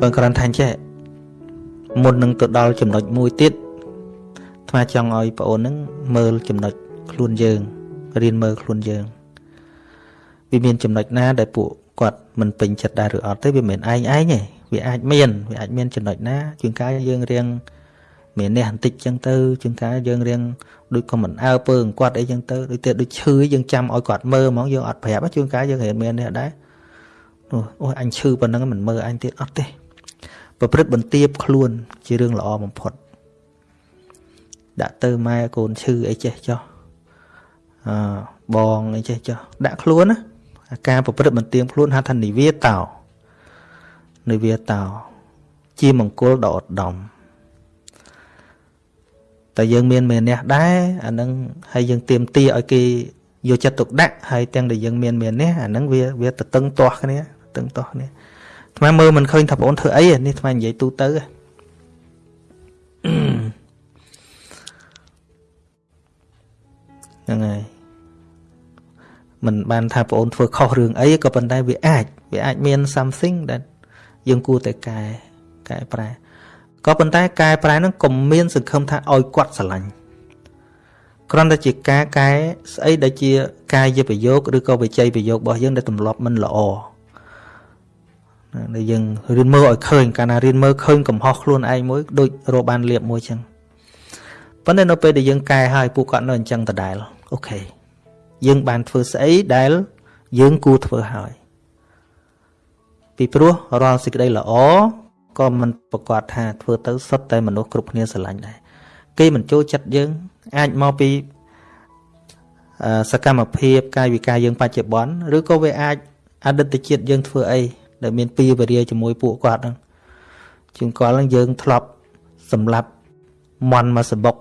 បើគ្រាន់ថាចេះមុននឹងទៅដល់ចំណុចមួយទៀតថ្មចង់ឲ្យបងអូននឹងមើលចំណុចខ្លួនយើងរៀនមើលខ្លួនយើងវាមានចំណុចណាដែលពួកគាត់មិនពេញចិត្តដែរឬអត់ទេវាមិនឯងឯងទេវាអាចមានវាអាចមានចំណុចណាជាងកាយយើងរៀងមាននេះបន្តិចចឹងទៅជាងកាយយើងរៀងដូចក៏មិនអើពើគាត់អីចឹងទៅដូចតែដូចឈឺយើងចាំឲ្យគាត់មើលហ្មងយើងអត់ប្រាប់ជាងកាយយើងរៀនមាននេះដែរអូអញឈឺប៉ុណ្ណឹងមិនមើលអញទៀតអត់ទេ ប្រព្រឹត្តបន្ទាបខ្លួន ជារឿងល្អបំផុតដាក់ទៅម៉ែកូនឈឺអីចេះចោះអឺបងអីចេះចោះដាក់ខ្លួនណាការប្រព្រឹត្តបន្ទាបខ្លួនហៅថានិវាតោនិវាតោជាមង្គលដ៏ឧត្តមតែយើងមានមេនះដែរអានឹងហើយយើងទៀមទាឲ្យគេយកចិត្តទុកដាក់ហើយទាំងដែលយើងមានមេនះអានឹងវាវាទៅតឹងទាស់គ្នាតឹងទាស់គ្នា ថ្មមើលមិនឃើញថាបងអូនធ្វើអីនេះថ្មនិយាយទូទៅហ្នឹងហើយមិនបានថាបងអូនធ្វើខុសរឿងអីក៏ប៉ុន្តែវាអាចវាអាចមាន something ដែលយើងគួរតែកែកែប្រែក៏ប៉ុន្តែកែប្រែហ្នឹងកុំមានសង្ឃឹមថាឲ្យគាត់ស្រឡាញ់គ្រាន់តែជាការកែស្អីដែលជា កាយប្រយោគឬក៏វិច័យប្រយោគរបស់យើងដែលទម្លាប់មិនល្អ ដែលយើងរៀនមើលឲ្យឃើញកាលណារៀនមើលឃើញកំហុសខ្លួនឯងមួយដូចរកបានលៀបមួយចឹងប៉ុន្តែនៅពេលដែលយើងកែហើយពួកគាត់នៅអញ្ចឹងដដែលអូខេយើងបានធ្វើស្អីដែលយើងគួរធ្វើហើយពីព្រោះរាល់សេចក្តីល្អក៏មិនប្រកាសថាធ្វើទៅសុទ្ធតែមនុស្សគ្រប់គ្នាស្រឡាញ់ដែរគេមិនចូលចិត្តយើងអាចមកពីសកម្មភាពកាយវិការយើងបច្ចុប្បន្នឬក៏វាអាចអតីតជាតិយើងធ្វើអី ដែលមានពីវេរាជាមួយពួកគាត់ហ្នឹងជាងគាត់ហ្នឹងយើងធ្លាប់សម្លាប់មន់មកសបុក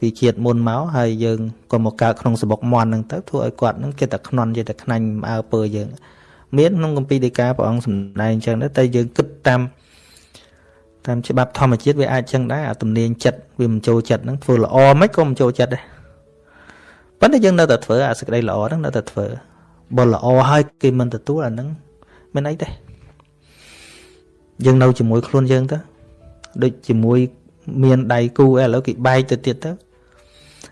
ពីជាតិមុនមកហើយយើងក៏មកកើតក្នុងសបុកមន់ហ្នឹងទៅធ្វើឲ្យគាត់ហ្នឹងចិត្តតែខ្នន់ចិត្តតែខ្នាញ់អើពើយើង មានក្នុងគម្ពីរដីកាព្រះអង្គសម្ដែងអញ្ចឹងដែរតែយើងគិតតាមតាមច្បាប់ធម្មជាតិវាអាចចឹងដែរអាទំនាញចិត្តវាមិនចូលចិត្តហ្នឹងធ្វើល្អមិនក៏មិនចូលចិត្តដែរប៉ុន្តែយើងនៅតែធ្វើអាសេចក្តីល្អហ្នឹងនៅតែធ្វើបើល្អហើយគេមិនទទួលអាហ្នឹង មិនអីទេយើងនៅជាមួយខ្លួនយើងទៅដូចជាមួយមានដៃគូឥឡូវគេបែកទៅទៀតទៅ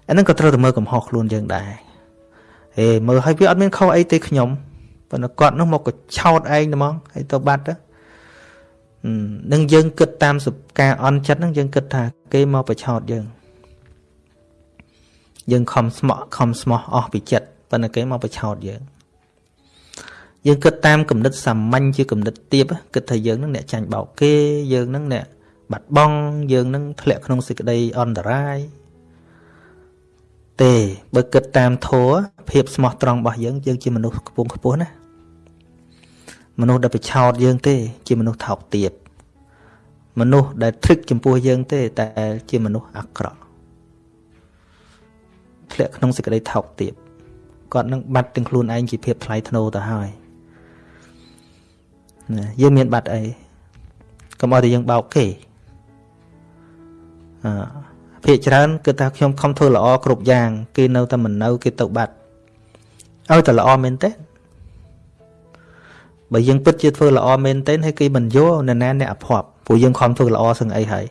អាហ្នឹងក៏ត្រូវតែមើលកំហុសខ្លួនយើងដែរហេមើលឲ្យវាអត់មានខុសអីទេខ្ញុំប៉ុន្តែគាត់នោះមកក៏ឆោតឯងហ្មងហើយទៅបាត់ទៅនឹងយើងគិតតាមការអន់ចិត្តហ្នឹងយើងគិតថាគេមកប្រឆោតយើងយើងខំស្មោះខំស្មោះអស់ពីចិត្តប៉ុន្តែគេមកប្រឆោតយើង យើងគិតតាមគំនិតសាមញ្ញជាគំនិតទៀបគិតថាយើងនឹងអ្នកចាញ់បោកគេយើងនឹងអ្នកបាត់បង់យើងនឹងធ្លាក់ក្នុងសេចក្តីអន្តរាយទេបើគិតតាមធัวភាពស្មោះត្រង់របស់យើងយើងជាមនុស្សខ្ពង់ខ្ពស់ណាមនុស្សដែលប្រឆោតយើងទេ ជាមនុស្សថោកទាបមនុស្សដែលធឹកចំពោះយើងទេ តែជាមនុស្សអាក្រក់ធ្លាក់ក្នុងសេចក្តីថោកទាបគាត់នឹងបាត់ទាំងខ្លួនឯងជាភាពថ្លៃថ្នូរទៅហើយ ណាយើងមានបាត់អីកុំឲ្យតែយើងបោកគេអឺភាកច្រើនគឺថាខ្ញុំខំធ្វើល្អគ្រប់យ៉ាង គេនៅតែមិននៅគេទៅបាត់ឲ្យតែល្អមែនទេបើយើងពិតជាធ្វើល្អមែនទេហើយគេមិនយកនរណាអ្នកអភ័ព្វព្រោះយើងខំធ្វើល្អសឹងអីហើយ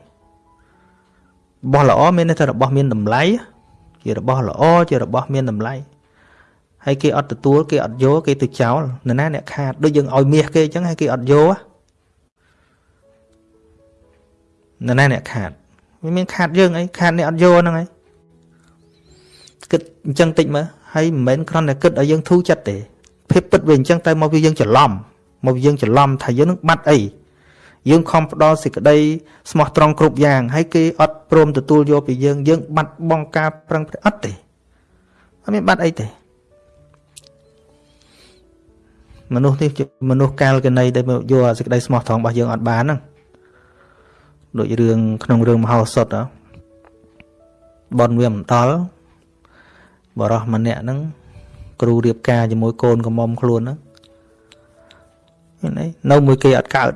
របស់ល្អមានន័យថារបស់មានតម្លៃជារបស់ល្អជារបស់មានតម្លៃ ហើយគេអត់ទទួលគេអត់យកគេទៅចោលនរណាអ្នកខាតដូចយើងឲ្យមាសគេអញ្ចឹងហើយគេអត់យកនរណាអ្នកខាតវាមានខាតយើងអីខាតអ្នកអត់យកហ្នឹងហើយគិតអញ្ចឹងតិចមើលហើយមិនមែនគ្រាន់តែគិតឲ្យយើងធូរចិត្តទេភាពពិតវាអញ្ចឹងតែមកវាយើងច្រឡំមកវាយើងច្រឡំថាយើងនឹងបាត់អីយើងខំផ្ដល់សេចក្តីស្មោះត្រង់គ្រប់យ៉ាងហើយគេអត់ព្រមទទួលយកពីយើងយើងបាត់បង់ការប្រឹងប្រែងអត់ទេអត់មានបាត់អីទេ មនុស្សនេះជាមនុស្សកាលកណីដែលយកសេចក្តីស្មោះត្រង់របស់យើងអត់បានហ្នឹងដូចរឿងក្នុងរឿងមហោសថបនវាមិនដល់បរោះម្នាក់ហ្នឹងគ្រូរៀបការជាមួយកូនកំមុំខ្លួនហ្នឹងហ្នឹងនៅមួយគេអត់កើត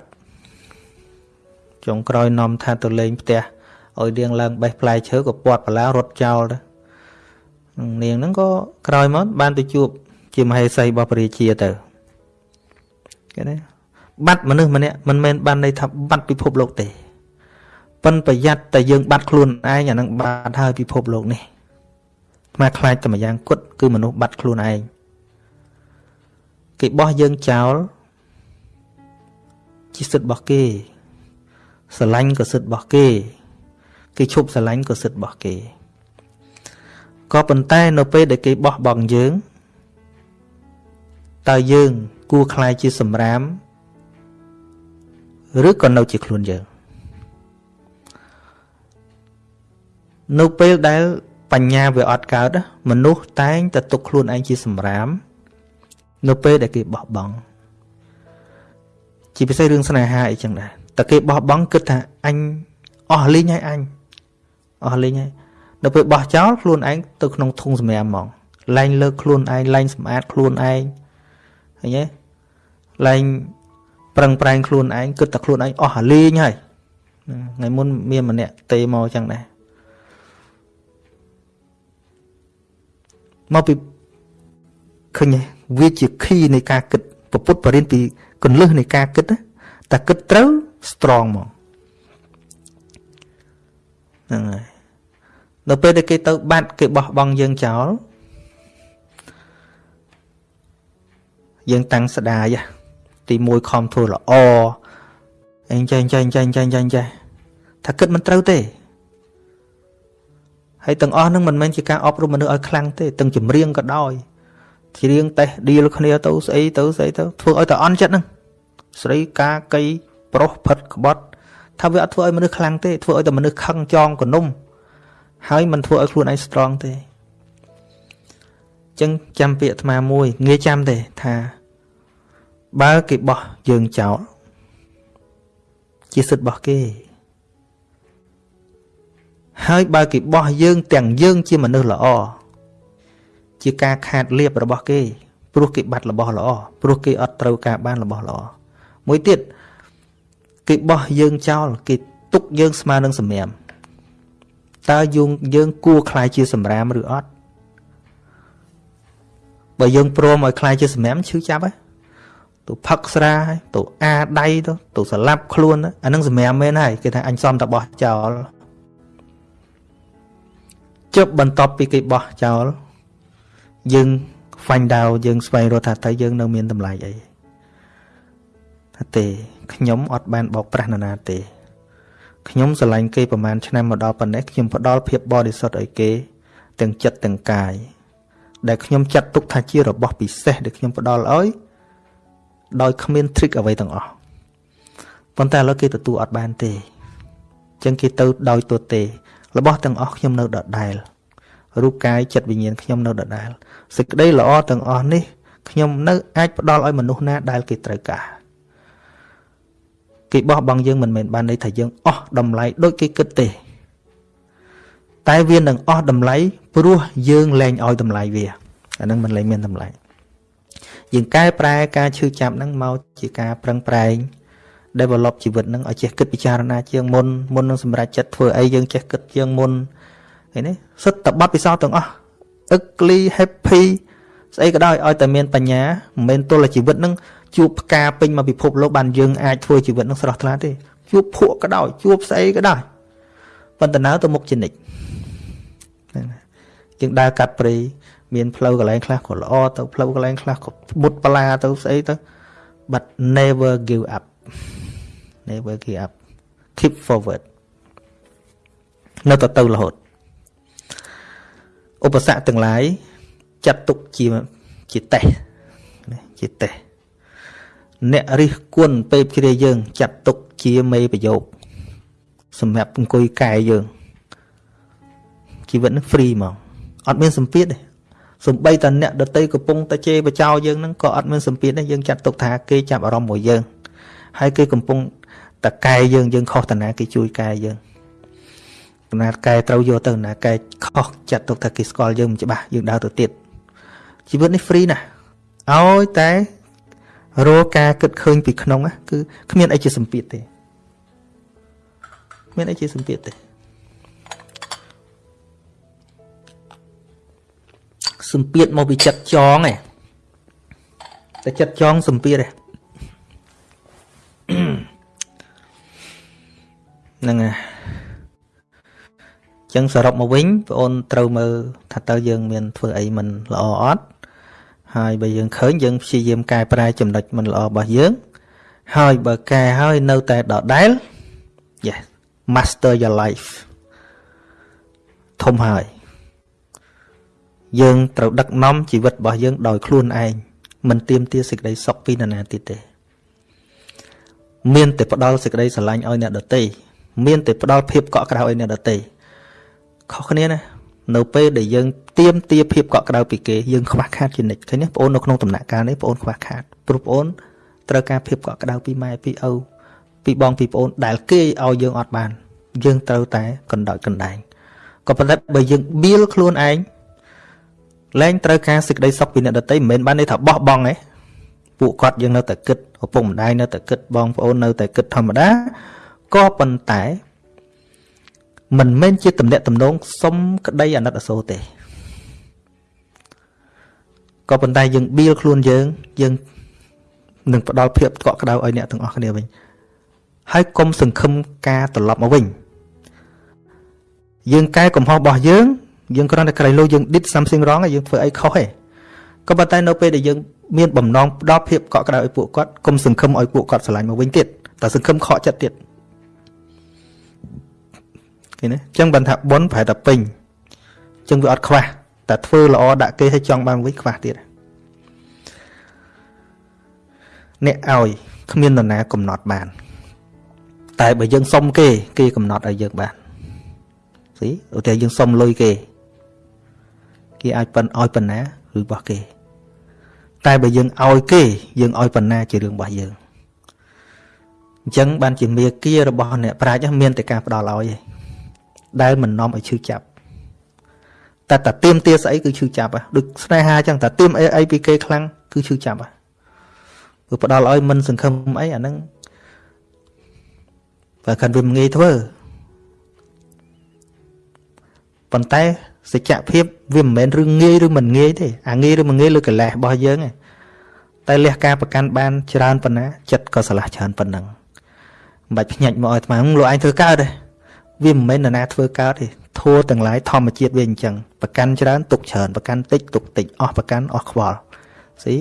ចុងក្រោយនាំថាទៅលេងផ្ទះឲ្យនាងឡើងបេះផ្លែឈើក៏ពាត់បលារត់ចោលទៅនាងហ្នឹងក៏ក្រោយមកបានទៅជួបជាមហេសីរបស់ព្រះរាជាទៅ គេណាបាត់មនុស្សម្នាក់មិនមែនបានន័យថាបាត់ពិភពលោកទេប៉ុនប្រយ័ត្នតែយើងបាត់ខ្លួនឯងអានឹងបាត់ហើយពិភពលោកនេះមកខ្លាចតែម្យ៉ាងគត់គឺមនុស្សបាត់ខ្លួនឯងគេបោះយើងចោលជាសិទ្ធិរបស់គេស្រឡាញ់ក៏សិទ្ធិរបស់គេ គេឈប់ស្រឡាញ់ក៏សិទ្ធិរបស់គេក៏ប៉ុន្តែនៅពេលដែលគេបោះបង់យើងតើយើង គួរខ្លាយជាសម្រាមឬក៏នៅជាខ្លួនយើងនៅពេលដែលបញ្ញាវាអត់កើតមនុស្សតែងតែទុកខ្លួនឯងជាសម្រាម នៅពេលដែលគេបោះបង់ជាពិសេសរឿងស្នេហាអីចឹងដែរតែគេបោះបង់គិតថាអញអស់លីងហើយអញអស់លីងហើយនៅពេលបោះចោលខ្លួនឯងទៅក្នុងធុងសម្រាមហ្មងលែងលើកខ្លួនឯងលែងសម្អាតខ្លួនឯងឃើញទេ លែងប្រឹងប្រែងខ្លួនឯងគិតតែខ្លួនឯងអស់អាលីងហើយថ្ងៃមុនមានម្នាក់ទេមកចឹងដែរមកពីឃើញវាជា key នៃការគិតពពុទ្ធបរិញ្ញពីកੁੰលឹះនៃការគិតតែគិតត្រូវ strong ហ្មងហ្នឹងហើយនៅពេលដែលគេទៅ បាត់គេបោះបង់យើងចោលយើងតាំងស្ដាយ ទី1ខំធ្វើល្អអញចេះចេះចេះចេះចេះចេះថាគិតមិនត្រូវទេហើយទាំងអស់នឹងមិនមែនជាការអប់រំមនុស្សឲ្យខ្លាំងទេទាំងចម្រៀងក៏ដោយច្រៀងតេះឌីលគ្នាទៅស្អីទៅស្អីទៅធ្វើឲ្យតែអន់ចិត្តហ្នឹងស្រីកាកៃប្រុសផិតក្បត់ថាវាអត់ធ្វើឲ្យមនុស្សខ្លាំងទេធ្វើឲ្យតែមនុស្សខឹងចងកនុំហើយមិនធ្វើឲ្យខ្លួនឯង strong ទេចឹងចាំពាក្យអាត្មាមួយងាយចាំទេថា បើគេបោះយើងចោលជាសិទ្ធិរបស់គេហើយបើគេបោះយើងទាំងយើងជាមនុស្សល្អជាការខាតលៀបរបស់គេ ព្រោះគេបាត់របស់ល្អព្រោះគេអត់ត្រូវការបានរបស់ល្អមួយទៀតគេបោះយើងចោល គេទុកយើងស្មើនឹងសម្រាមតើយើងយើងគួរខ្លាយជាសម្រាមឬអត់បើយើងព្រមឲ្យខ្លាយជាសម្រាមឈឺចាប់ហ៎ ទៅផឹកស្រាទៅអាដៃទៅទៅស្លាប់ខ្លួនអានឹងសម្រាមមែនហើយគេថាអញសំតបោះចោលជប់បន្ទាប់ពីគេបោះចោលយើង find out យើងស្វែងរកថាតើយើងនៅមានតម្លៃអីថាទេខ្ញុំអត់បានបោកប្រាស់នរណាទេខ្ញុំស្រឡាញ់គេប្រហែលឆ្នាំមកដល់ប៉ុណ្ណេះខ្ញុំផ្ដល់ភាពបរិសុទ្ធឲ្យគេ ទាំងចិត្តទាំងកាយដែលខ្ញុំចាត់ទុកថាជារបស់ពិសេសដែលខ្ញុំផ្ដល់ឲ្យ ដោយគ្មាន trick អ្វីទាំងអស់ប៉ុន្តែឥឡូវគេទទួលអត់បានទេអញ្ចឹងគេទៅដោយទទេរបស់ទាំងអស់ខ្ញុំនៅដដែលរូបកាយចិត្តវិញ្ញាណខ្ញុំនៅដដែលសេចក្តីល្អទាំងអស់នេះខ្ញុំនៅអាចផ្ដល់ឲ្យមនុស្សណាដែលគេត្រូវការគេបោះបង់យើងមិនមែនបានន័យថាយើងអស់តម្លៃដូចគេគិតទេ តែវានឹងអស់តម្លៃព្រោះយើងលែងឲ្យតម្លៃវាអានឹងមិនលែងមានតម្លៃ យើងកែប្រែការឈឺចាប់ហ្នឹងមកជាការប្រឹងប្រែង develop ជីវិតហ្នឹងឲ្យចេះគិតពិចារណាជាងមុនមុននឹងសម្រេចចិត្តធ្វើអីយើងចេះគិតជាងមុនឃើញទេសិតតបတ်ពិសោធន៍ទាំងអស់ ugly happy ស្អីក៏ដោយឲ្យតែមានបញ្ញាមិនមែនទល់តែជីវិតហ្នឹងជួបផ្កាពេញមកពិភពលោកបានយើងអាចធ្វើជីវិតហ្នឹងស្រស់ថ្លាទេជួបភក់ក៏ដោយជួបស្អីក៏ដោយប៉ុន្តែនៅទៅមុខជានិច្ចយើងដើរកាត់ព្រៃ មានផ្លូវកន្លែងខ្លះក៏ល្អទៅផ្លូវកន្លែងខ្លះក៏មុតបលាទៅស្អីទៅ but never give up never give up keep forward នៅទៅទៅរហូតឧបសគ្គទាំងឡាយចាត់ទុកជាជាតេះជាតេះអ្នករិះគន់ពេបជ្រាយើង ចាត់ទុកជាមេប្រយោគសម្រាប់អង្គុយកែយើងជីវិតនឹង free ហ្មងអត់មានសម្ពាធទេ សំបីតអ្នកដតីកំពុងតែជេរបចោយើងហ្នឹងក៏អត់មានសម្ពាធដែរយើងចាត់ទុកថាគេចាប់អារម្មណ៍មួយយើងហើយគេកំពុងតកែយើងយើងខុសតាណាគេជួយកែយើងតាណាកែត្រូវយកទៅណាកែខុសចាត់ទុកថាគេស្គាល់យើងមិនច្បាស់យើងដើរទៅទៀតជីវិតនេះ free ណាស់ឲ្យតែរកការគិតឃើញពីក្នុងគឺគ្មានអីជាសម្ពាធទេគ្មានអីជាសម្ពាធទេ សម្ពាធមកពីចិត្តចងឯងតែចិត្តចងសម្ពាធហ្នឹងហើយចឹងសរុបមកវិញបងអូនត្រូវមើលថាតើយើងមានធ្វើអីមិនល្អអត់ហើយបើយើងឃើញយើងព្យាយាមកែប្រែចំណុចមិនល្អរបស់យើង ហើយបើកែហើយនៅតែដដែល yes master your life ធំហើយ យើងត្រូវដឹកនាំជីវិតរបស់យើងដោយខ្លួនឯងមិនទៀមទាសេចក្តីសុខពីនរណាទៀតទេ មានតែផ្ដល់សេចក្តីស្រឡាញ់ឲ្យអ្នកដទៃមានតែផ្ដល់ភាពកក់ក្ដៅឲ្យអ្នកដទៃខុសគ្នាណានៅពេលដែលយើងទៀមទាភាពកក់ក្ដៅពីគេយើងខ្វះខាតជានិច្ចឃើញទេបងអូននៅក្នុងដំណាក់កាលនេះបងអូនខ្វះខាតព្រោះបងអូនត្រូវការភាពកក់ក្ដៅពីម៉ែពីឪពីបងពីប្អូនដែលគេឲ្យយើងអត់បាន យើងត្រូវតែកណ្ដោចកណ្ដែងក៏ប៉ុន្តែបើយើងបៀលខ្លួនឯង លែងត្រូវការសេចក្តីសុខពីអ្នកដទៃមិនមែនបានន័យថាបោះបង់ទេពួកគាត់យើងនៅតែគិតឪពុកម្ដាយនៅតែគិតបងប្អូននៅតែគិតធម្មតាក៏ប៉ុន្តែមិនមែនជាតំណែងតំណងសុំក្តីអាណិតអាសូរទេក៏ប៉ុន្តែយើងបៀលខ្លួនយើងយើងនឹងផ្ដល់ភាពកក់ក្ដៅឲ្យអ្នកទាំងអស់គ្នាវិញហើយកុំសង្ឃឹមការត្រឡប់មកវិញយើងកែកំហុសរបស់យើង យើងគ្រាន់តែក្រៃលោយើង did something wrong យើងធ្វើអីខុសទេក៏ប៉ុន្តែនៅពេលដែលយើងមានបំណងផ្ដល់ភាពកក់ក្ដៅឲ្យពួកគាត់កុំសង្ឃឹមឲ្យពួកគាត់ស្រឡាញ់មកវិញទៀតតែសង្ឃឹមខកចិត្តទៀតឃើញទេអញ្ចឹងបានថាប៉ុនប្រហែលតែពេញអញ្ចឹងវាអត់ខ្វះតែធ្វើល្អដាក់គេឲ្យចង់បានវិញខ្វះទៀតអ្នកឲ្យគ្មាននរណាកំណត់បាន តែបើយើងសុំគេ គេកំណត់ឲ្យយើងបានស៊ីឧទាហរណ៍យើងសុំលុយគេ គេអាចប៉ុនឲ្យប៉ុណ្ណាឬរបស់គេ តែបើយើងឲ្យគេ យើងឲ្យប៉ុណ្ណាជារឿងរបស់យើងអញ្ចឹងបានជាមេគារបស់អ្នកប្រាជ្ញមានតែការផ្ដល់ឲ្យឯងដែលមិននាំឲ្យឈឺចាប់តែតាទៀមទាស្អីគឺឈឺចាប់ហ៎ដូចស្នេហាអញ្ចឹងតាទៀមអីអីពីគេខ្លាំងគឺឈឺចាប់ហ៎គឺផ្ដល់ឲ្យមិនសង្ឃឹមអីអាហ្នឹងបើខាន់វាមិនងាយធ្វើប៉ុន្តែ សច្ចភាពវាមិនមែនរឿងងាយឬមិនងាយទេអាងាយឬមិនងាយលើកលេសរបស់យើងឯងតែលះការប្រកាន់បានច្រើនប៉ុណ្ណាចិត្តក៏ឆ្លាស់ច្រើនប៉ុណ្ណឹងមិនបាច់ភ្ញាច់មកឲ្យអាត្មាលោកឯងធ្វើកើតទេវាមិនមែននរណាធ្វើកើតទេធัวទាំងឡាយធម្មជាតិវាអញ្ចឹងប្រកាន់ច្រើនទុកច្រើនប្រកាន់តិចទុកតិចអស់ប្រកាន់អស់ខ្វល់ស៊ី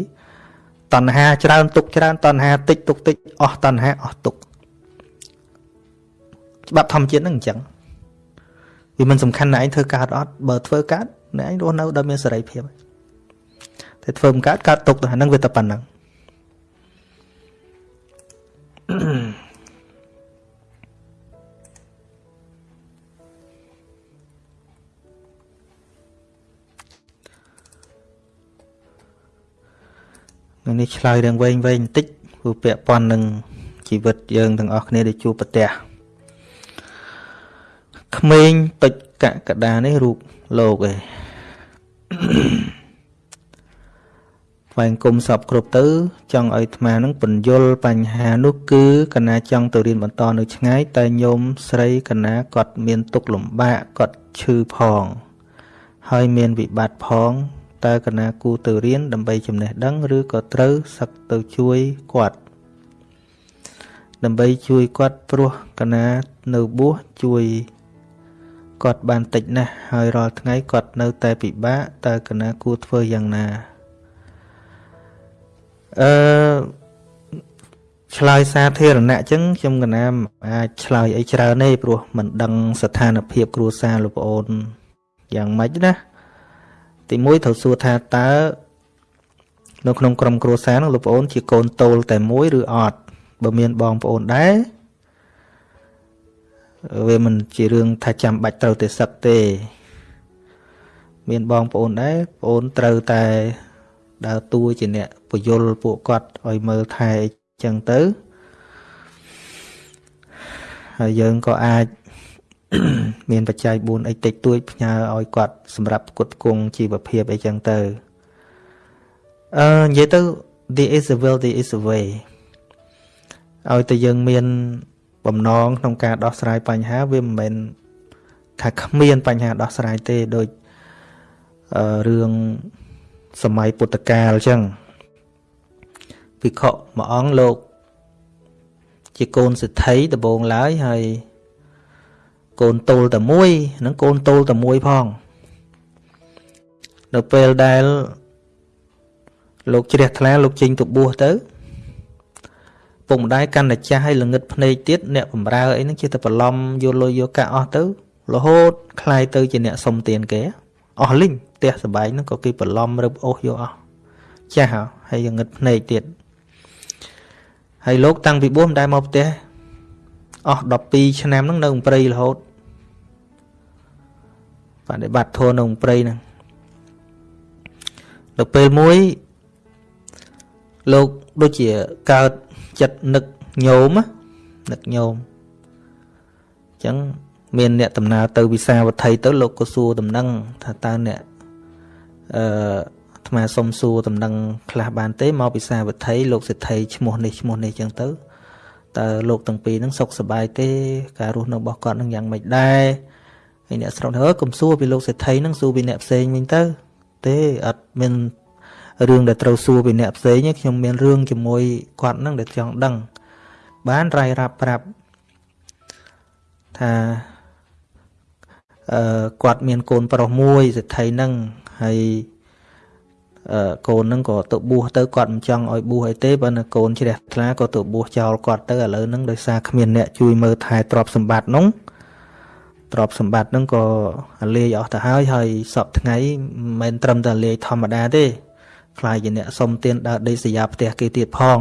តណ្ហាច្រើនទុកច្រើនតណ្ហាតិចទុកតិចអស់តណ្ហាអស់ទុកច្បាប់ធម្មជាតិហ្នឹងអញ្ចឹង វាមិនសំខាន់ណាឯងធ្វើកើតអត់បើធ្វើកើតអ្នកឯងរស់នៅដោយមានសេរីភាពតែធ្វើមិនកើតកើតទុកទៅហ្នឹងវាតែប៉ុណ្ណឹងនឹងនេះឆ្លើយរឿងវែងវែងបន្តិចព្រោះពាក់ព័ន្ធនឹងជីវិតយើងទាំងអស់គ្នាដែលជួបប្រទះ ក្មេងពេជ្រកកដានេះរូបលោកឯងថ្វាយគុំសពគ្រប់ទៅចង់ឲ្យអាត្មានឹងពន្យល់បញ្ហានោះគឺកណាចង់ទៅរៀនបន្តនៅឆ្ងាយតែញោមស្រីកណាគាត់មានទុកលំបាកគាត់ឈឺផង ហើយមានវិបត្តិផងតើកណាគូទៅរៀនដើម្បីចំណេះដឹងឬក៏ត្រូវសឹកទៅជួយគាត់ដើម្បីជួយគាត់ព្រោះកណានៅបួសជួយ គាត់បានតិចណាស់ហើយរាល់ថ្ងៃគាត់នៅតែពិបាកតើកណាគួរធ្វើយ៉ាងណាអឺឆ្លើយសាធារណៈអញ្ចឹងខ្ញុំកណាអាចឆ្លើយអីច្រើនទេព្រោះមិនដឹងស្ថានភាពគ្រួសារលោកប្អូនយ៉ាងម៉េចណាទីមួយត្រូវសួរថាតើនៅក្នុងក្រុមគ្រួសារនោះលោកប្អូនជាកូនតូលតែមួយឬអត់បើមានបងប្អូនដែរ វាមិនជារឿងថាចាំបាច់ត្រូវតែសឹកទេ មានបងប្អូនដែរប្អូនត្រូវតែដើរតួជាអ្នកពយលពួកគាត់ឲ្យមើលថែអញ្ចឹងទៅហើយយើងក៏អាចមានបច្ច័យ4អីតិចតួចផ្ញើឲ្យគាត់សម្រាប់គុតគង់ជីវភាពអីចឹងទៅអឺនិយាយទៅ there is a will there is a way ឲ្យតែយើងមាន បំណងក្នុងការដោះស្រាយបញ្ហាវាមិនមែនថាគ្មានបញ្ហាដោះស្រាយទេដូចរឿងសម័យពុទ្ធកាលអញ្ចឹងភិក្ខុមួយអង្គលោក ជាកូនសិទ្ធិដំបងឡើយហើយកូនតូលតែមួយនឹងកូនតូលតែមួយផង នៅពេលដែលលោកជ្រះថ្លាលោកចេញទៅបួសទៅ ពុកម្ដាយកាន់តែចាស់ហើយល្ងឹតភ្នែកទៀតអ្នកបំរើអីហ្នឹងជាតែបន្លំយកលុយយកកាក់អស់ទៅរហូតคลายទៅជាអ្នកសុំទានគេអស់លីងផ្ទះសបាយហ្នឹងក៏គេបន្លំរឹបអូសយកអស់ចាស់ហើយល្ងឹតភ្នែកទៀតហើយលោកតាំងពីបួសមិនដែលមកផ្ទះអស់12ឆ្នាំហ្នឹងនៅព្រៃរហូតបដិបត្តិធម៌នៅព្រៃហ្នឹងដល់ពេលមួយលោកដូចជាកើត ចិត្តនឹកញោមនឹកញោមអញ្ចឹងមានអ្នកដំណើរទៅវិសាវត្ថីទៅលោកក៏សួរដំណឹងថាតើអ្នកអឺអាត្មាសុំសួរដំណឹងខ្លះបានទេមកវិសាវត្ថីលោកសេដ្ឋីឈ្មោះនេះឈ្មោះនេះអញ្ចឹងទៅតើលោកទាំងពីរហ្នឹងសុខសប្បាយទេការរស់នៅរបស់គាត់នឹងយ៉ាងម៉េចដែរហើយអ្នកស្រុកទៅកុំសួរពីលោកសេដ្ឋីហ្នឹងសួរពីអ្នកផ្សេងវិញទៅ ទេអត់មាន រឿងដែលត្រូវសួរពីអ្នកផ្សេងខ្ញុំមានរឿងជាមួយគាត់ហ្នឹងដែលចង់ដឹង បានរាយរាប់ប្រាប់ថាអឺគាត់មានកូនប្រុសមួយសេដ្ឋីហ្នឹងហើយអឺកូនហ្នឹងក៏ទៅបួសទៅគាត់មិនចង់ឲ្យបួសអីទេបើនៅកូនជ្រះថ្លាក៏ទៅបួសចោលគាត់ទៅឥឡូវហ្នឹងដោយសារគ្មានអ្នកជួយមើលថែទ្រព្យសម្បត្តិនោះទ្រព្យសម្បត្តិហ្នឹងក៏លាយអស់ទៅហើយហើយសពថ្ងៃមិនមែនត្រឹមតែលាយធម្មតាទេ ខ្លាយជាអ្នកសុំទានដើរដេកសយាផ្ទះគេទៀតផង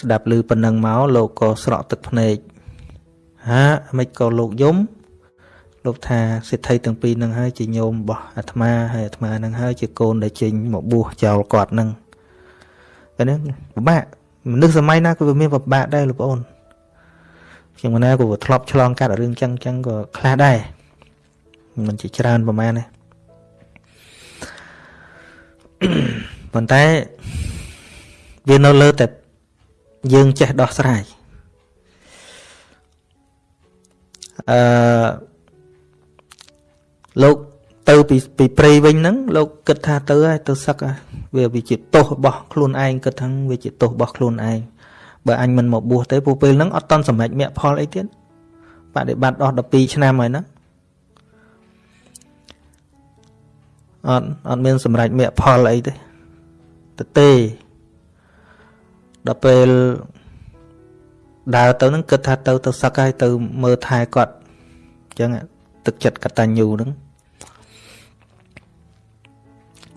ស្ដាប់ឮប៉ុណ្ណឹងមកលោកក៏ស្រក់ទឹកភ្នែកហាមិនក៏លោកយំលោកថាសិទ្ធិទាំងពីរនឹងហើយជាញោមរបស់អាត្មាហើយអាត្មានឹងហើយជាកូនដែលចេញមកបួសចោលគាត់នឹងតែនេះពិបាកមនុស្សសម័យណាក៏វាមានពិបាកដែរលោកប្អូនខ្ញុំណាក៏ធ្លាប់ឆ្លងកាត់រឿងចឹងចឹងក៏ខ្លះដែរមិនជាច្រើនប្រហែលទេ ប៉ុន្តែវានៅលើតែយើងចេះដោះស្រាយអឺលោកទៅពីពីព្រៃវិញហ្នឹងលោកគិតថាទៅហើយទៅសឹកវាវាជាទោសរបស់ខ្លួនឯងគិតថាវាជាទោសរបស់ខ្លួនឯងបើអញមិនមកបួសទេពួកពេលហ្នឹងអត់តន់សម្រេចមគ្គផលអីទៀតបដិបត្តិអស់12ឆ្នាំហើយណា អត់អត់មានសម្រេចមគ្គផលអីទេទៅទេដល់ពេលដើរទៅនឹងគិតថាទៅទៅសឹកហើយទៅមើលថែគាត់អញ្ចឹងទឹកចិត្តកតញ្ញូហ្នឹង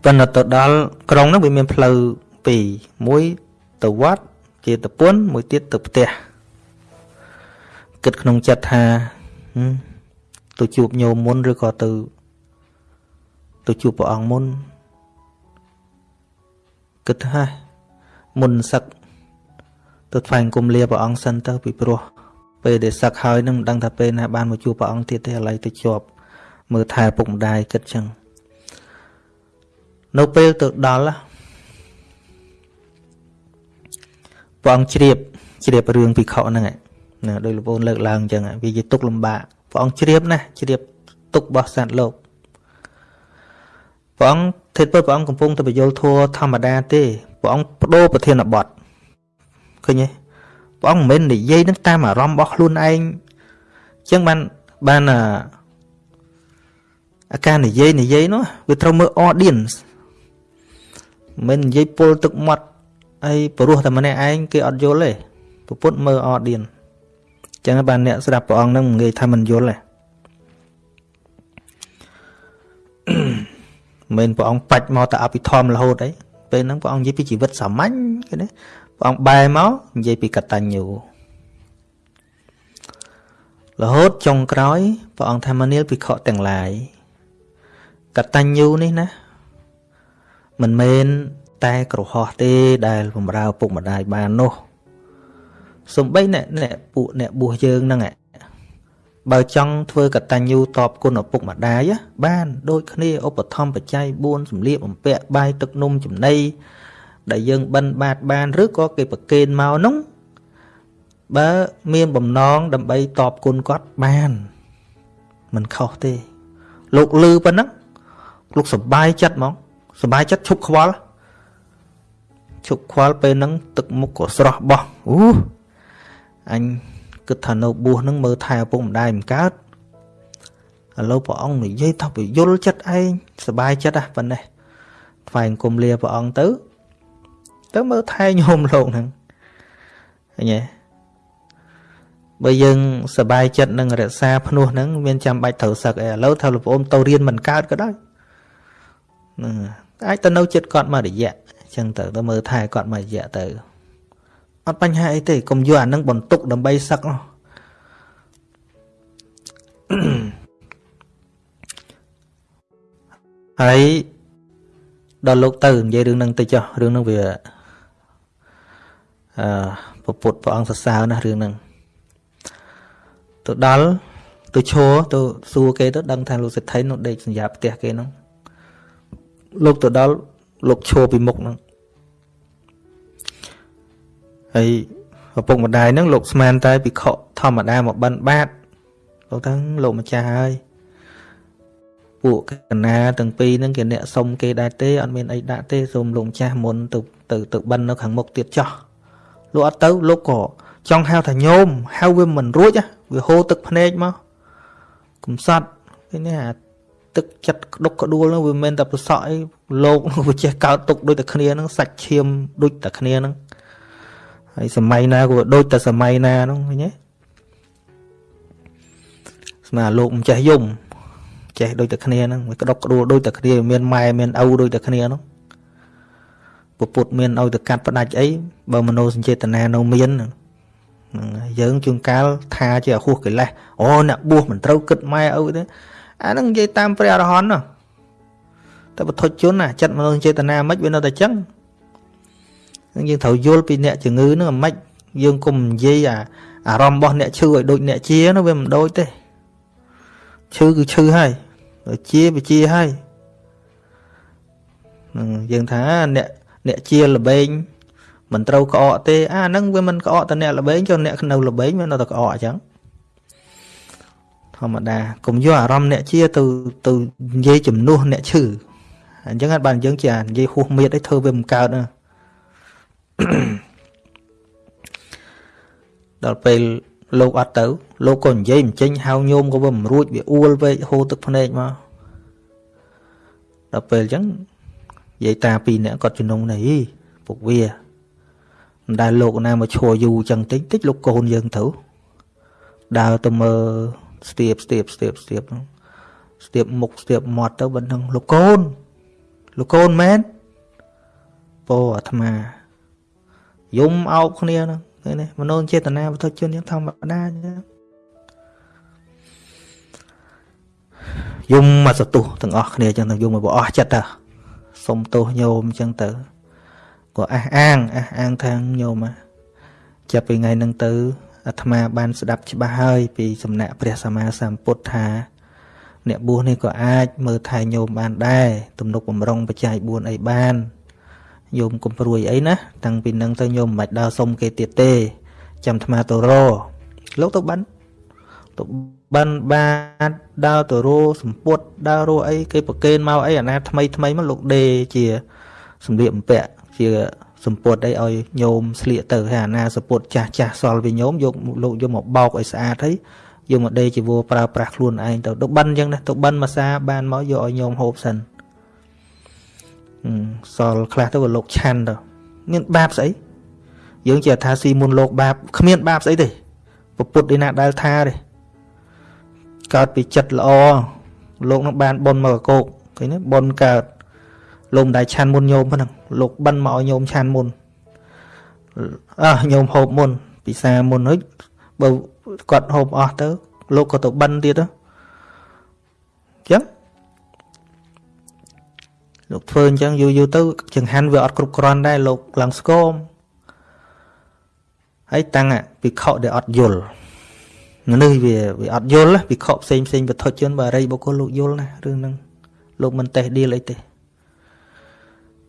ប៉ុន្តែទៅដល់ក្រុងហ្នឹងវាមានផ្លូវពីរមួយទៅវត្តជាតពុនមួយទៀតទៅផ្ទះគិតក្នុងចិត្តថាទៅជួបញោមមុនឬក៏ទៅ ទៅជួបព្រះអង្គមុនគិតថាមុនសឹកទៅថ្វាយគុំលាព្រះអង្គសិនទៅពីព្រោះពេលដែលសឹកហើយនឹងមិនដឹងថាពេលណាបានមកជួបព្រះអង្គទៀតទេឥឡូវទៅជាប់មើលថែពុកម្ដាយគិតចឹងនៅពេលទៅដល់ព្រះអង្គជ្រាបជ្រាបរឿងពិខុហ្នឹងណាដោយលោកប្អូនលើកឡើងអញ្ចឹងវាជាទុកលំបាកព្រះអង្គជ្រាបណាជ្រាបទុករបស់សត្វលោក ព្រះអង្គធិតព្រះអង្គកំពុងតែបញ្យលធัวធម្មតាទេព្រះអង្គបដូរប្រធានបទឃើញទេព្រះអង្គមិនមែននិយាយនឹងតាមអារម្មណ៍របស់ខ្លួនឯងអញ្ចឹងបានបានអាការនិយាយនិយាយនោះវាត្រូវមើល audience មិននិយាយពុលទឹកមាត់អីព្រោះតែម្នាក់ឯងគេអត់យល់ទេប្រពុតមើល audience អញ្ចឹងបានអ្នកស្ដាប់ព្រះអង្គនឹងមិនងាយថាមិនយល់ទេ មិនព្រះអង្គបាច់មកតែអភិធម្មរហូតអីពេលហ្នឹងព្រះអង្គនិយាយពីជីវិតសាមញ្ញគេណាព្រះអង្គបែរមកនិយាយពីកតញ្ញូរហូតចុងក្រោយព្រះអង្គថាមនាលភិក្ខុទាំងឡាយកតញ្ញូនេះណាមិនមែនតែក្រហោះទេដែលបំរើពុកម្ដាយបាននោះសំបីអ្នកអ្នកពួកអ្នកបួសយើងហ្នឹង បើចង់ធ្វើកតញ្ញូតបគុណឪពុកម្ដាយបានដូចគ្នាឧបត្ថម្ភបច្ច័យ4សម្លៀកបំពាក់បាយទឹកនំចំណីដែលយើងបិណ្ឌបាតបានឬក៏គេប្រគេនមកនោះបើមានបំណងដើម្បីតបគុណគាត់បានមិនខុសទេ លោកលឺប៉ុណ្ណឹងលោកសប្បាយចិត្តហ្មងសប្បាយចិត្តឈប់ខ្វល់ឈប់ខ្វល់ពេលហ្នឹងទឹកមុខក៏ស្រស់បោះអូអញ គិតថានៅបួសនឹងមើលថែឪពុកម្ដាយមិនកើតឥឡូវព្រះអង្គនិយាយថាពយល់ចិត្តឯងសบายចិត្តហ่ะប៉ុណ្ណេះថ្វាយអង្គមលាព្រះអង្គទៅទៅមើលថែញោមលោកហ្នឹងឃើញទេបើយើងសบายចិត្តនឹងរក្សាភ្នោះហ្នឹងមានចាំបាច់ត្រូវសឹកអីឥឡូវថាលោកប្អូនទៅរៀនមិនកើតក៏ដោយហ្នឹងអាចទៅនៅចិត្តគាត់មករយៈអញ្ចឹងទៅទៅមើលថែគាត់មករយៈទៅ អត់បញ្ហាអីទេកុំយកអានឹងបន្ទុកដើម្បីសឹកនោះហើយដល់លោកទៅនិយាយរឿងហ្នឹងទៅចុះរឿងហ្នឹងវាអឺពុទ្ធព្រះអង្គសរសើរណាស់រឿងហ្នឹងទៅដល់ទៅឈរទៅសួរគេទៅដឹងថាលោកសេដ្ឋីនោះដេកសញ្ញាផ្ទះគេហ្នឹងលោកទៅដល់លោកឈរពីមុខហ្នឹង ហើយឪពុកម្ដាយហ្នឹងលោកស្មានតែពិខុធម្មតាមកបិណ្ឌបាតលោកថាលោកម្ចាស់ហើយពួកកណាទាំងពីរហ្នឹងគេអ្នកសុំគេដែរទេអត់មានអីដាក់ទេសូមលោកម្ចាស់មុនទៅទៅទៅបិណ្ឌនៅខាងមុខទៀតចោះលោកអត់ទៅលោកក៏ចង់ហៅថាញោមហៅវាមិនរួចវាហូរទឹកភ្នែកមកកំសត់ឃើញទេអាទឹកចិត្តក្តុកក្តួលហ្នឹងវាមិនមែនតែប្រសក់អីលោកវាចេះកើតទុកដូចតែគ្នាហ្នឹងសាច់ឈាមដូចតែគ្នាហ្នឹង ហើយសម័យណាក៏ដូចតែសម័យណាហ្នឹងឃើញទេស្មាលោកមិនចេះយំចេះដូចតែគ្នាហ្នឹងវាក្តុកក្តួលដូចតែគ្នាមានម៉ែមានឪដូចតែគ្នាហ្នឹងពពុទ្ធមានឲ្យទៅកាត់ផ្ដាច់អីបើមโนសញ្ចេតនានៅមានហ្នឹងយើងជួនកាលថាជាអហួសកិលេសអូអ្នកបួសមិនត្រូវគិតម៉ែឪទេអាហ្នឹងនិយាយតាមព្រះអរហន្តណាតែបទុជនណាចិត្តមនោចេតនាមិនវានៅតែចឹង យើងត្រូវយល់ពីអ្នកជំងឺហ្នឹងមិនយើងគុំនិយាយអាអារម្មណ៍របស់អ្នកឈឺឲ្យដូចអ្នកជានោះវាមិនដូចទេឈឺគឺឈឺហើយជាវាជាហើយនឹងយើងថាអ្នកអ្នកជាល្បែងមិនត្រូវក្អកទេអាហ្នឹងវាមិនក្អកតែអ្នកល្បែងចុះអ្នកនៅល្បែងវានៅតែក្អកអញ្ចឹងធម្មតាកុំយកអារម្មណ៍អ្នកជាទៅទៅនិយាយជំនួសអ្នកឈឺអញ្ចឹងអត់បានយើងជានិយាយហួសមៀតឲ្យធ្វើវាមិនកើតណា ដល់ពេលលោកអត់ទៅ លោកក៏និយាយមិនចេញហៅញោមក៏វាមិនរួចវាអួលវែកហូរទឹកភ្នែកមកដល់ពេលអញ្ចឹងនិយាយតាពីរនាក់គាត់ជំនុំនេះពុកវាមិនដែលលោកណាមកឈរយូរចឹងតិចតិចលោកកូនយើងទៅដើរទៅមើលស្ទាបស្ទាបស្ទាបស្ទាបស្ទាបមុខស្ទាបមាត់ទៅបណ្ដឹងលោកកូនលោកកូនមែនពោអាត្មា យំអោបគ្នាហ្នឹងឃើញទេមនោចេតនាវត្ថុជនយ៉ាងធម្មតាអញ្ចឹងយំមកសទុះទាំងអស់គ្នាអញ្ចឹងទៅយំមកអស់ចិត្តទៅសុំទោសញោមអញ្ចឹងទៅក៏អះអាងអះអាងថាញោមចាប់ពីថ្ងៃហ្នឹងទៅអាត្មាបានស្ដាប់ច្បាស់ហើយពីសំណាក់ព្រះសម្មាសម្ពុទ្ធថាអ្នកបួសនេះក៏អាចមើលថែញោមបានដែរទំនុកបំរុងបច្ច័យ4អីបាន ញោមកុំព្រួយអីណាតាំងពីនឹងទៅញោមមិនបាច់ដើរសុំគេទៀតទេ ចាំអាត្មាទៅរលោកទៅបានទៅបានបានដើរទៅរសម្ពុតដើររអីគេប្រកេនមកអីអាណាថ្មីថ្មីមកលោកដេជាសម្លៀកបំពាក់ជាសម្ពុតអីឲ្យញោមស្លៀកទៅហើយអាណាសម្ពុតចាស់ចាស់សល់វិញញោមយកលោកយកមកបោកឲ្យស្អាតហើយយកមកដេជីវរប្រើប្រាស់ខ្លួនឯងទៅទៅបិណ្ឌអញ្ចឹងណាទៅបិណ្ឌមួយសាបានមកយកឲ្យញោមហូបសិន សល់ខ្លះទៅក៏លោកឆាន់ទៅមានបាបស្អីយើងជាថាស៊ីមុនលោកបាបគ្មានបាបស្អីទេពុទ្ធឯណាដែលថាទេកើតពីចិត្តល្អលោកនឹងបានបុណ្យមកកោកឃើញទេបុណ្យកើតលោកម្ដាយឆាន់មុនញោមហ្នឹងលោកបិណ្ឌមកឲ្យញោមឆាន់មុនអះញោមហូបមុន ពិសាមុនហើយបើគាត់ហូបអស់ទៅ លោកក៏ទៅបិណ្ឌទៀតទៅអញ្ចឹង លោកធ្វើអញ្ចឹងយូរយូរទៅចង្ហាន់វាអត់គ្រប់គ្រាន់ដែរលោកឡើងស្គមហើយតាំងពិខុដែលអត់យល់នេះវាវាអត់យល់ពិខុផ្សេងផ្សេងវត្ថុជនបារីបុគ្គលលោកយល់ណារឿងហ្នឹងលោកមិនតេះឌីលអីទេ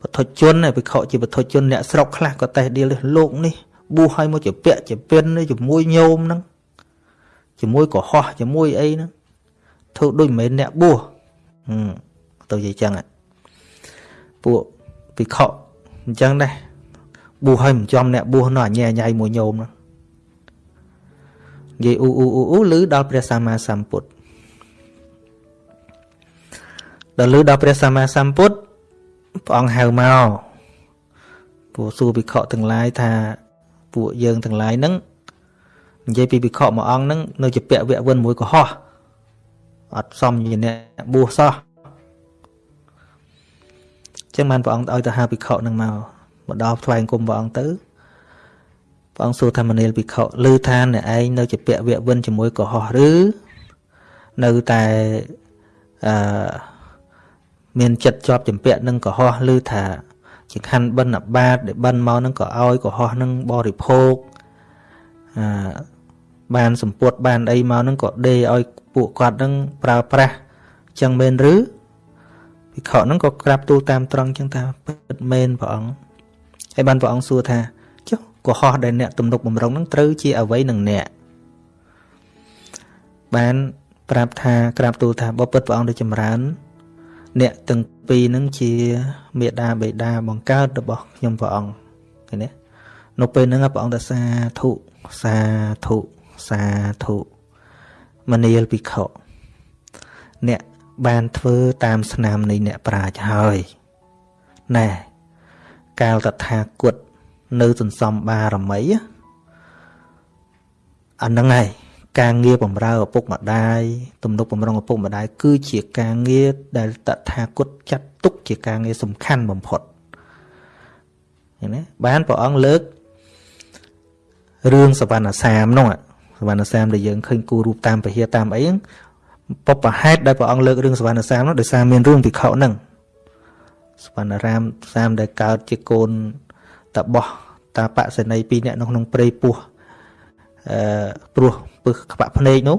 វត្ថុជនពិខុជាវត្ថុជនអ្នកស្រុកខ្លះក៏តេះឌីលលោកនេះបួសឲ្យមកជាពាក់ជាពិនជាមួយញោមហ្នឹងជាមួយកុហកជាមួយអីហ្នឹងធ្វើដូចមិនមែនអ្នកបួសទៅនិយាយចឹង ពួកពិខុអញ្ចឹងដែរបួសឲ្យមិនចំអ្នកបួសនោះអញញ៉ៃមួយញោមហ្នឹងនិយាយអ៊ូអ៊ូអ៊ូអ៊ូឮដល់ព្រះសម្មាសម្ពុទ្ធដល់ឮដល់ព្រះសម្មាសម្ពុទ្ធព្រះអង្គហៅមកពួកសួរភិក្ខុទាំងឡាយថាពួកយើងទាំងឡាយហ្នឹងនិយាយពីភិក្ខុមួយអង្គហ្នឹងនៅជាពាក់វៈវិនមួយកុហកអត់សមជាអ្នកបួសសោះ ចឹងបានព្រះអង្គឲ្យទៅហៅភិក្ខុហ្នឹងមកមកដល់ថ្វាយគុំព្រះអង្គទៅព្រះអង្គសួរថាមនាលភិក្ខុឮថាអ្នកឯងនៅជាពាក់វៈវិនជាមួយកុហកឬនៅតែអឺមានចិត្តជាប់ចម្ពាក់នឹងកុហកឬថាជាខណ្ឌបិណ្ឌបាតដែលបិណ្ឌមកនឹងក៏ឲ្យកុហកនឹងបរិភោគអឺបានសម្ពុតបានអីមកនឹងក៏ដេឲ្យពួកគាត់នឹងប្រើប្រាស់ចឹងមែនឬ ភិក្ខុនឹងក៏ក្រាបទូលតាមត្រង់ចឹងថាពិតមែនព្រះអង្គហើយបានព្រះអង្គសួរថាចុះកុហកដែលអ្នកទំនុកបំរុងនឹងត្រូវជាអ្វីនឹងអ្នកបានប្រាប់ថាក្រាបទូលថាបើពិតព្រះអង្គដូចចម្រើន អ្នកទាំងពីរនឹងជាមេដាបេដាបង្កើតរបស់ខ្ញុំព្រះអង្គឃើញទេនៅពេលហ្នឹងព្រះអង្គទៅសាធុសាធុសាធុមនាលភិក្ខុអ្នក បានធ្វើតាមស្នាមនៃអ្នកប្រាជ្ញហើយណែកាលតថាគតនៅសន្សំបារមីអាហ្នឹងហើយការងារបំរើឪពុកម្ដាយទំនុកបំរុងឪពុកម្ដាយគឺជាការងារដែលតថាគតចាត់ទុកជាការងារសំខាន់បំផុតឃើញទេបានព្រះអង្គលើករឿងសវណ្ណសាមនោះសវណ្ណសាមដែលយើងឃើញគូរូបតាមពហិតាមអីហ្នឹង បបហេតុដែលព្រះអង្គលើករឿងសវណ្ណសាមនោះដោយសារមានរឿងភិក្ខុហ្នឹងសវណ្ណរាមសាមដែលកើតជាកូនតបោះតាបសេនីពីរនាក់នៅក្នុងព្រៃពោះអឺព្រោះពឹសក្បាក់ភ្នែកនោះ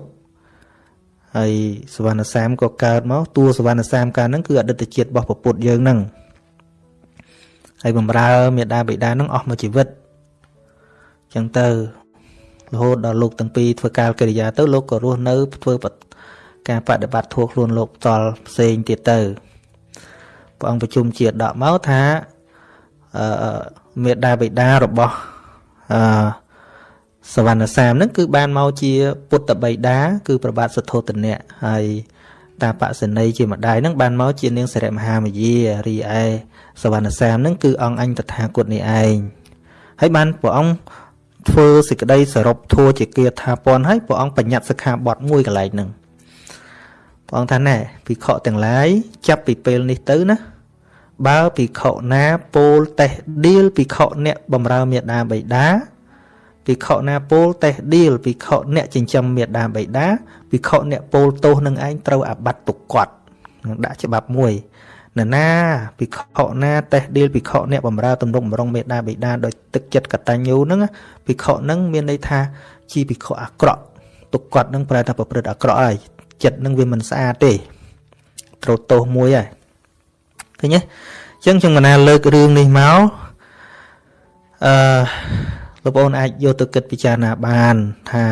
ហើយសវណ្ណសាមក៏កើតមកតួសវណ្ណសាមកាលហ្នឹងគឺអតីតជាតិរបស់ពពុទ្ធយើងហ្នឹងហើយបំរើមេដាបិតាហ្នឹងអស់មួយជីវិតអញ្ចឹងទៅរហូតដល់លោកទាំងពីរធ្វើការកិរិយាទៅលោកក៏រស់នៅធ្វើ ការបដិបត្តិធัวខ្លួនលោកតល់ផ្សេងទៀតទៅព្រះអង្គប្រជុំជាតិដកមកថាអឺមេដាបិតារបស់អឺសវណ្ណសាមហ្នឹងគឺបានមកជាពុទ្ធបិតាគឺប្របាទសទ្ធោទនៈហើយតាបសនីជាម្ដាយហ្នឹងបានមកជានាងសិរិមហាមយារីឯសវណ្ណសាមហ្នឹងគឺអង្គអញតថាគតនេះឯងហើយបានព្រះអង្គធ្វើសេចក្តីសរុបធัวជាគាថាពន់ហើយព្រះអង្គបញ្ញត្តិសិក្ខាបទមួយកន្លែងហ្នឹង ព្រះអង្គថាណែភិក្ខុទាំងឡាយចាប់ពីពេលនេះទៅណាបើភិក្ខុណាពោលតេះដៀលភិក្ខុអ្នកបំរើមេដាបៃតាភិក្ខុណាពោលតេះដៀលភិក្ខុអ្នកចិញ្ចឹមមេដាបៃតាភិក្ខុអ្នកពោលទោសនឹងឯងត្រូវអាបត្តិទុកគាត់នឹងដាក់ច្បាប់មួយនរណាភិក្ខុណាតេះដៀលភិក្ខុអ្នកបំរើទំនុកបំរុងមេដាបៃតាដោយទឹកចិត្តកតញ្ញូហ្នឹងភិក្ខុហ្នឹងមានន័យថាជាភិក្ខុអាក្រក់ទុកគាត់ហ្នឹងប្រែថាប្រព្រឹត្តអាក្រក់ហើយ ចិត្តហ្នឹងវាមិនស្អាតទេត្រូវទោសមួយហើយឃើញទេអញ្ចឹងខ្ញុំកណាលើករឿងនេះមកអឺលោកប្អូនអាចយកទៅគិតពិចារណាបានថា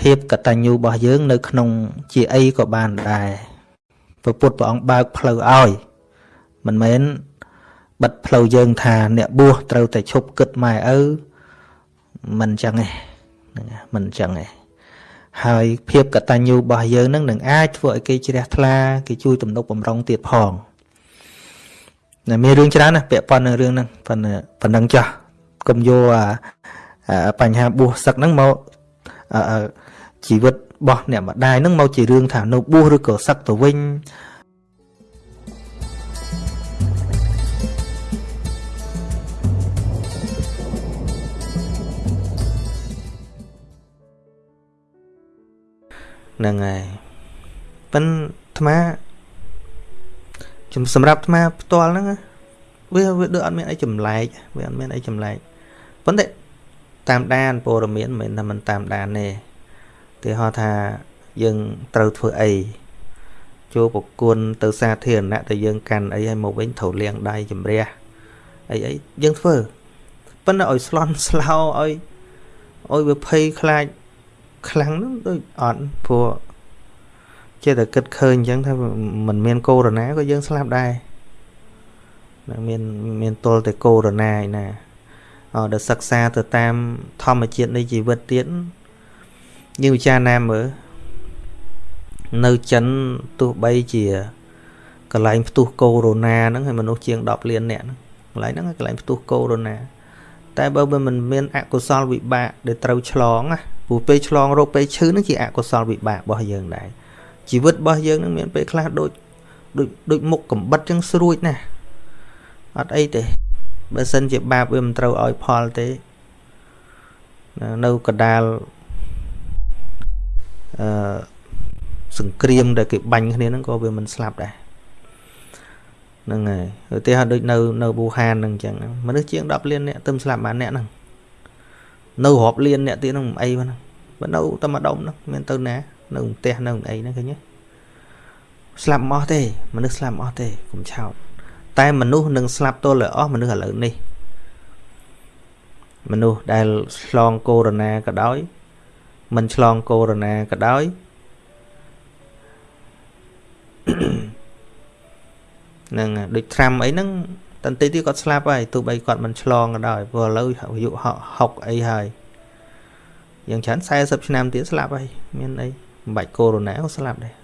ភាពកតញ្ញូរបស់យើង នៅ ក្នុង ជាអីក៏បានដែរព្រះពុទ្ធព្រះអង្គបើកផ្លូវឲ្យមិនមែនបិទផ្លូវយើង ថាអ្នកបួសត្រូវតែឈប់គិតម៉ែឪមិនអញ្ចឹងទេហ្នឹងមិនអញ្ចឹងទេ ហើយភាពកតញ្ញូរបស់យើងនឹងនឹងអាចធ្វើឲ្យគេជ្រះថ្លាគេជួយទំនុកបំរុងទៀតផងតែមានរឿងច្រើនណាស់ពាក់ព័ន្ធនឹងរឿងហ្នឹងប៉ុន្តែប៉ុណ្ណឹងចាស់កុំយកបញ្ហាបួសសឹកហ្នឹងមកជីវិតរបស់អ្នកម្ដាយហ្នឹងមកជារឿងថានៅបួសឬក៏សឹកទៅវិញ ហ្នឹងហើយប៉ិនអាត្មាជំសម្រាប់អាត្មាផ្ទាល់ហ្នឹងវាវាដូចអត់មានអីចម្លែកវាអត់មានអីចម្លែកប៉ុន្តែតាមដានព័ត៌មានមិនមែនថាមិនតាមដានទេគេហៅថាយើងត្រូវធ្វើអីចូលប្រគួនទៅសាធារណៈតែយើងកាន់អីឲ្យមកវិញត្រូវលាងដៃជំរះអីអីយើងធ្វើប៉ុន្តែឲ្យស្លន់ស្លោឲ្យឲ្យវាភ័យខ្លាច ខ្លាំងហ្នឹងដូចអត់ព្រោះចេះតែគិតឃើញអញ្ចឹងថាមិនមានកូវីដក៏យើងស្លាប់ដែរមានមានទល់តែកូវីដឯណាអឺដែលសិក្សាទៅតាមធម្មជាតិនៃជីវិតទៀតយើងពិចារណាមើលនៅចិនទោះបីជាកន្លែងផ្ទុះកូវីដហ្នឹងហើយមនុស្សជាង10លានអ្នកហ្នឹងកន្លែងហ្នឹងកន្លែងផ្ទុះកូវីដតែបើមិនមានអកុសលវិបាកដែលត្រូវឆ្លងណា ព្រោះពេលឆ្លងរោគពេលឈឺហ្នឹងជាអកុសលវិបាករបស់យើងដែរជីវិតរបស់យើងនឹងមានពេលខ្លះដូចដូចដូចមុខកំបិតចឹងស្រួចណាស់អត់អីទេបើសិនជាបាបវាមិនត្រូវឲ្យផលទេនៅកដាលអឺសង្គ្រាមដែលគេបាញ់គ្នាហ្នឹងក៏វាមិនស្លាប់ដែរហ្នឹងហើយឧទាហរណ៍ដូចនៅនៅវូហានហ្នឹងអញ្ចឹងមនុស្សជាង10លានអ្នកទៅស្លាប់បានអ្នកហ្នឹង នៅរាប់លានអ្នកទៀតហ្នឹងមិនអីហ្នឹងបើនៅតែម្ដុំហ្នឹងមានទៅណានៅផ្ទះនៅអីហ្នឹងឃើញទេស្លាប់អស់ទេមនុស្សស្លាប់អស់ទេកុំឆោតតែមនុស្សនឹងស្លាប់ទល់តែអស់មនុស្សឥឡូវនេះមនុស្សដែលឆ្លងកូវីដក៏ដោយមិនឆ្លងកូវីដក៏ដោយនឹងដូចត្រាំអីហ្នឹង តន្តិទីគាត់ស្លាប់ហើយទោះបីគាត់មិនឆ្លងក៏ដោយព្រោះឥឡូវអាយុ60អីហើយយ៉ាងច្រើន40ឆ្នាំទៀតស្លាប់ហើយមានអីមិនបាច់កូវីដក៏ស្លាប់ដែរ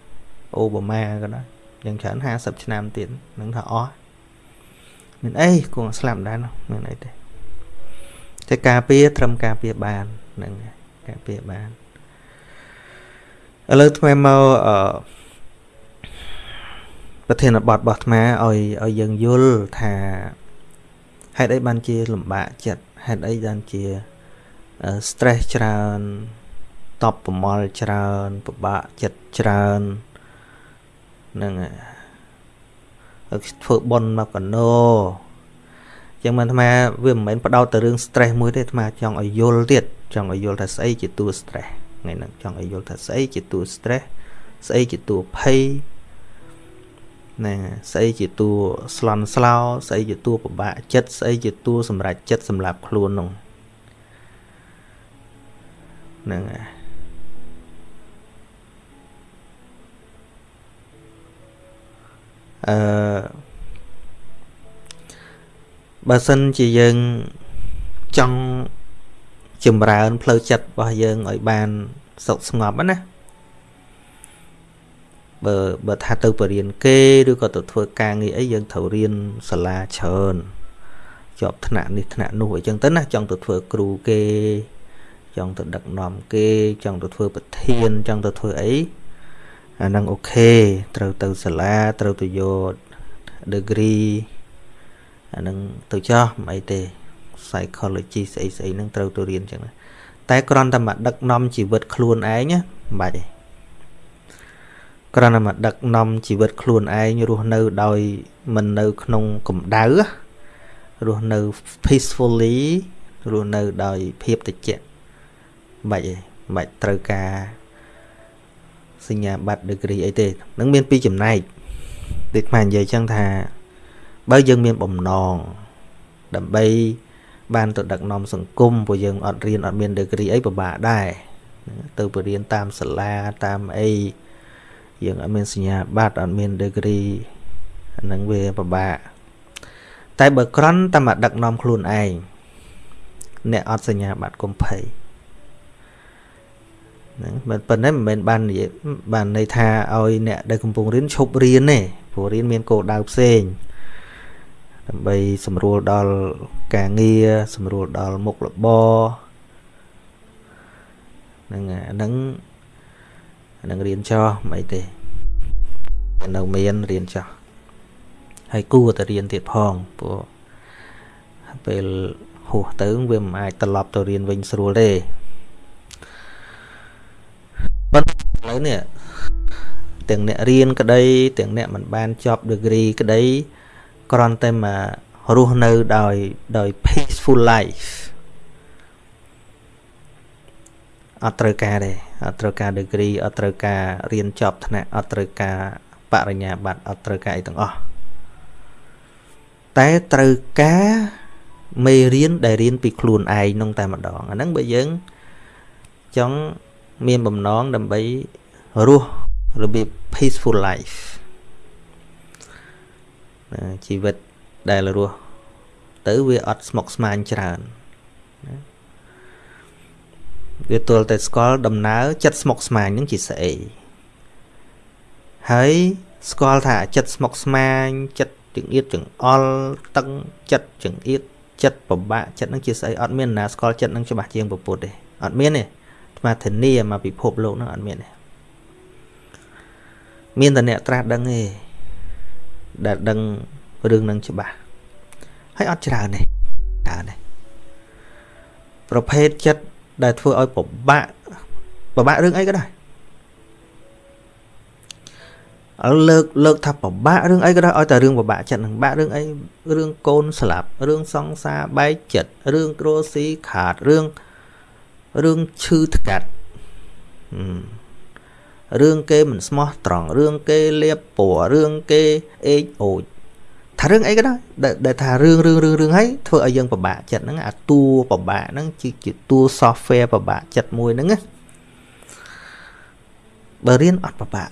អូបាម៉ាក៏ដោយយ៉ាងច្រើន50ឆ្នាំទៀតនឹងថាអស់មានអីគង់ស្លាប់ដែរនោះមានអីទេតែការពារត្រឹមការពារបានហ្នឹងការពារបានឥឡូវថ្មមកអឺ ប្រធានបទរបស់អាត្មាឲ្យឲ្យយើងយល់ថាហេតុអីបានជាលំបាកចិត្តហេតុអីបានជា stress ច្រើនតបប្រមល់ច្រើនពិបាកចិត្តច្រើននឹងធ្វើប៉ុនមកកណោចឹងមិនអាត្មាវាមិនមែនបដោតទៅរឿង stress មួយទេអាត្មាចង់ឲ្យយល់ទៀតចង់ឲ្យយល់ថាស្អីជាតួ stress ថ្ងៃហ្នឹងចង់ឲ្យយល់ថាស្អីជាតួ stress ស្អីជាតួភ័យ ណាស្អីជាតួស្លន់ស្លោស្អីជាតួពិបាកចិត្តស្អីជាតួសម្រាប់ចិត្តសម្រាប់ខ្លួននោះហ្នឹងហើយអឺបើសិនជាយើងចង់ចម្រើនផ្លូវចិត្តរបស់យើងឲ្យបានសុខស្ងប់ណា បើបើថាទៅបរៀនគេឬក៏ទៅធ្វើការងារអីយើងត្រូវរៀនសាលាច្រើនជាប់ថ្នាក់នេះថ្នាក់នោះអីចឹងទៅណាចង់ទៅធ្វើគ្រូគេចង់ទៅដឹកនាំគេចង់ទៅធ្វើប្រធានចង់ទៅធ្វើអីអាហ្នឹងអូខេត្រូវទៅសាលាត្រូវទៅយក degree អាហ្នឹងទៅចោះមិនអីទេ psychology ស្អីស្អីហ្នឹងត្រូវទៅរៀនចឹងតែគ្រាន់តែមកដឹកនាំជីវិតខ្លួនឯងណាមិនបាច់ទេ គ្រាន់តែមកដឹកនាំជីវិតខ្លួនឯងរស់នៅដោយមិននៅក្នុងកម្ដៅរស់នៅ peacefully រស់នៅដោយភាពតិចមិនបាច់ទេមិនបាច់ត្រូវការសញ្ញាបត្រ degree អីទេនឹងមានពីរចំណែកដូចខ្មែរនិយាយចឹងថា បើយើងមានបំណងដើម្បីបានទៅដឹកនាំសង្គមព្រោះយើងអត់រៀនអត់មាន degree អីពិបាកដែរទៅបរៀនតាមសាលាតាមអី យើងអត់មានសញ្ញាបត្រអត់មាន degree អានឹងវាពិបាកតែបើក្រន់តែមកដឹកនាំខ្លួនឯងអ្នកអត់សញ្ញាបត្រកុំភ័យហ្នឹងមិនប៉ុណ្ណេះមិនមែនបាននិយាយបានន័យថាឲ្យអ្នកដែលកំពុងរៀនឈប់រៀនទេព្រោះរៀនមានគោលដៅផ្សេងដើម្បីសម្រួលដល់ការងារសម្រួលដល់មុខរបរហ្នឹងអាហ្នឹង នឹងរៀនចោះមិនអីទេនៅមានរៀនចោះហើយគួរតែរៀនទៀតផងព្រោះពេលហួសទៅវាមិនអាចត្រឡប់ទៅរៀនវិញស្រួលទេប៉ុន្តែឥឡូវនេះទាំងអ្នករៀនក្តី ទាំងអ្នកមិនបានចប់ degree ក្តីគ្រាន់តែមករស់នៅដោយដោយ peaceful life អត់ត្រូវការទេអត់ត្រូវការ degree អត់ត្រូវការរៀនចប់ថ្នាក់អត់ត្រូវការបរិញ្ញាបត្រអត់ត្រូវការអីទាំងអស់តែត្រូវការមេរៀនដែលរៀនពីខ្លួនឯងនោះតែម្ដងអាហ្នឹងបើយើងចង់មានបំណងដើម្បីរស់របៀប peaceful life ជីវិតដែលរស់ទៅវាអត់ស្មុគស្មាញច្រើន វាទល់តែស្គាល់ដំណើរចិត្តស្មុកស្មាញនឹងជាស្អីហើយស្គាល់ថាចិត្តស្មុកស្មាញចិត្តចង្អៀតចង្អល់តឹងចិត្តចង្អៀតចិត្តពិបាកចិត្តនឹងជាស្អីអត់មានណាស្គាល់ចិត្តនឹងច្បាស់ជាងពុទ្ធទេអត់មានទេអាត្មាធានាមកពិភពលោកនឹងអត់មានទេមានតែអ្នកត្រាស់ដឹងទេដែលដឹងរឿងនឹងច្បាស់ហើយអត់ច្រើនទេច្រើនទេប្រភេទចិត្ត ដែលធ្វើឲ្យពិបាកពិបាករឿងអីក៏ដោយឥឡូវលើកលើកថាពិបាករឿងអីក៏ដោយឲ្យតែរឿងពិបាកចិត្តនឹងបាក់រឿងអីរឿងកូនស្លាប់រឿងសង្សារបែកចិត្តរឿងគ្រួស៊ីខាតរឿងរឿងឈឺថ្កាត់រឿងគេមិនស្មោះត្រង់រឿងគេលៀបពណ៌រឿងគេអេកអូច ថារឿងអីក៏ដោយដែលថារឿងរឿងរឿងរឿងហើយធ្វើឲ្យយើងពិបាកចិត្តហ្នឹងអាតួពិបាកហ្នឹងជាតួ software ពិបាកចិត្តមួយហ្នឹងណាបើរៀនអត់ពិបាក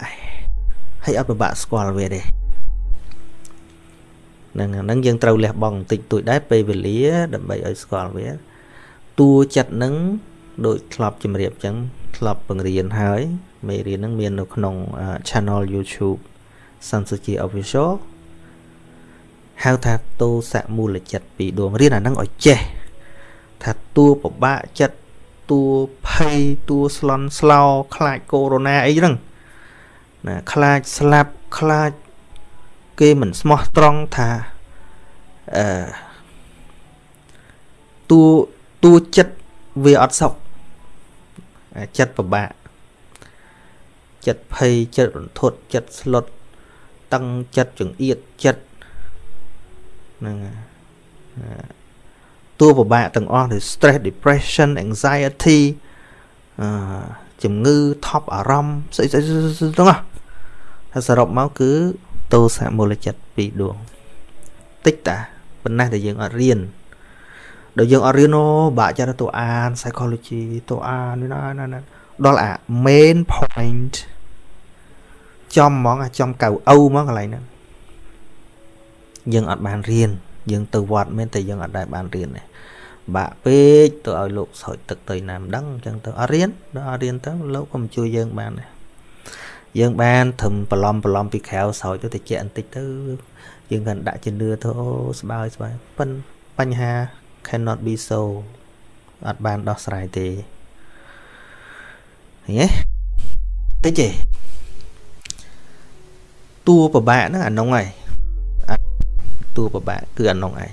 ហើយអត់ពិបាកស្គាល់វាទេហ្នឹងហ្នឹងយើងត្រូវលះបង់បន្តិចតួចដែរពេលវេលា ដើម្បីឲ្យស្គាល់វាតួចិត្តហ្នឹងដូចធ្លាប់ជម្រាបចឹងធ្លាប់បង្រៀនហើយមេរៀនហ្នឹងមាននៅក្នុង channel YouTube Sansuchi Official ហៅថាតោសៈមូលចិត្តពីរដួងរៀនអាហ្នឹងឲ្យចេះថាតួពិបាកចិត្តតួភ័យតួស្លន់ស្លោ ខ្លាចកូវីដអីហ្នឹងណាខ្លាចស្លាប់ខ្លាចគេមិនស្មោះត្រង់ថាអឺតួតួចិត្តវាអត់សុខចិត្តពិបាកចិត្តភ័យចិត្តរន្ធត់ចិត្តស្លុតតឹងចិត្តចង្អៀតចិត្ត ហ្នឹងតួពិបាកទាំងអស់ដូច stress depression anxiety អឺជំងឺថប់អារម្មណ៍ស្អីស្អីទាំងអស់ហើយសរុបមកគឺតោសមូលចិត្តពីរដួងតិចតាប៉ុណ្ណេះដែលយើងអត់រៀនដល់យើងអត់រៀនអូបាក់ចិត្តទៅអាន psychology ទៅអាននេះណាណាដល់អា main point ចំហ្មងអាចំកៅអូហ្មងកន្លែងហ្នឹង យើងអត់បានរៀនយើងទៅវត្តមែនតែយើងអត់ដែលបានរៀនទេបាក់ពេកទៅឲ្យលោកស្រោចទឹកទៅណាមិនដឹងអញ្ចឹងទៅអត់រៀនដល់អត់រៀនទៅលោកក៏មិនជួយយើងបានដែរយើងបានត្រឹមប្រឡំប្រឡំពីក្រៅស្រោចទៅតិចបន្តិចទៅយើងកាន់ដាក់ជំនឿទៅអូស្បើយស្បើយប៉ិនបញ្ហា cannot be so អត់បានដោះស្រាយទេឃើញទេតិចទេតួប្របាក់ហ្នឹងអានោះហើយ តួប្របាក់គឺអានោះឯង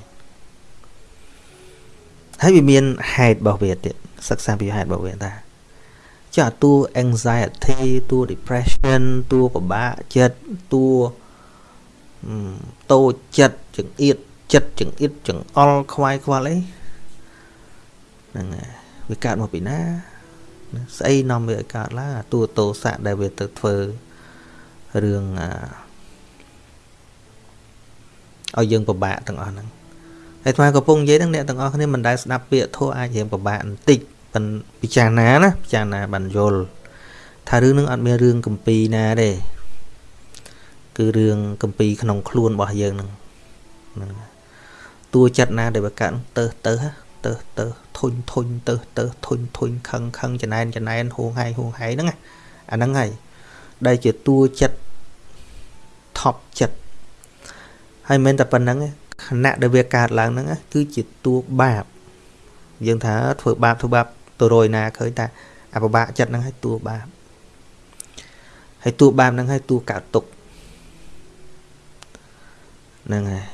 ហើយវាមានហេតុរបស់វាទៀតសិក្សាពីហេតុរបស់វាថាចាតួ anxiety តួ depression តួពិបាកចិត្តតួតូចចិត្តចង្អៀតចិត្តចង្អៀតចង្អល់ខ្វាយខ្វល់អីហ្នឹងវាកើតមកពីណាស្អីនាំវាឲ្យកើតឡើងតួតោសៈដែលវាទៅធ្វើរឿង ឲ្យយើងពិបាកទាំងអស់ហ្នឹងហើយថ្មកំពុងនិយាយហ្នឹងអ្នកទាំងអស់គ្នាមិនដែលស្ដាប់ពាក្យធោះអាចរៀងពិបាកបន្តិចប៉ុន្តែពិចារណាណាពិចារណាបានយល់ថារឿងហ្នឹងអត់មានរឿងកម្ពីណាទេគឺរឿងកម្ពីក្នុងខ្លួនរបស់យើងហ្នឹងហ្នឹងតួចិត្តណាដែលវាកើតទៅទៅទៅទៅធុញធុញទៅទៅធុញធុញខឹងខឹងចំណែនចំណែនហួងហៃហួងហៃហ្នឹងអាហ្នឹងហើយដែលជាតួចិត្តថប់ចិត្ត ហើយមិនតែប៉ុណ្្នឹងខណៈដែលវាកើតឡើងហ្នឹងគឺជាតួបាបយើងថាធ្វើបាបធ្វើបាបទៅរយណាឃើញថាអបបាក់ចិត្តហ្នឹងឲ្យតួបាបហើយតួបាបហ្នឹងឲ្យតួកើតទុកហ្នឹងហើយ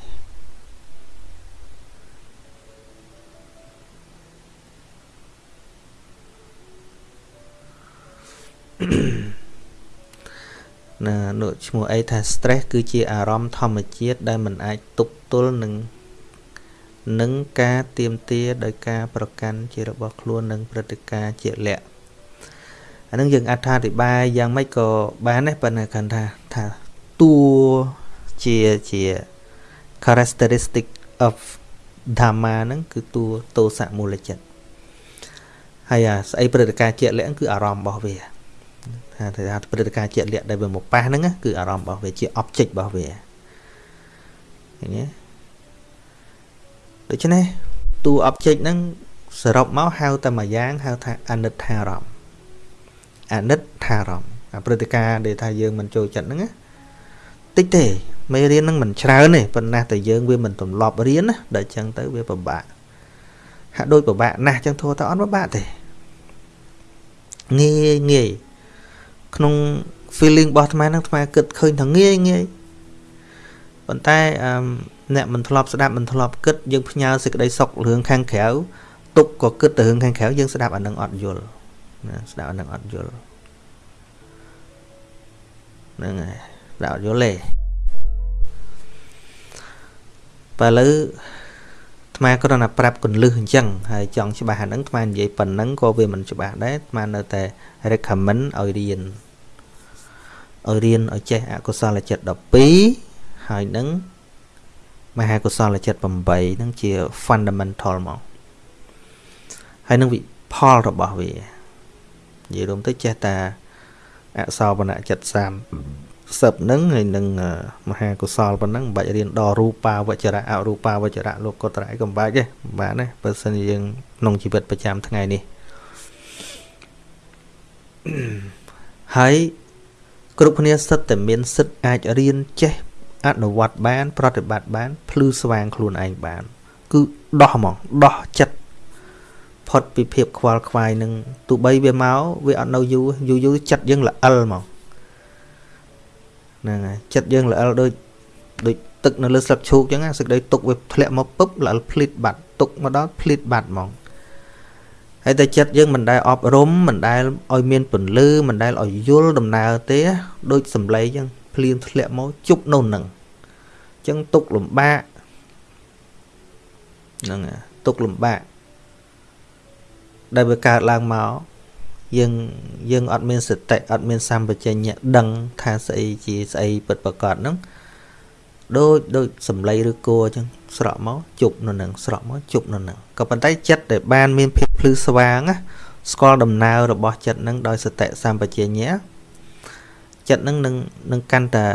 ណានោះឈ្មោះអីថា stress គឺជាអារម្មណ៍ធម្មជាតិដែលមិនអាចទប់ទល់នឹងនឹងការទៀមទាដោយការប្រកាន់ជារបស់ខ្លួននិងព្រឹត្តិការណ៍ជាលក្ខអានឹងយើងអត្ថាធិប្បាយយ៉ាងម៉េចក៏បានដែរប៉ុន្តែគាត់ថាថាតួជាជា characteristic of dhamma ហ្នឹងគឺតួតោសៈមូលចិត្តហើយអាស្អីព្រឹត្តិការណ៍ជាលក្ខគឺអារម្មណ៍របស់វា ថាថាព្រឹត្តិការណ៍ជាក់លាក់ដែលវាមកប៉ះហ្នឹងគឺអារម្មណ៍របស់វាជា object របស់វាឃើញទេដូច្នេះតួ object ហ្នឹងសរុបមកហៅតែមួយយ៉ាងហៅថាអនិច្ចារម្មណ៍អនិច្ចារម្មណ៍អាព្រឹត្តិការណ៍ដែលថាយើងមិនចូលចិត្តហ្នឹងណាតិចទេមេរៀនហ្នឹងមិនច្រើនទេប៉ុន្តែតែយើងវាមិនទម្លាប់រៀនណាដល់អញ្ចឹងទៅវាពិបាកហាក់ដូចពិបាកណាស់អញ្ចឹងធោះតែអត់ពិបាកទេងាយងាយ ក្នុង feeling របស់អាត្មាហ្នឹងអាត្មាគិតឃើញថាងាយងាយប៉ុន្តែអឺអ្នកមិនធ្លាប់ស្ដាប់មិនធ្លាប់គិតយើងផ្ញើសេចក្តីសុខរឿងខាងក្រៅទុកក៏គិតទៅរឿងខាងក្រៅយើងស្ដាប់អានឹងអត់យល់ណាស្ដាប់អានឹងអត់យល់ហ្នឹងហើយស្ដាប់អត់យល់ទេបើឥឡូវថ្មគ្រាន់តែប្រាប់កលឹះអញ្ចឹងហើយចង់ច្បាស់អាហ្នឹងថ្មនិយាយប៉ុណ្ណឹងក៏វាមិនច្បាស់ដែរថ្មនៅតែ recommend ឲ្យរៀន ឲ្យរៀនឲ្យចេះអកុសលចិត្ត12ហើយនឹងមហាកុសលចិត្ត8ហ្នឹងជា fundamental មកហើយនឹងវិផលរបស់វានិយាយរួមទៅចេះតាអសោបនៈចិត្ត30សិបហ្នឹងហើយនឹងមហាកុសលប៉ុណ្ណឹងមិនបាច់រៀនដល់រូបាវចរៈអរូបាវចរៈលោកកតរៈក៏មិនបាច់ទេមិនបានទេបើសិនជាយើងក្នុងជីវិតប្រចាំថ្ងៃនេះហើយ គ្រប់គ្នាសិតតែមានសិទ្ធអាចរៀនចេះអនុវត្តបាន ប្រតិបត្តិបានភ្លឺស្វាងខ្លួនឯងបាន គឺដោះហ្មងដោះចិត្តផុតពីភាពខ្វល់ខ្វាយនឹងទូបីវាមកវាអត់នៅយូរយូរយូរចិត្តយើងល្អិលហ្មងហ្នឹងហើយចិត្តយើងល្អិលដូចដូចទឹកនៅលើស្លឹកឈូកអញ្ចឹងសេចក្តីទុកវាធ្លាក់មកពឹបល្អិលភ្លីតបាត់ទុកមកដល់ភ្លីតបាត់ហ្មង ហើយតែចិត្តយើងមិនដែលអប់រំមិនដែលឲ្យមានពន្លឺមិនដែលឲ្យយល់ដំណើរទេដូចសំឡេងអញ្ចឹងភ្លៀងធ្លាក់មកជប់នៅនឹងអញ្ចឹងទុកលំបាកហ្នឹងទុកលំបាកដែលវាកើតឡើងមកយើងយើងអត់មានសតិអត់មានសម្បជញ្ញៈដឹងថាស្អីជាស្អីពិតប្រកបហ្នឹង ដូចដូចសំឡេងឬគោអញ្ចឹងស្រក់មកជប់នៅនឹងស្រក់មកជប់នៅនឹងក៏ប៉ុន្តែចិត្តដែលបានមានភាពភ្លឺស្វាងណាស្គាល់ដំណើររបស់ចិត្តនឹងដោយសតិសម្បជញ្ញៈចិត្តនឹងនឹងនឹងកាន់តែ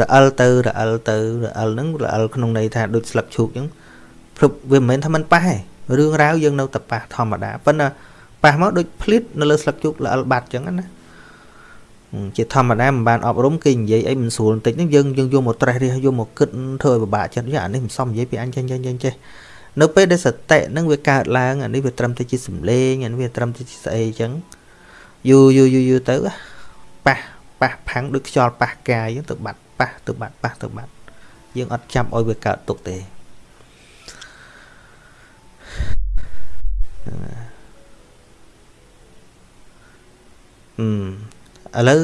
រអិលទៅរអិលទៅរអិលនឹងរអិលក្នុងន័យថាដូចស្លឹកឈូកអញ្ចឹងព្រឹបវាមិនមែនថាมันប៉ះទេរឿងរ៉ាវយើងនៅតែប៉ះធម្មតាប៉ុន្តែប៉ះមកដូចភ្លៀតនៅលើស្លឹកជោគល្អិលបាត់អញ្ចឹងណា ជាធម្មតាមិនបានអប់រំគេនិយាយអីមិនស្រួលបន្តិចហ្នឹងយើងយើងយកមកត្រេះរិះយកមកគិតធ្វើឲ្យពិបាកចិត្តយ៉ាអានេះមិនសមនិយាយពីអញចេះចេះចេះចេះនៅពេលដែលសតិហ្នឹងវាកើតឡើងអានេះវាត្រឹមតែជាសំឡេងអានេះវាត្រឹមតែជាស្អីអញ្ចឹងយូរយូរយូរយូរទៅប៉ះប៉ះផាំងដូចខ្យល់ប៉ះកាយអញ្ចឹងទៅបាត់ប៉ះទៅបាត់ប៉ះទៅបាត់យើងអត់ចាំឲ្យវាកើតទុកទេអឺ ឥឡូវ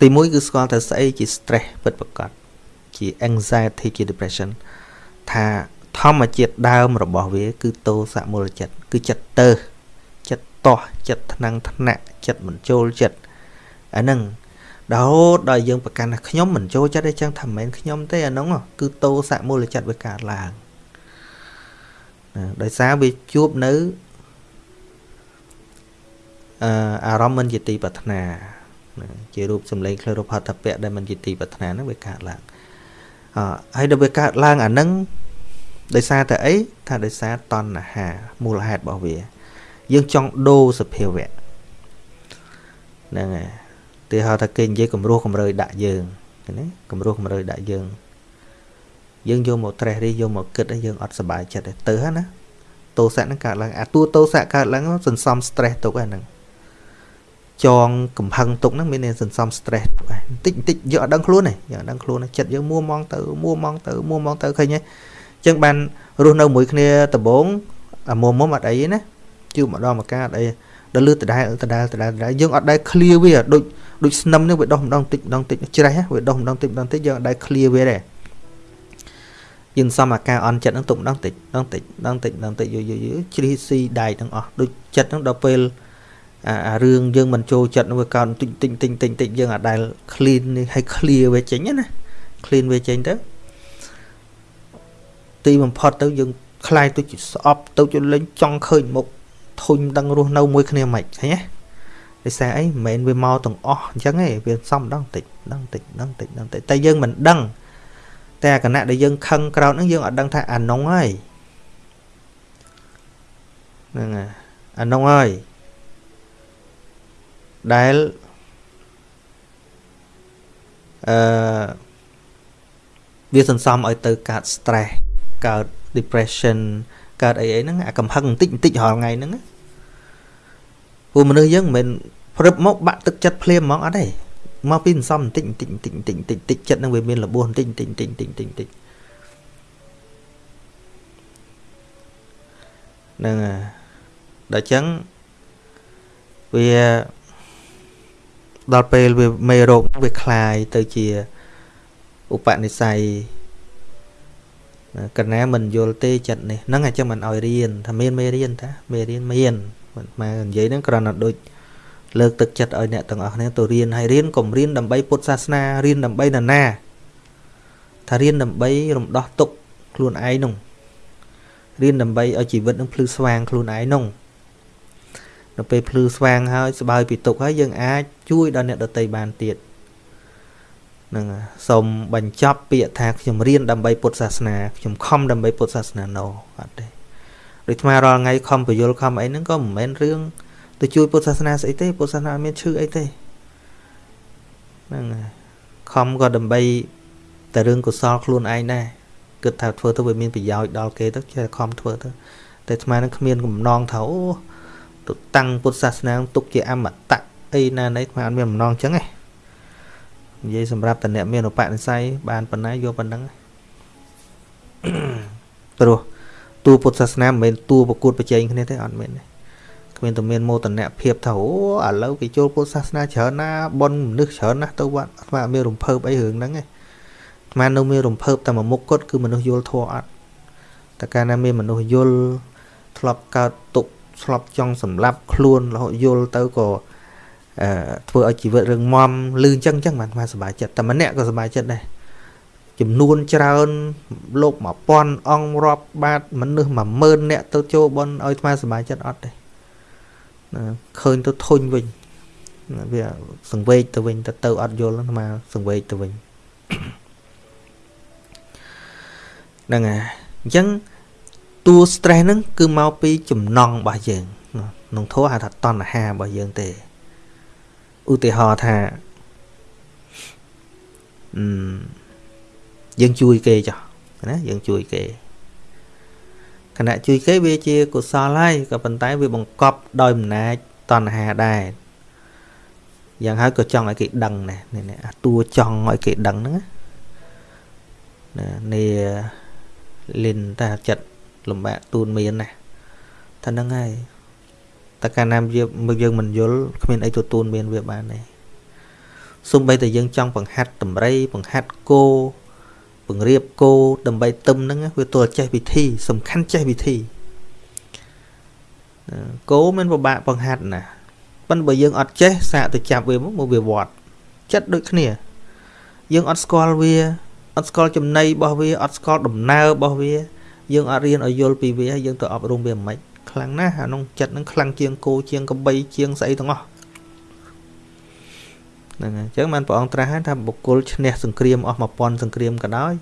ទី1គឺស្គាល់តែស្អីជា stress ពិតប្រាកដជា anxiety ជា depression ថាធម្មជាតិដើមរបស់វា គឺតោសៈមូលចិត្តគឺចិត្តទៅចិត្តតោះចិត្តថ្នាំងថ្នាក់ចិត្តមិនចូលចិត្តអាហ្នឹងរហូតដល់យើងប្រកាន់ថាខ្ញុំមិនចូលចិត្តទេចឹងថាមិនមែនខ្ញុំទេអាហ្នឹងគឺតោសៈមូលចិត្តវាកើតឡើងដោយសារវាជួបនៅ អឺអារម្មណ៍មិនជាទីប្រាថ្នាជារូបសម្លេងក្លរូបហត្ថពៈដែលមិនជាទីប្រាថ្នាហ្នឹងវាកើតឡើងអហើយដល់វាកើតឡើងអាហ្នឹងដោយសារតែអីថាដោយសារតណ្ហាមូលហេតុរបស់វា យើងចង់ដូរសភាវៈហ្នឹងហើយទីហៅថាគេនិយាយគំរោះគំរើយដាក់យើងណាគំរោះគំរើយដាក់យើងយើងយកមកត្រេះរិះយកមកគិតឲ្យយើងអត់សុបាយចិត្តទេទៅហ្នឹងណាតោសៈហ្នឹងកើតឡើងអាតួតោសៈកើតឡើងសន្សំ stress ទុកហ្នឹង ចងកំហឹងទុកហ្នឹងមានសន្សំ stress ទុកហ្នឹងបន្តិចបន្តិចយកអត់ដឹងខ្លួនទេយកអត់ដឹងខ្លួនចិត្តយើងមួម៉ងទៅមួម៉ងទៅមួម៉ងទៅឃើញទេអញ្ចឹងបានរស់នៅមួយគ្នាដំបងអាមុំមុំអត់អីណាជួបម្ដងមកកាអត់អីដល់លឺដដែលដដែលដដែលដដែលយើងអត់ដែល clear វាដូចដូចស្នឹមនេះវាដោះម្ដងតិចម្ដងតិចច្រេះវាដោះម្ដងតិចម្ដងតិចយើងអត់ដែល clear វាទេយើងសំអាការអន់ចិត្តហ្នឹងទុកម្ដងតិចម្ដងតិចម្ដងតិចម្ដងតិចយូរយូរយូរជ្រីស៊ីដែកទាំងអស់ដូចចិត្តហ្នឹងដល់ពេល អារឿងយើងមិនចូលចិត្តនោះវាកើតតិចតិចតិចតិចតិចយើងអាចដែល clean ឲ្យ clear វាចេញណា clean វាចេញទៅទីបំផុតទៅយើងខ្លាយទៅជាស្អប់ទៅជាលេងចង់ឃើញមុខធុញដឹងរស់នៅមួយគ្នាមិនហ៎ដោយសារអីមិនមែនវាមកទាំងអស់អញ្ចឹងទេវាសំដងតិចដឹងតិចដឹងតិចដឹងតិចតែយើងមិនដឹងតែគណៈដែលយើងខឹងក្រោតហ្នឹងយើងអត់ដឹងថាអានុងហើយហ្នឹងអានុងហើយ ដែលអឺវាសន្សំឲ្យទៅកើត stress កើត depression កើតអីអីហ្នឹងអាកំហឹងបន្តិចបន្តិចរាល់ថ្ងៃហ្នឹងពួកមនុស្សយើងមិនមែនព្រឹបមកបាក់ទឹកចិត្តភ្លាមហ្មងអត់ទេមកពីសន្សំបន្តិចបន្តិចបន្តិចបន្តិចបន្តិចបន្តិចចិត្តនឹងវាមានរបួសបន្តិចបន្តិចបន្តិចបន្តិចបន្តិចបន្តិចហ្នឹងហើយដល់ចឹងវា ដល់ពេលវាមេរោគវាคลายទៅជាឧបនិស្ស័យកណាមិនយល់ទេចិត្តនេះហ្នឹងអញ្ចឹងមិនឲ្យរៀនថាមានមេរៀនតាមេរៀនមានមិនមកនិយាយហ្នឹងគ្រាន់តែដូចលើកទឹកចិត្តឲ្យអ្នកទាំងអស់គ្នាទៅរៀនហើយរៀនកុំរៀនដើម្បីពុទ្ធសាសនារៀនដើម្បីនរណាថារៀនដើម្បីរំដោះទុក្ខខ្លួនឯងនោះរៀនដើម្បីឲ្យជីវិតនឹងភ្លឺស្វាងខ្លួនឯងនោះ នៅពេលភ្លឺស្វាងហើយស្បើយពីទុក្ខហើយយើងអាចជួយដល់អ្នកដទៃបានទៀតនឹងសូមបញ្ចប់ពាក្យថាខ្ញុំរៀនដើម្បីពុទ្ធសាសនាខ្ញុំខំដើម្បីពុទ្ធសាសនាណូអត់ទេដូចថ្មរាល់ថ្ងៃខំបយលខំអីហ្នឹងក៏មិនមែនរឿងទៅជួយពុទ្ធសាសនាស្អីទេពុទ្ធសាសនាមានឈឺអីទេហ្នឹងហើយខំក៏ដើម្បីតែរឿងកុសលខ្លួនឯងដែរគិតថាធ្វើទៅវាមានប្រយោជន៍ដល់គេទៅចេះខំធ្វើទៅតែអាត្មានឹងគ្មានកំណងថាអូ ទៅតាំងពុទ្ធសាសនាទុកជាអមតៈអីណាណីអាត្មាអត់មានកំណងចឹងទេនិយាយសម្រាប់តអ្នកមានឧបនិស្ស័យបានប៉ុណ្ណាយកប៉ុណ្ណឹងព្រោះតួពុទ្ធសាសនាមិនមែនតួប្រកួតប្រជែងគ្នាទេអត់មែនទេគ្មានតែមានមោទនភាពថាអូឥឡូវគេចូលពុទ្ធសាសនាច្រើនណាបនមនុស្សច្រើនណាស់ទៅវត្តអាត្មាមានរំភើបអីរឿងហ្នឹងឯងអាត្មានៅមានរំភើបតែមួយមុខគាត់គឺមនុស្សយល់ធម៌អត់តែកាលណាមានមនុស្សយល់ធ្លាប់កើតទុក ធ្លាប់ចង់សម្លាប់ខ្លួនរហូតយល់ទៅក៏អឺធ្វើឲ្យជីវិតរឿងមមលឺអញ្ចឹងអញ្ចឹងបានអាត្មាសប្បាយចិត្តតែម្នាក់ក៏សប្បាយចិត្តដែរចំនួនច្រើនលោក1000អង្គរាប់បាតមនុស្ស10000នាក់ទៅចូលបនឲ្យអាត្មាសប្បាយចិត្តអត់ទេឃើញទៅធុញវិញវាសង្វេកទៅវិញទៅទៅអត់យល់អាត្មាសង្វេកទៅវិញហ្នឹងហើយអញ្ចឹង តួ stress ហ្នឹងគឺមកពីចំណង់របស់យើងក្នុងធម៌ហៅថាតណ្ហារបស់យើងទេឧទាហរណ៍ថាអឺយើងជួយគេចុះណាយើងជួយគេខណៈជួយគេវាជាកុសលហើយក៏ប៉ុន្តែវាបង្កប់ដោយអំណាចតណ្ហាដែរយ៉ាងហើយក៏ចង់ឲ្យគេដឹងដែរនេះអាតួចង់ឲ្យគេដឹងហ្នឹងណានេះលិនតាចិត្ត លំបាកទូនមានណាថាហ្នឹងហើយតែកាលណាយើងយើងមិនយល់គ្មានអីទទួលមានវាបានទេសូម្បីតែយើងចង់បង្ហាត់តម្រៃបង្ហាត់គោបង្រៀបគោដើម្បីទឹមហ្នឹងវាទល់ចេះវិធី សំខាន់ចេះវិធីគោមិនពិបាកបង្ហាត់ណាប៉ុន្តែបើយើងអត់ចេះសាកទៅចាប់វាមកមកវាវត្តចិត្តដូចគ្នា យើងអត់ស្គាល់វាអត់ស្គាល់ចំណៃរបស់វាអត់ស្គាល់ដំណើររបស់វា យើងអត់រៀនឲ្យយល់ពីវាយើងទៅអប់រំវាមិនខ្លាំងណាស់អានោះចិត្តនឹងខ្លាំងជាងគោជាងកបីជាងស្អីទាំងអស់ហ្នឹងហើយអញ្ចឹងបានព្រះអង្គត្រាស់ថាបុគ្គលឈ្នះសង្គ្រាមអស់1000សង្គ្រាមក៏ដោយ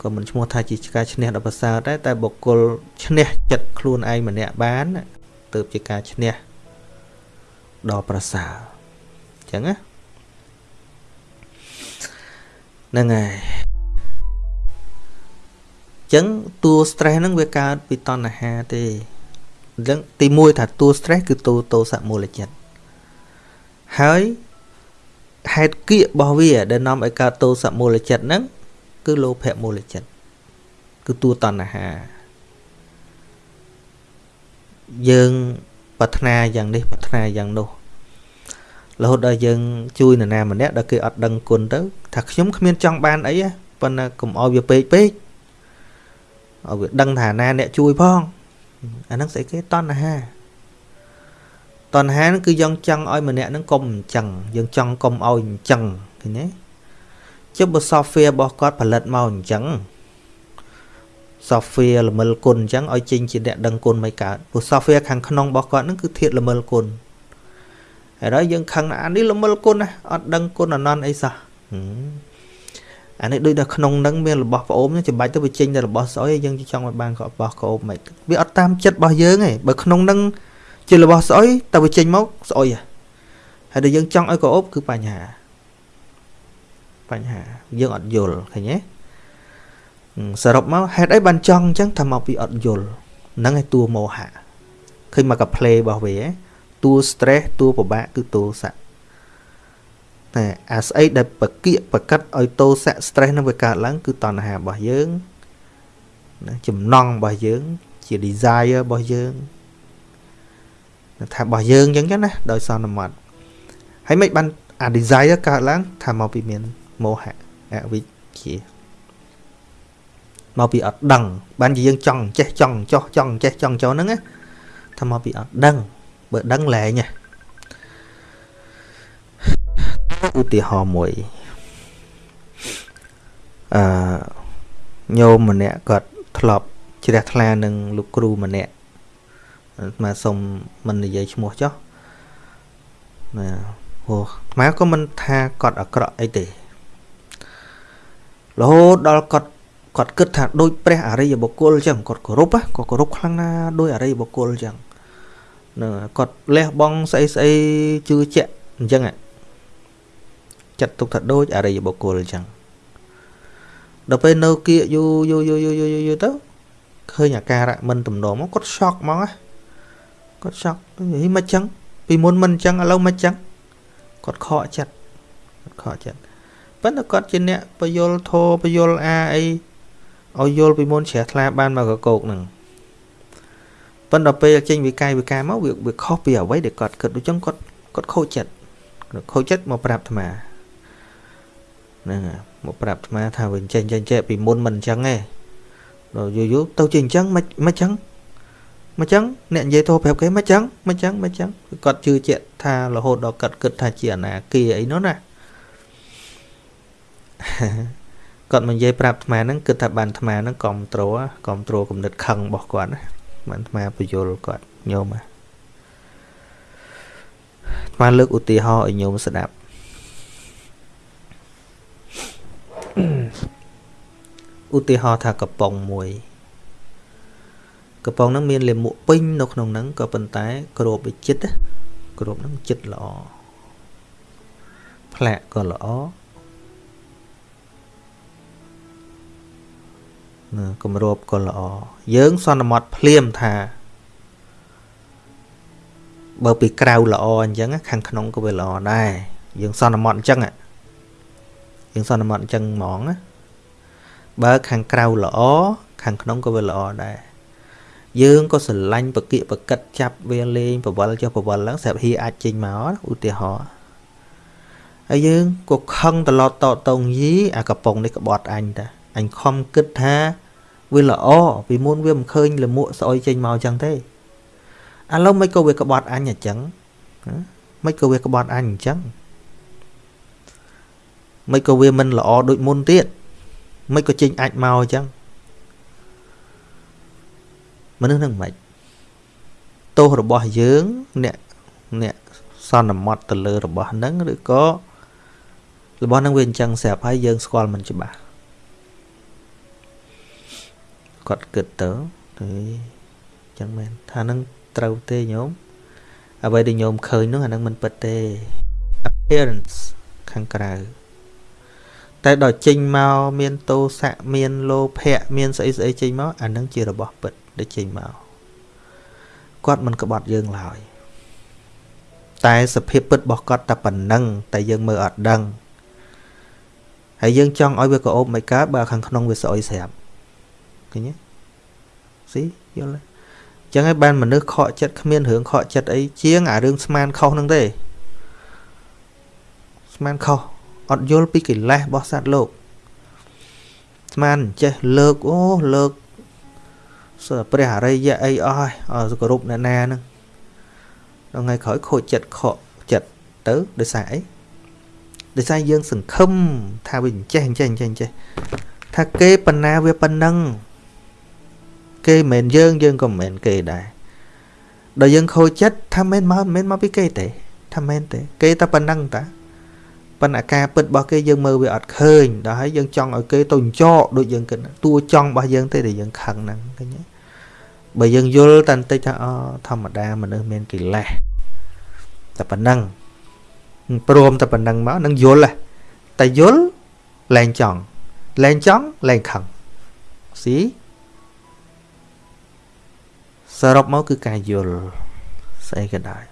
ក៏មិនឈ្មោះថាជាការឈ្នះដ៏ប្រសើរដែរតែបុគ្គលឈ្នះចិត្តខ្លួនឯងម្នាក់បានទើបជាការឈ្នះដ៏ប្រសើរអញ្ចឹងណាហ្នឹងហើយ ចឹងតួ stress ហ្នឹងវាកើតពីតណ្ហាទេអញ្ចឹងទី1ថាតួ stress គឺតួតោសមូលចិត្តហើយហេតុគៀករបស់វា ដែលនាំឲ្យកើតតោសមូលចិត្តហ្នឹងគឺលោភៈមូលចិត្តគឺតួតណ្ហា យើងប្រាថ្នាយ៉ាងនេះប្រាថ្នាយ៉ាងនោះរហូតដល់យើងជួយនរណាម្នាក់ដល់គេអត់ដឹងគុណទៅថាខ្ញុំគ្មានចង់បានអីប៉ុន្តែកុំឲ្យវាពេកពេក ឲ្យវាដឹងថាណាអ្នកជួយផងអាហ្នឹងស្អីគេតណ្ហាតណ្ហាហ្នឹងគឺយើងចង់ឲ្យម្នាក់ហ្នឹងកុំអញ្ចឹងយើងចង់កុំឲ្យអញ្ចឹងឃើញទេចុះបើ software របស់គាត់ផលិតមកអញ្ចឹង software ល្មិលគុណអញ្ចឹងឲ្យចេញជាអ្នកដឹងគុណមិនកើតព្រោះ software ខាងក្នុងរបស់គាត់ហ្នឹងគឺធាតល្មិលគុណហើយដល់យើងខឹងអានេះល្មិលគុណណាអត់ដឹងគុណអនន្តអីសោះ អានេះដូចដល់ក្នុងហ្នឹងមានរបស់ប្អូនចាំបាច់ទៅបញ្ចេញតែរបស់ស្អុយយើងចង់ឲ្យបានរបស់ប្អូនមិនវាអត់តាមចិត្តរបស់យើងទេបើក្នុងហ្នឹងជារបស់ស្អុយតែបញ្ចេញមកស្អុយហើយដែលយើងចង់ឲ្យក្អូបគឺបញ្ហាបញ្ហាយើងអត់យល់ឃើញទេសរុបមកហេតុអីបានចង់អញ្ចឹងថាមកពីអត់យល់ហ្នឹងឯតួមោហៈឃើញមកកា play របស់វាតួ stress តួពិបាកគឺតោសៈតែ អាស្អីដែលបកៀកបកាត់ឲ្យតោសៈ stress នឹងវាកើតឡើង គឺតណ្ហារបស់យើងណាចំណង់របស់យើង ជា desire របស់យើងថារបស់យើងអញ្ចឹងណាដោយសន្មត់ហើយមិនបានអា desire កើតឡើងថាមកពីមានមោហៈអវិជ្ជាមកពីអត់ដឹង បានជាយើងចង់ចេះចង់ចោះចង់ចេះចង់ចោះហ្នឹងណាថាមកពីអត់ដឹងបើដឹងលែងណា ឧទាហរណ៍មួយអឺញោមម្នាក់គាត់ធ្លាប់ជ្រះថ្លានឹងលោកគ្រូម្នាក់មកសុំមិននិយាយឈ្មោះចុះណាអូខ្មែរក៏មិនថាគាត់អាក្រក់អីទេរហូតដល់គាត់គាត់គិតថាដូចព្រះអរិយបុគ្គលអញ្ចឹងគាត់គោរពគាត់គោរពខ្លាំងណាស់ដោយអរិយបុគ្គលអញ្ចឹងនឹងគាត់លះបង់ស្អីស្អីជឿជាក់អញ្ចឹង ចាត់ទុកថាដូចអរិយបុគ្គលអញ្ចឹងដល់ពេលនៅគៀកយូរយូរយូរយូរយូរយូរទៅឃើញអាការៈមិនទំនងមកគាត់ shock ហ្មងគាត់ shock ហីមិនអញ្ចឹងពីមុនមិនអញ្ចឹងឥឡូវមិនអញ្ចឹងគាត់ខកចិត្តគាត់ខកចិត្តប៉ុន្តែគាត់ជាអ្នកបយលធោបយលអាអីឲ្យយល់ពីមុនជ្រះថ្លាបានមកកកោកហ្នឹងប៉ុន្តែពេលចេញវិកាយវិការមកវាវាខុសពីអ្វីដែលគាត់គិតដូចចឹងគាត់គាត់ខូចចិត្តខូចចិត្តមកប្រាប់អាត្មា ហ្នឹងមកប្រាប់អាត្មាថាវិញចេញចេញចេះពីមុនមិនអញ្ចឹងទេដល់យូរយូរទៅជាអញ្ចឹងមិនមិនអញ្ចឹងមិនអញ្ចឹងអ្នកនិយាយទៅប្រាប់គេមិនអញ្ចឹងមិនអញ្ចឹងមិនអញ្ចឹងគាត់ជឿជាក់ថារហូតដល់គាត់គិតថាជាអនាគាអីនោះណាគាត់មកនិយាយប្រាប់អាត្មាហ្នឹងគិតថាបានអាត្មាហ្នឹងគ្រប់ត្រូលគ្រប់ត្រូលគំនិតខឹងរបស់គាត់ណាបានអាត្មាបញ្យលគាត់ញោមអាត្មាលើកឧទាហរណ៍ឲ្យញោមស្ដាប់ ឧទាហរណ៍ថាកំប៉ុងមួយកំប៉ុងហ្នឹងមានលាមកពេញនៅក្នុងហ្នឹងក៏ប៉ុន្តែគ្របវិចិត្តគ្របហ្នឹងចិត្តល្អផ្លាកក៏ល្អគម្របក៏ល្អយើងសន្មត់ភ្លាមថាបើពីក្រៅល្អអញ្ចឹងខាងក្នុងក៏វាល្អដែរយើងសន្មត់អញ្ចឹង យើងសន្មត់អញ្ចឹងហ្មងណាបើខាងក្រៅល្អខាងក្នុងក៏វាល្អដែរយើងក៏ស្រឡាញ់បកិបកិតចាប់វាលេងបវលចុះបវលឡើងស្រាប់ហ៊ីអាចចេញមកឧទាហរណ៍ហើយយើងក៏ខឹងត្រឡប់តតងយីអាកំប៉ុងនេះក្បត់អញតាអញខំគិតថាវាល្អពីមុនវាមិនឃើញលមួកស្អុយចេញមកអញ្ចឹងទេឥឡូវមិនក៏វាក្បត់អញអញ្ចឹងមិនក៏វាក្បត់អញអញ្ចឹង មិនក៏វាមិនល្អដូចមុនទៀតមិនក៏ចេញអាចមកអញ្ចឹងមនុស្សនឹងមិនទោសរបស់យើងអ្នកអ្នកសន្មត់ទៅលើរបស់ហ្នឹងឬក៏របស់ហ្នឹងវាអញ្ចឹងស្រាប់ហើយយើងស្គាល់មិនច្បាស់គាត់គិតទៅទៅចឹងមែនថានឹងត្រូវទេញោមអ្វីដែលញោមឃើញនោះអានឹងមិនពិតទេ appearance ខាងក្រៅ តែដល់ចេញមកមានតោសៈមានលោភៈមានស្អីស្អីចេញមកអានឹងជារបស់ពិតដែលចេញមកគាត់មិនក្បត់យើងឡើយតែសភាពពិតរបស់គាត់តែប៉ុណ្ណឹងតែយើងមើលអត់ដឹងហើយយើងចង់ឲ្យវាក្អូបមិនកើតបើខាងក្នុងវាស្អុយស្រាប់ឃើញទេស៊ីយល់ទេអញ្ចឹងហើយបានមនុស្សខកចិត្តគ្មានរឿងខកចិត្តអីជាងអារឿងស្មានខុសហ្នឹងទេស្មានខុស អត់យល់ពីកិលេសរបស់សត្វលោកស្មានចេះលើកអូលើកសើព្រះអរិយអីអស់ហើយអស់គ្រប់អ្នកណាហ្នឹងដល់ថ្ងៃក្រោយខូចចិត្តខកចិត្តទៅដោយសារអីដោយសារយើងសង្ឃឹមថាវាចេះចេះចេះចេះថាគេប៉ុណ្ណាវាប៉ុណ្ណឹងគេមិនមែនយើងយើងក៏មិនមែនគេដែរដល់យើងខូចចិត្តថាមិនមកមិនមកពីគេទេថាមែនទេ គេតែប៉ុណ្ណឹងតា ប៉ុន្តែការពិតរបស់គេយើងមើលវាអត់ឃើញដល់ហើយយើងចង់ឲ្យគេទៅចោដូចយើងគិតតួចង់របស់យើងទេដែលយើងខឹងហ្នឹងឃើញទេបើយើងយល់តែបន្តិចថាអូធម្មតាមនុស្សមានកិលេសតែប៉ុណ្ណឹងព្រមតែប៉ុណ្ណឹងមកនឹងយល់តែយល់លែងចង់លែងចង់លែងខឹងស៊ីសរុបមកគឺការយល់ស្អីក៏ដោយ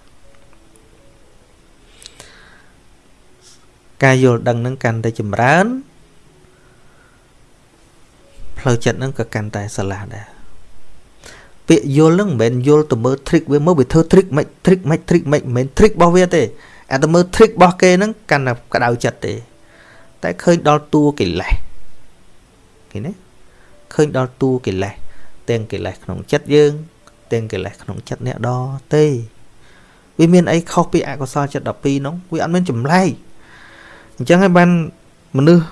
ការយល់ដឹងនឹងកាន់តែចម្រើនផ្លូវចិត្តនឹងក៏កាន់តែស្រឡះដែរពាក្យយល់នឹងមិនមែនយល់ទៅមើល trick វាមើលវាធ្វើ trick មិន trick មិន trick មិនមិនមែន trick របស់វាទេអាទៅមើល trick របស់គេហ្នឹងកាន់តែក្តៅចិត្តទេ តែឃើញដល់តួកិលេសឃើញទេឃើញដល់តួកិលេសទាំងកិលេសក្នុងចិត្តយើងទាំងកិលេសក្នុងចិត្តអ្នកដទេវាមានអីខុសពីអកុសលចិត្ត12នោះវាអត់មានចម្លែក អញ្ចឹងហើយបានមនុស្ស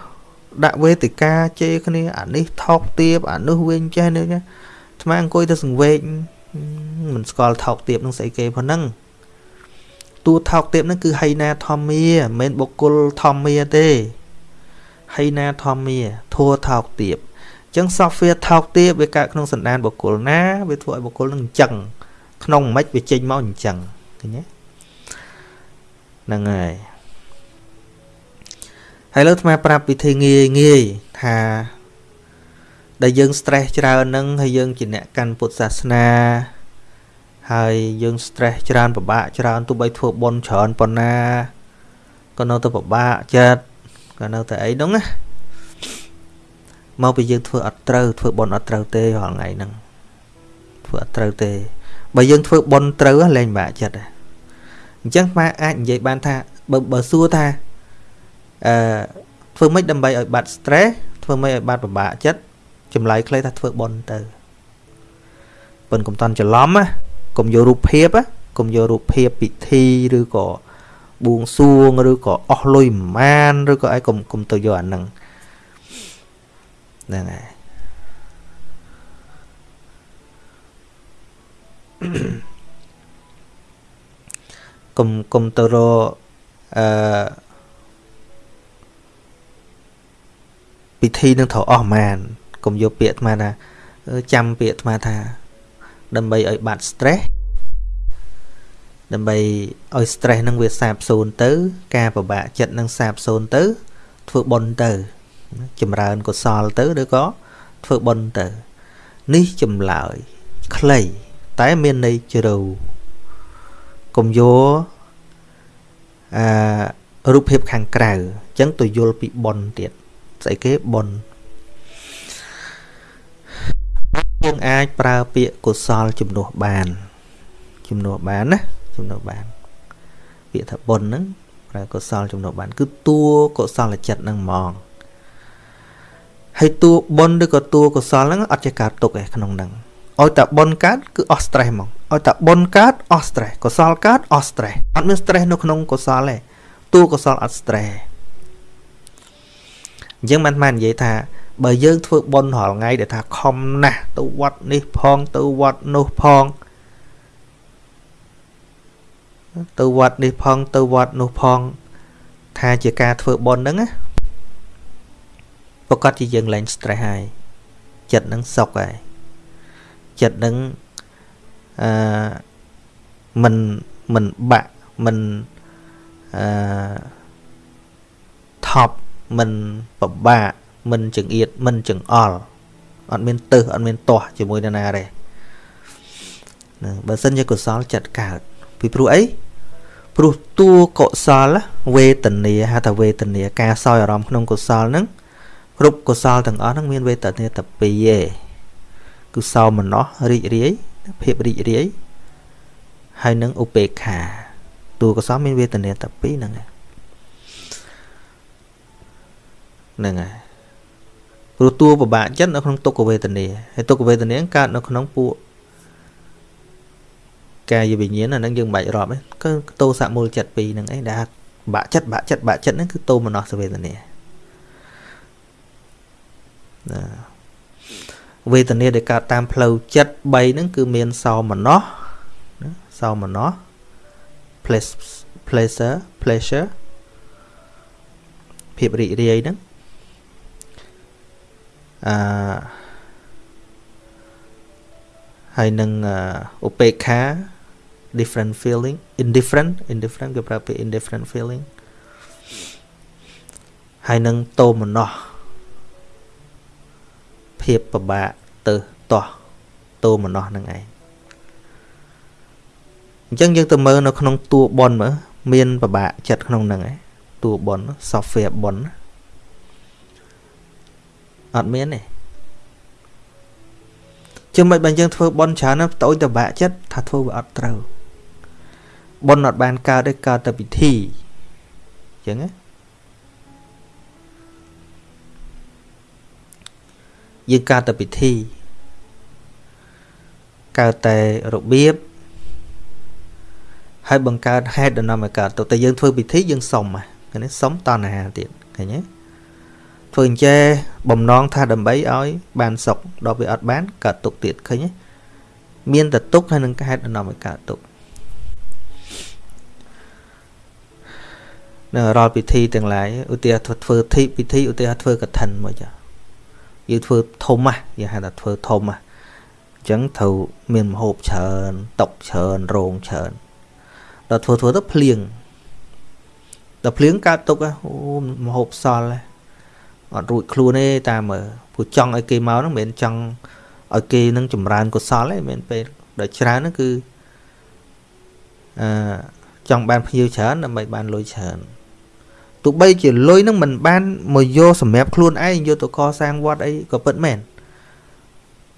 ដាក់វេទិកាជេរគ្នាអានេះថោកទាបអានោះវិញចេះនេះអាត្មាអង្គុយទៅសង្វេកមិនស្គាល់ថោកទាបនឹងស្អីគេប៉ុណ្ណឹងតួថោកទាបហ្នឹងគឺហីណាធម្មាមិនមែនបុគ្គលធម្មាទេហីណាធម្មាធัวថោកទាបអញ្ចឹង software ថោកទាបវាកើតក្នុងសន្តានបុគ្គលណាវាធ្វើឲ្យបុគ្គលនឹងអញ្ចឹងក្នុងមិនវាចេញមកអញ្ចឹងឃើញទេហ្នឹងហើយ ហើយលើអាត្មាប្រាប់វិធីងាយងាយថាដែលយើង stress ច្រើនហ្នឹងហើយយើងជាអ្នកកាន់ពុទ្ធសាសនាហើយយើង stress ច្រើនពិបាកច្រើនទោះបីធ្វើបុណ្យច្រើនប៉ុណ្ណាក៏នៅតែពិបាកចិត្តក៏នៅតែអីហ្នឹងណាមកពីយើងធ្វើអត់ត្រូវធ្វើបុណ្យអត់ត្រូវទេរាល់ថ្ងៃហ្នឹងធ្វើអត់ត្រូវទេបើយើងធ្វើបុណ្យត្រូវលែងពិបាកចិត្តអញ្ចឹងម៉ាអាចនិយាយបានថាបើបើសួរថា អឺធ្វើម៉េចដើម្បីឲ្យបាត់ stress ធ្វើម៉េចឲ្យបាត់ពិបាកចិត្តចម្លើយខ្លីថាធ្វើបុណ្យទៅប៉ុនកុំតន់ច្រឡំណាកុំយករូបភាពណាកុំយករូបភាពពិធីឬក៏បួងសួងឬក៏អស់លុយប្រមាណឬក៏អីកុំកុំទៅយកអាហ្នឹងហ្នឹងហើយកុំកុំទៅរអឺ ពិធីនឹងត្រូវអស់ម៉ានកុំយកពាក្យអាត្មាថាចាំពាក្យអាត្មាថា ដើម្បីឲ្យបាត់ stress ដើម្បីឲ្យ stress នឹងវាសាបសូន្យទៅ ការពិបាកចិត្តនឹងសាបសូន្យទៅ ធ្វើបុណ្យទៅ ចម្រើនកុសលទៅឬក៏ធ្វើបុណ្យទៅ នេះចម្លើយខ្លីតែមានន័យជ្រៅកុំយកអឺរូបភាពខាងក្រៅអញ្ចឹងទៅយល់ពីបុណ្យទៀត ស្អីគេបុណ្យយើងអាចប្រើពាក្យកុសលជំនួសបាន ជំនួសបានណាជំនួសបាន ពាក្យថាបុណ្យហ្នឹងប្រើកុសលជំនួសបាន គឺតួកុសលចិត្តហ្នឹងហ្មងហើយតួបុណ្យឬក៏តួកុសលហ្នឹងអត់ចេះកើតទុកឯក្នុងហ្នឹងឲ្យតែបុណ្យកើតគឺអស់ stress ហ្មងឲ្យតែបុណ្យកើតអស់ stress កុសលកើតអស់ stress អត់មាន stress នៅក្នុងកុសលទេតួកុសលអត់ stress អញ្ចឹងមិនមែននិយាយថាបើយើងធ្វើបុណ្យរាល់ថ្ងៃដែលថាខំណាស់ទៅវត្តនេះផងទៅវត្តនោះផងទៅវត្តនេះផងទៅវត្តនោះផងថាជាការធ្វើបុណ្យហ្នឹងណាប្រកាសជាយើងលែង stress ហើយចិត្តនឹងសុខហើយចិត្តនឹងអឺមិនមិនបាក់មិនអឺថប់ មិនពិបាកមិនចង្អៀតមិនចង្អល់អត់មានទឹះអត់មានទាស់ជាមួយនរណាទេណាបើសិនជាកុសលចិត្តកើតពីព្រោះអីព្រោះតួកុសលវេទនាហៅថាវេទនាការសោយអារម្មណ៍ក្នុងកុសលហ្នឹងគ្រប់កុសលទាំងអស់ហ្នឹងមានវេទនាតែពីរឯងគឺសោមនស្សរីករាយភាពរីករាយហើយនឹងឧបេក្ខាតួកុសលមានវេទនាតែពីរហ្នឹង ហ្នឹងហើយព្រោះតួពិបាកចិត្តនៅក្នុងទុក្ខវេទនាហើយទុក្ខវេទនាកើតនៅក្នុងពួកកាយវិញ្ញាណអាហ្នឹងយើងមិនបាច់រាប់ទេគឺតោសមូលចិត្តពីរហ្នឹងឯងដែលបាក់ចិត្តបាក់ចិត្តបាក់ចិត្តហ្នឹងគឺតោមនស្សវេទនាណាវេទនាដែលកើតតាមផ្លូវចិត្ត3ហ្នឹងគឺមានសោមនស្សណាសោមនស្ស pleasure pleasure ភាពរីករាយហ្នឹង អឺហើយនឹងឧបេក្ខា different feeling indifferent indifferent គេប្រើពាក្យ indifferent feeling ហើយនឹងតោមណោះភាពពិបាកទៅតោះតោមណោះនឹងឯងអញ្ចឹងយើងទៅមើលនៅក្នុងតួបនមើលមានពិបាកចិត្តក្នុងហ្នឹងឯងតួបន software បន អត់មានទេជិះមិនបើយើងធ្វើបនច្រើនណាស់តូចតបាក់ចិត្តថាធ្វើវាអត់ត្រូវបនអត់បានកើតទេកើតតែពិធីអញ្ចឹងណាយើងកើតតែពិធីកើតតែរបៀបហើយបង្កើតហេតុដំណំឲ្យកើតទៅតែយើងធ្វើពិធីយើងសុំឃើញទេសុំតណ្ហាទៀតឃើញទេ ធ្វើអញ្ចេះបំណងថាដើម្បីឲ្យ បានសុខដល់វាអត់បានកើតទុកទៀតឃើញទេមានតែទុកហើយនឹងហេតុដំណំឲ្យកើតទុកនៅរាល់ពិធីទាំងឡាយឧទាហរណ៍ធ្វើធីពិធីឧទាហរណ៍ធ្វើកឋិនមកចាយើងធ្វើធំហ่ะយើងហៅថាធ្វើធំហ่ะអញ្ចឹងត្រូវមានមហូបច្រើនតុកច្រើនរោងច្រើនដល់ធ្វើធ្វើទៅភ្លៀងដល់ភ្លៀងកើតទុកអូមហូបសល់ អត់រួចខ្លួនទេតាមមើលព្រោះចង់ឲ្យគេមកហ្នឹងមិនមែនចង់ឲ្យគេនឹងចម្រើនកុសលទេមិនមែនពេលដល់ច្រើនហ្នឹងគឺអឺចង់បានភ្ញៀវច្រើនដើម្បីបានលុយច្រើនទោះបីជាលុយហ្នឹងមិនបានមកយកសម្រាប់ខ្លួនឯងយកទៅកសាងវត្តអីក៏ពិតមែន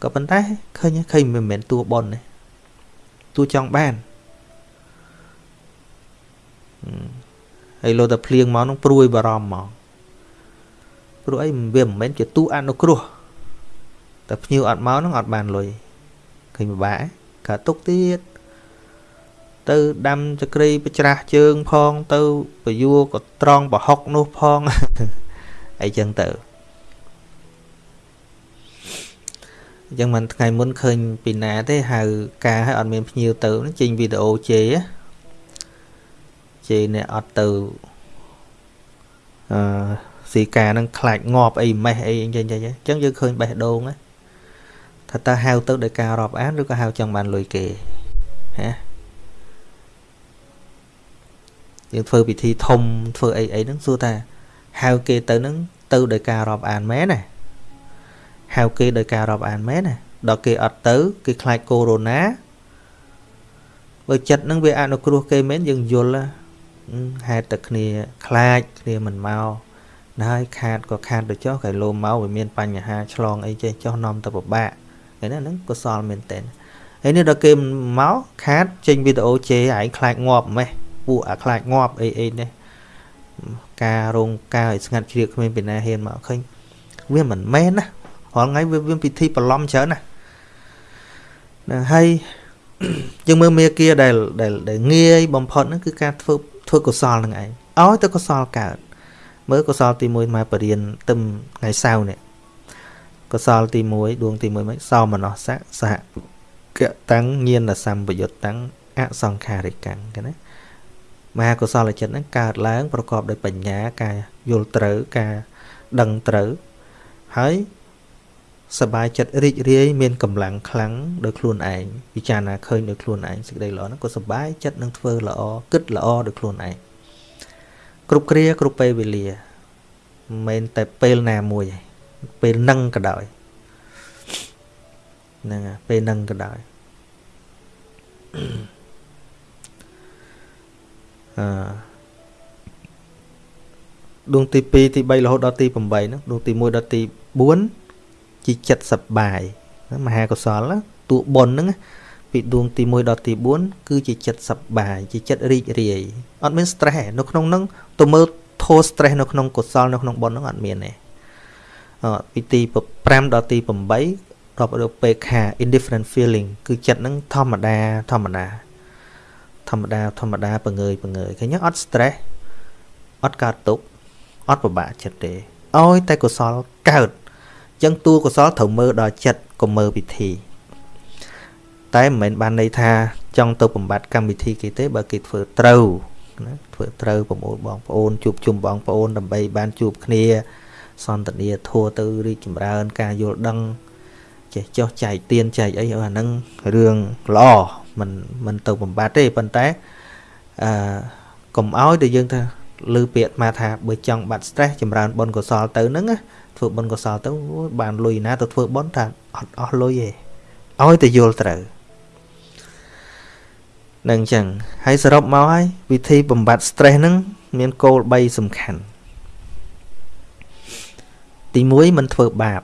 ក៏ប៉ុន្តែឃើញឃើញមិនមែនតួប៉ុនទេតួចង់បានហើយលោតែភ្លៀងមកនឹងព្រួយបារម្ភមក ព្រោះអីវាមិនមែនជាទូអនុគ្រោះតែភ្ញៀវអត់មកនឹងអត់បានលុយឃើញពិបាកកើតទុកទៀតទៅដាំចក្រីបច្រាស់ជើងផងទៅបយួរក៏ត្រង់ប្រហុកនោះផងអីចឹងទៅអញ្ចឹងមិនថ្ងៃមុនឃើញពីណាទេហៅការឲ្យអត់មានភ្ញៀវទៅចេញវីដេអូជេរជេរអ្នកអត់ទៅអឺ ស៊ីកានឹងខ្លាចងាប់អីម៉េះអីអញ្ចឹងអញ្ចឹងយើងឃើញបេះដូងណាថាតើហៅទៅដោយការរាប់អានឬក៏ហៅចង់បានលុយគេហាយើងធ្វើពិធីធំធ្វើអីអីហ្នឹងសួរថាហៅគេទៅហ្នឹងទៅដោយការរាប់អានមែនណាហៅគេដោយការរាប់អានមែនណាដល់គេអត់ទៅគេខ្លាចកូវីដ -19 បើចិត្តហ្នឹងវាអនុគ្រោះគេមែនយើងយល់ហេតុតែគ្នាខ្លាចគ្នាមិនមក ហើយខាតក៏ខាតទៅចុះកែលោមកវាមានបញ្ហាឆ្លងអីចេះចុះនាំទៅពិបាកឃើញណាហ្នឹងកុសលមែនតើហើយនេះដល់គេមកខាតចេញវីដេអូជេរឯងខ្លាចងាប់ម៉េះពួកអាខ្លាចងាប់អីអីនេះការរោងការឲ្យស្ងាត់ជ្រៀកគ្មានពីណាហ៊ានមកឃើញវាមិនមែនណារាល់ថ្ងៃវាមានពិធីបន្លំច្រើនណាណាហើយយើងមើលមេគាដែលដែលងាយបំផុតហ្នឹងគឺការធ្វើធ្វើកុសលនឹងឯងឲ្យទៅកុសលកើត មើលកុសលទី1មកបរៀនទឹមថ្ងៃសៅរ៍នេះកុសលទី1ដួងទី1មកសោមនស្សៈសហកតាំងញាណសម្បយុត្តតាំងអសង្ខារិកាំងគេណាមហាកុសលចិត្តហ្នឹងកើតឡើង ប្រកបដោយបញ្ញាការយល់ត្រូវការដឹងត្រូវហើយសบายចិត្តរីករាយមានកម្លាំងខ្លាំងដោយខ្លួនឯងពិចារណាឃើញដោយខ្លួនឯងសេចក្តីល្អហ្នឹងក៏សบายចិត្តនឹងធ្វើល្អគិតល្អដោយខ្លួនឯង គ្រប់គ្រាគ្រប់ពេលវេលាមិនមែនតែពេលណាមួយទេពេលនឹងក៏ដោយហ្នឹងពេលនឹងក៏ដោយអឺដួងទី2ទី3រហូតដល់ទី8ហ្នឹងដួងទី1ដល់ទី4ជាចិត្តសប្បាយមហាកុសលតួបុណ្យហ្នឹង ពីដួងទី1ដល់ទី4គឺជាចិត្តសប្បាយជាចិត្តរីករាយអត់មាន stress នៅក្នុងហ្នឹងទៅមើលធោ stress នៅក្នុងកុសលនៅក្នុងបុណ្យហ្នឹងអត់មានទេអពីទី5ដល់ទី8រាប់រកពេខា indifferent feeling គឺចិត្តហ្នឹងធម្មតាធម្មតាធម្មតាធម្មតាបង្ងើយបង្ងើយឃើញអត់ stress អត់កើតទុកអត់ពិបាកចិត្តទេឲ្យតែកុសលកើតអញ្ចឹងតួកុសលត្រូវមើលដល់ចិត្តកុំមើលពិធី តែមិនមែនបានន័យថាចង់ទៅបំបត្តិកម្មវិធីគេទេបើគេធ្វើត្រូវឃណាធ្វើត្រូវប្រមូលបងប្អូនជួបជុំបងប្អូនដើម្បីបានជួបគ្នា សន្តានាធัวទៅរីកចម្រើន ការយល់ដឹងចេះចោះចែកទៀនចែកអីអាហ្នឹងរឿងល្អមិនមិនទៅបំបត្តិទេប៉ុន្តែអឺកុំឲ្យតែយើងថាលើពាក្យមកថាបើចង់បាត់ stress ចម្រើនបុណ្យកុសលទៅហ្នឹងធ្វើបុណ្យកុសលទៅបានលុយណាទៅធ្វើបុណ្យថាអត់អស់លុយទេឲ្យតែយល់ត្រូវ នឹងអញ្ចឹងហើយសរុបមកហើយវិធីបំបត្តិ stress ហ្នឹងមានគោល3សំខាន់ទី1មិនធ្វើបាប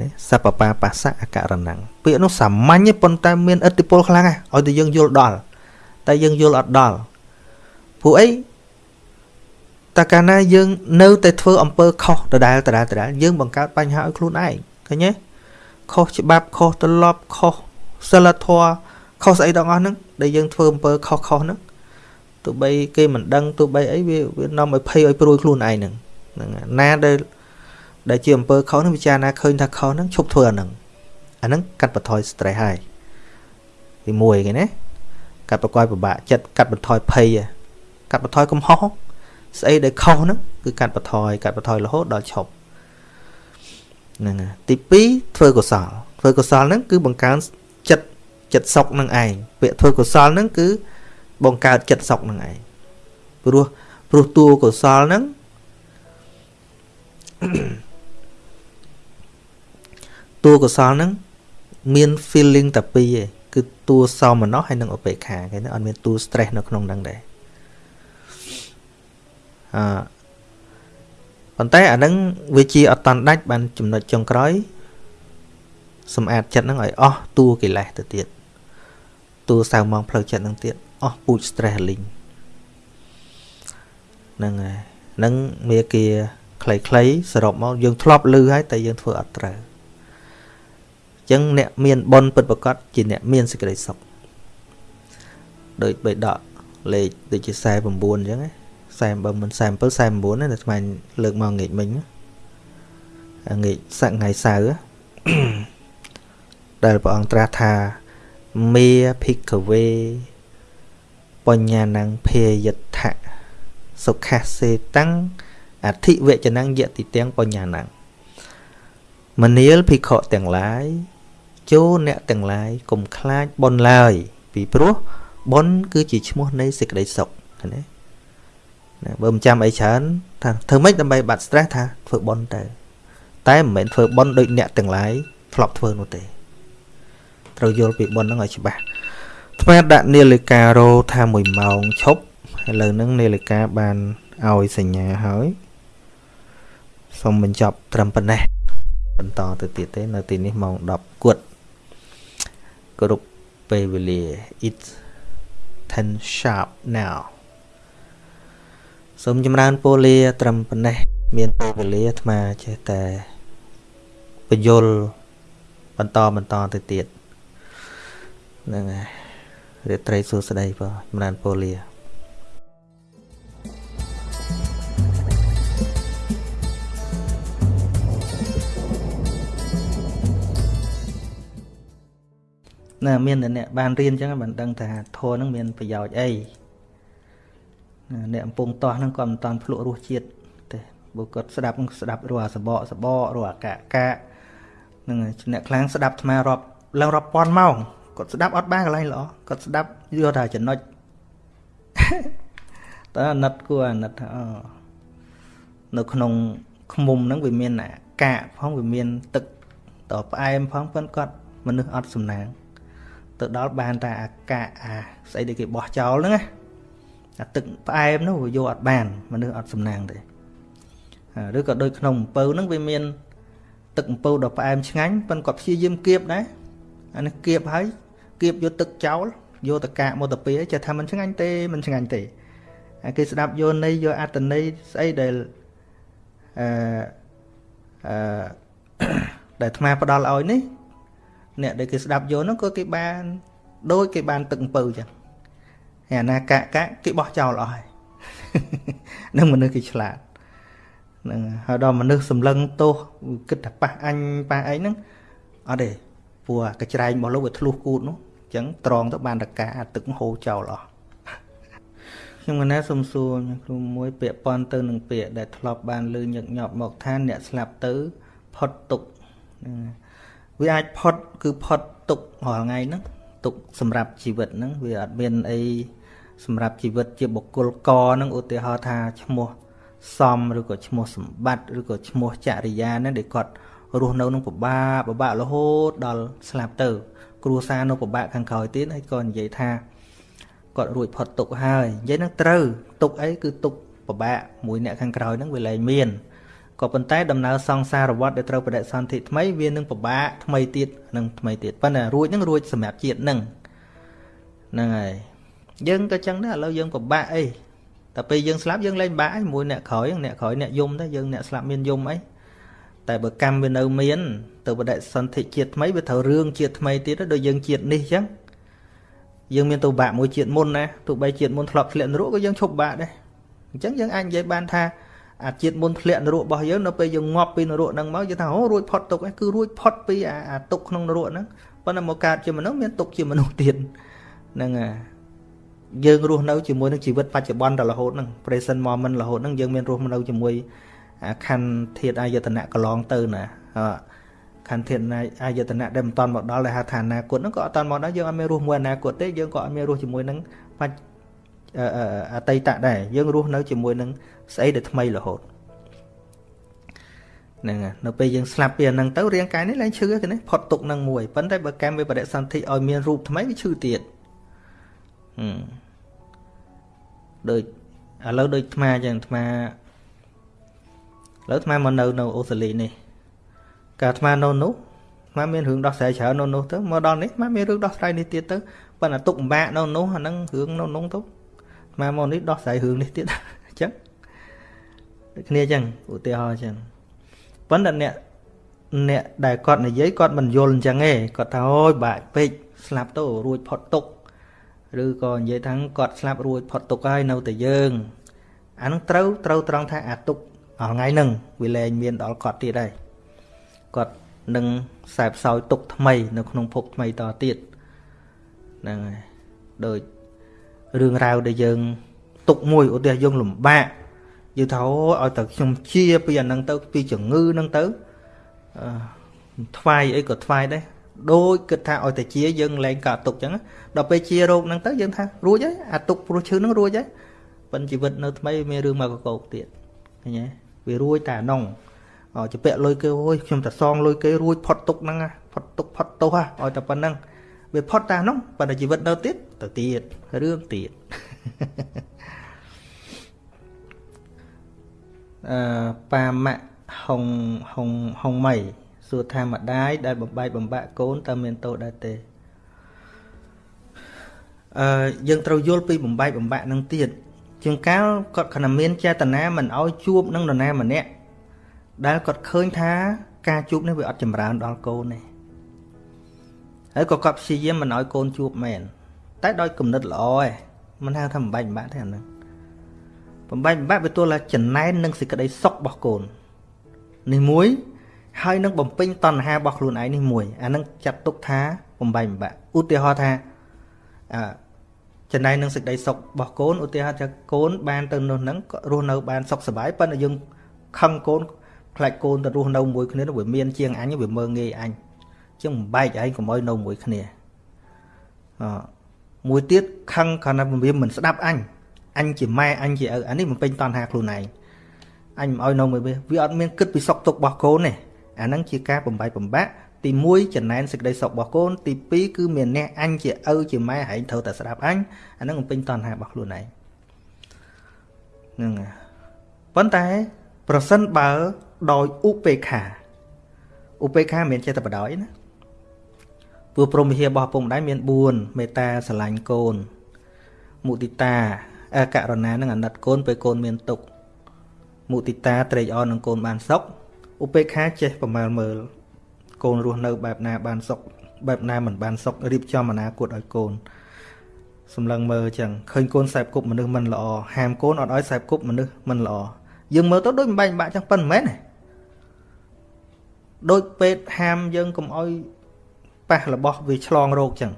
ណាសពបាបាសៈអករណੰពាក្យនោះសាមញ្ញប៉ុន្តែមានឥទ្ធិពលខ្លាំងណាស់ឲ្យតែយើងយល់ដល់តែយើងយល់អត់ដល់ព្រោះអីតើកាលណាយើងនៅតែធ្វើអំពើខុសដដែលដដែលដដែលយើងបង្កើតបញ្ហាឲ្យខ្លួនឯងឃើញទេខុសច្បាប់ខុសទម្លាប់ខុសសិលធម៌ខុសស្អីទាំងអស់ហ្នឹង ដែលយើងធ្វើអំពើខុសខុសហ្នឹងទោះបីគេមិនដឹងទោះបីអីវាវានាំឲ្យភ័យឲ្យព្រួយខ្លួនឯងហ្នឹងហ្នឹងណាដែលដែលជាអំពើខុសហ្នឹងពិចារណាឃើញថាខុសហ្នឹងឈប់ធ្វើអាហ្នឹងអាហ្នឹងកាត់បន្ថយ stress ហើយទី1គេណាកាត់ប្រកបពិបាកចិត្តកាត់បន្ថយភ័យកាត់បន្ថយកំហុសស្អីដែលខុសហ្នឹងគឺកាត់បន្ថយកាត់បន្ថយរហូតដល់ឈប់ហ្នឹងទី2ធ្វើកុសលធ្វើកុសលហ្នឹងគឺបង្កើនចិត្ត ចិត្តសុខនឹងឯងពាក្យធ្វើកុសលហ្នឹងគឺបង្កើតចិត្តសុខនឹងឯងព្រោះព្រោះតួកុសលហ្នឹងតួកុសលហ្នឹងមាន feeling តែពីរឯងគឺតួសោមនស្សហើយនិងឧបេក្ខាគេអត់មានតួ stress នៅក្នុងហ្នឹងដែរអឺប៉ុន្តែអាហ្នឹងវាជាអត់តាន់ដាច់បានចំណុចចុងក្រោយសម្អាតចិត្តហ្នឹងឲ្យអស់តួកិលេសទៅទៀត ទួលសៅម៉ងផ្លូវចិត្តនឹងទៀតអស់ពូជ stress លីងហ្នឹងហើយនឹងមេគាខ្លីៗសរុបមកយើងធ្លាប់លឺហើយតែយើងធ្វើអត់ត្រូវអញ្ចឹងអ្នកមានបុណ្យពិតប្រាកដជាអ្នកមានសេចក្តីសុខដោយបេដកលេខដូចជា49អញ្ចឹង40បើមិន47 49ណាតែស្មានលើកមកងេកមិញងេកសក្ងៃសៅដែលព្រះអង្គត្រាស់ថា មេភិក្ខវេបញ្ញាណੰភេយដ្ឋៈសុខសេតាំងអធិវចនੰយតិទាំងបញ្ញាណੰមនាលភិក្ខុទាំងឡាយចូលអ្នកទាំងឡាយកុំខ្លាចបុណ្យឡើយ ពីព្រោះបុណ្យគឺជាឈ្មោះនៃសេចក្តីសុខណាណាបើមិនចាំអីច្រើនថាធ្វើម៉េចដើម្បីបាត់ stress ថាធ្វើបុណ្យទៅតែមិនមែនធ្វើបុណ្យដូចអ្នកទាំងឡាយធ្លាប់ធ្វើនោះទេ ត្រូវយល់ពីបុណ្យហ្នឹងឲ្យច្បាស់ថ្មដាក់នាឡិការោថា1ម៉ោងឈប់ឥឡូវហ្នឹងនាឡិកាបានឲ្យសញ្ញាហើយសូមបញ្ចប់ត្រឹមប៉ុណ្ណេះបន្តទៅទៀតទេ នៅទីនេះម៉ោង10គួតគ្រប់ពេលវេលា it's 10 sharp now សូមចម្រើនពលា ត្រឹមប៉ុណ្ណេះមានពេលវេលាអាត្មាចេះតែបញ្យលបន្តបន្តទៅទៀត ហ្នឹងហើយរាត្រីសួស្តីបងចម្រើនពលាណាមានតែអ្នកបានរៀនអញ្ចឹងបានដឹងថាធម៌ហ្នឹងមានប្រយោជន៍អីអ្នកកំពុងតោះហ្នឹងគាត់មិនតាន់ភ្លក់រសជាតិទេបើគាត់ស្ដាប់ស្ដាប់រស់អាសបកសបករស់អាកាកានឹងអ្នកខ្លាំងស្ដាប់អាត្មារាប់ឡើងរាប់ពាន់ម៉ោង គាត់ស្ដាប់អត់បានកន្លែងល្អគាត់ស្ដាប់យកតែចំណុចតើអាណិតគួរអាណិតថាអូនៅក្នុងខ្មុំហ្នឹងវាមានអាកាកផងវាមានទឹកតផ្អែមផងប៉ុន្តែគាត់មនុស្សអត់សំណាង ទៅដល់បានតែអាកាកអាស្អីដែលគេបោះចោលហ្នឹងណាអាទឹកផ្អែមនោះវាយកអត់បានមនុស្សអត់សំណាងទេឬក៏ដូចក្នុងអំពៅហ្នឹងវាមាន ទឹកអំពៅដ៏ផ្អែមឆ្ងាញ់ប៉ុន្តែគាត់ព្យាយាមគៀបដែរអានេះគៀបហើយ គៀបយកទឹកចោលយកតកាកមកទៅពីចេះថាมันឆ្ងាញ់ទេมันឆ្ងាញ់ទេហើយគេស្ដាប់យកន័យយកអត្តន័យស្អីដែលអឺអឺដែលអាត្មាផ្ដល់ឲ្យនេះអ្នកដែលគេស្ដាប់យកហ្នឹងក៏គេបាន ដូចគេបានទឹកអំពៅចឹងហើយអាណាកាកកាគេបោះចោលអស់ហើយនឹងមនុស្សគេឆ្លាតនឹងហើយដល់មនុស្សសម្លឹងទោសគិតថាប៉ះអញប៉ះអីហ្នឹងអត់ទេព្រោះកញ្ច្រែងរបស់លោកវាធ្លុះគូតនោះអញ្ ចឹងត្រង់ទៅបានតកាទឹកហូរចោលអស់ខ្ញុំកណាសុំសួរគ្រូមួយពាក្យប៉ុនទៅនឹងពាក្យដែលធ្លាប់បានលើញឹកញាប់មកថាអ្នកស្លាប់ទៅផុតទុកវាអាចផុតគឺផុតទុករាល់ថ្ងៃហ្នឹងទុកសម្រាប់ជីវិតហ្នឹងវាអត់មានអីសម្រាប់ជីវិតជាបុគ្គលកហ្នឹងឧទាហរណ៍ថាឈ្មោះសំឬក៏ឈ្មោះសម្បត្តិឬក៏ឈ្មោះចរិយាហ្នឹងដែលគាត់រស់នៅនឹងពិបាកពិបាករហូតដល់ស្លាប់ទៅ គ្រួសារនៅពិបាកខាងក្រោយទៀតហើយក៏និយាយថាគាត់រួចផុតទុកហើយនិយាយនឹងត្រូវទុកអីគឺទុកពិបាកមួយអ្នកខាងក្រោយហ្នឹងវាលែងមានក៏ប៉ុន្តែដំណើរសង្សារវដ្តដែលត្រូវបដិសន្ធិថ្មីវានឹងពិបាកថ្មីទៀតនឹងថ្មីទៀតប៉ុន្តែរួចនឹងរួចសម្រាប់ជាតិនឹងហ្នឹងហើយយើងក៏ចឹងដែរឥឡូវយើងពិបាកអីតែពេលយើងស្លាប់យើងលែងបាក់មួយអ្នកក្រោយអ្នកក្រោយអ្នកយំទៅយើងអ្នកស្លាប់មានយំអីតែបើកម្មវានៅមាន ទៅបដិសន្ធិជាតិថ្មីវាត្រូវរឿងជាតិថ្មីទៀតដូចយើងជាតិនេះចឹងយើងមានទៅបាក់មួយជាតិមុនណាទោះបីជាតិមុនធ្លាប់ធ្លាក់នរកក៏យើងឈប់បាក់ដែរអញ្ចឹងយើងអាចនិយាយបានថាអាជាតិមុនធ្លាក់នរករបស់យើងនៅពេលយើងងាប់ពីនរកហ្នឹងមកយើងថាអូរួចផុតទុកឯងគឺរួចផុតពីអាទុកក្នុងនរកហ្នឹងប៉ុន្តែមកកើតជាមនុស្សមានទុកជាមនុស្សទៀតហ្នឹងហើយយើងរស់នៅជាមួយនឹងជីវិតបច្ចុប្បន្នដល់រហូតហ្នឹង present moment រហូតហ្នឹងយើងមានរស់នៅជាមួយខណ្ឌធាតអាយតនៈកន្លងទៅណា ខណ្ឌធាតអាយតនៈដែលមិនតាន់មកដល់ដែលហៅថាអនាគតហ្នឹងក៏អត់តាន់មកដល់យើងអត់មានរស់មួយអនាគតទេយើងក៏អត់មានរស់ជាមួយនឹងបច្ចអតីតដែរយើងរស់នៅជាមួយនឹងស្អីដែលថ្មីរហូតហ្នឹងនៅពេលយើងស្លាប់ពីអាហ្នឹងទៅរាងកាយនេះឡើងឈឺទេណាផុតទុកនឹងមួយប៉ុន្តែបើកម្មវិបដិសន្ធិឲ្យមានរូបថ្មីវាឈឺទៀតហឹមដូចឥឡូវដូចអាត្មាចឹងអាត្មាឥឡូវអាត្មាមកនៅនៅអូស្ត្រាលីនេះ កាលអាត្មានៅនោះអាត្មាមានរឿងដោះស្រាយច្រើននៅនោះទៅមកដល់នេះអាត្មាមានរឿងដោះស្រាយនេះទៀតទៅប៉ុន្តែទុកពិបាកនៅនោះអាហ្នឹងរឿងនៅនោះទៅអាត្មាមកនេះដោះស្រាយរឿងនេះទៀតអញ្ចឹងដូចគ្នាអញ្ចឹងឧទាហរណ៍អញ្ចឹងប៉ុន្តែអ្នកអ្នកដែលគាត់និយាយគាត់មិនយល់អញ្ចឹងទេគាត់ថាអូយបាក់ពេកស្លាប់ទៅរួចផុតទុកឬក៏និយាយថាគាត់ស្លាប់រួចផុតទុកហើយនៅតែយើងអានឹងត្រូវត្រូវត្រង់ថាអាទុកថ្ងៃហ្នឹងវាលែងមានដល់គាត់ទៀតហើយ គាត់នឹងខ្សែផ្សោយទុកថ្មី នៅក្នុងភពថ្មីតទៀតហ្នឹងហើយដូចរឿងរ៉ាវដែលយើង ទុកមួយឧទាហរណ៍យើងលំបាកយើងថាអូឲ្យតែខ្ញុំជាពីអាហ្នឹងទៅពីជំងឺហ្នឹងទៅអឺថ្វាយអីក៏ថ្វាយដែរដូចគិតថាឲ្យតែជាយើងលែងកើតទុកចឹងដល់ពេលជារោគហ្នឹងទៅយើងថារួចហើយអាទុកព្រោះឈឺហ្នឹងរួចហើយប៉ុន្តែជីវិតនៅថ្មីមានរឿងមកកកោកទៀតឃើញទេវារួចតែអានោះ ចពាក់លុយគេអូយខ្ញុំតែសងលុយគេរួចផុតទុកហ្នឹងផុតទុកផុតទោសឲ្យតែប៉ុណ្្នឹងវាផុតតែនោះប៉ុន្តែជីវិតនៅទៀតទៅទៀតរឿងទៀតអឺប៉ាម៉ាក់ហុងហុងហុងម៉ៃសួរថាម្ដាយដែលបំបែកបំបាក់កូនតើមានទោសដែរទេអឺយើងត្រូវយល់ពីបំបែកបំបាក់នឹងទៀតជាងកាលគាត់ខណៈមានចេតនាមិនឲ្យជួបនឹងនរណាម្នាក់ ដែលគាត់ឃើញថាការជួបនេះវាអត់ចម្រើនដល់កូនទេហើយក៏គាត់ព្យាយាមមិនឲ្យកូនជួបមែនតែដោយគំនិតល្អឯងមិនហៅថាបំបែកបំបាក់ទេអាហ្នឹងបំបែកបំបាក់វាទល់តែចំណែននឹងសេចក្តីសុខរបស់កូននេះមួយហើយនឹងបំពេញតណ្ហារបស់ខ្លួនឯងនេះមួយអានឹងចាត់ទុកថាបំបែកបំបាក់ឧទាហរណ៍ថាអឺចំណែកនឹងសេចក្តីសុខរបស់កូនឧទាហរណ៍ថាកូនបានទៅនោះហ្នឹងក៏រស់នៅបានសុខសប្បាយប៉ុន្តែយើងខឹងកូន ខ្លាចកូនទៅរស់នៅមួយគ្នាវាមានជាងអញវាមើងងាយអញជាងបំបែកឯងកុំឲ្យនៅមួយគ្នាអមួយទៀតខឹងគ្រាន់តែវាមិនស្ដាប់អញអញជាម៉ែអញជាឪអានេះមិនពេញតណ្ហាខ្លួនឯងអញមិនឲ្យនៅមួយវាវាអត់មានគិតពីសុខទុក្ខរបស់កូនទេអាហ្នឹងជាការបំបែកបំបាក់ទី1ចំណែនសេចក្តីសុខរបស់កូនទី2គឺមានអ្នកអញជាឪជាម៉ែហែងត្រូវតែស្ដាប់អញអាហ្នឹងបំពេញតណ្ហារបស់ខ្លួនឯងហ្នឹងប៉ុន្តែប្រសិនបើ ដោយឧបេក្ខាឧបេក្ខាមិនចេះតែបដ ாய் ណាព្រោះព្រមវិហាររបស់ពុកម្ដាយមាន4មេត្តាស្រឡាញ់កូនមុទិតាអករណានឹងអាណិតកូនពេលកូនមានទុក្ខមុទិតាត្រេកអរនឹងកូនបានសុខឧបេក្ខាចេះប្រមាលមើល កូនរស់នៅបែបណាបានសុខបែបណាមិនបានសុខរៀបចំអនាគតឲ្យកូនសម្លឹងមើលចឹងឃើញកូនសែបគប់មនុស្សមិនល្អហាមកូនអត់ឲ្យសែបគប់មនុស្សមិនល្អយើងមើលទៅដូចមិនបែកបាក់ចឹងប៉ុន្មានទេ ដូចពេទ្យហាមយើងកុំឲ្យប៉ះរបស់វាឆ្លងរោគចឹង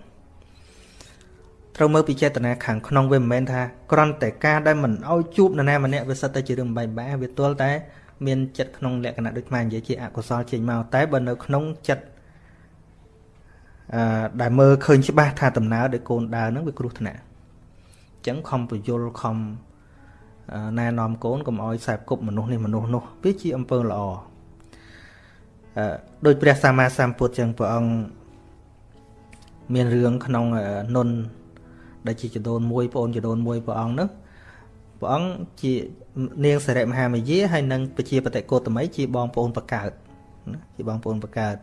ត្រូវមើលពីចេតនាខាងក្នុងវាមិនមែនថាគ្រាន់តែការដែលមិនអោយជួបនរណាម្នាក់វាសិតតែជារឿងបែបបែវាទល់តែមានចិត្តក្នុងលក្ខណៈដូចខ្មែរនិយាយជាអកុសលចេញមកតែបើនៅក្នុងចិត្តអឺដែលមើលឃើញច្បាស់ថាដំណើរដែលកូនដើរហ្នឹងវាគ្រោះថ្នាក់អញ្ចឹងខំពយល់ខំណែនាំកូនកុំអោយខ្សែគប់មនុស្សនេះមនុស្សនោះវាជាអំពើល្អអឺ ដោយព្រះសម្មាសម្ពុទ្ធចឹងព្រះអង្គមានរឿងក្នុងនុនដែលជាចដូនមួយបងចដូនមួយព្រះអង្គនោះព្រះអង្គជានាងសិរិមហាមយាហើយនិងពជាបតិកោតមីជាបងប្អូនបកើតណាជាបងប្អូនបកើត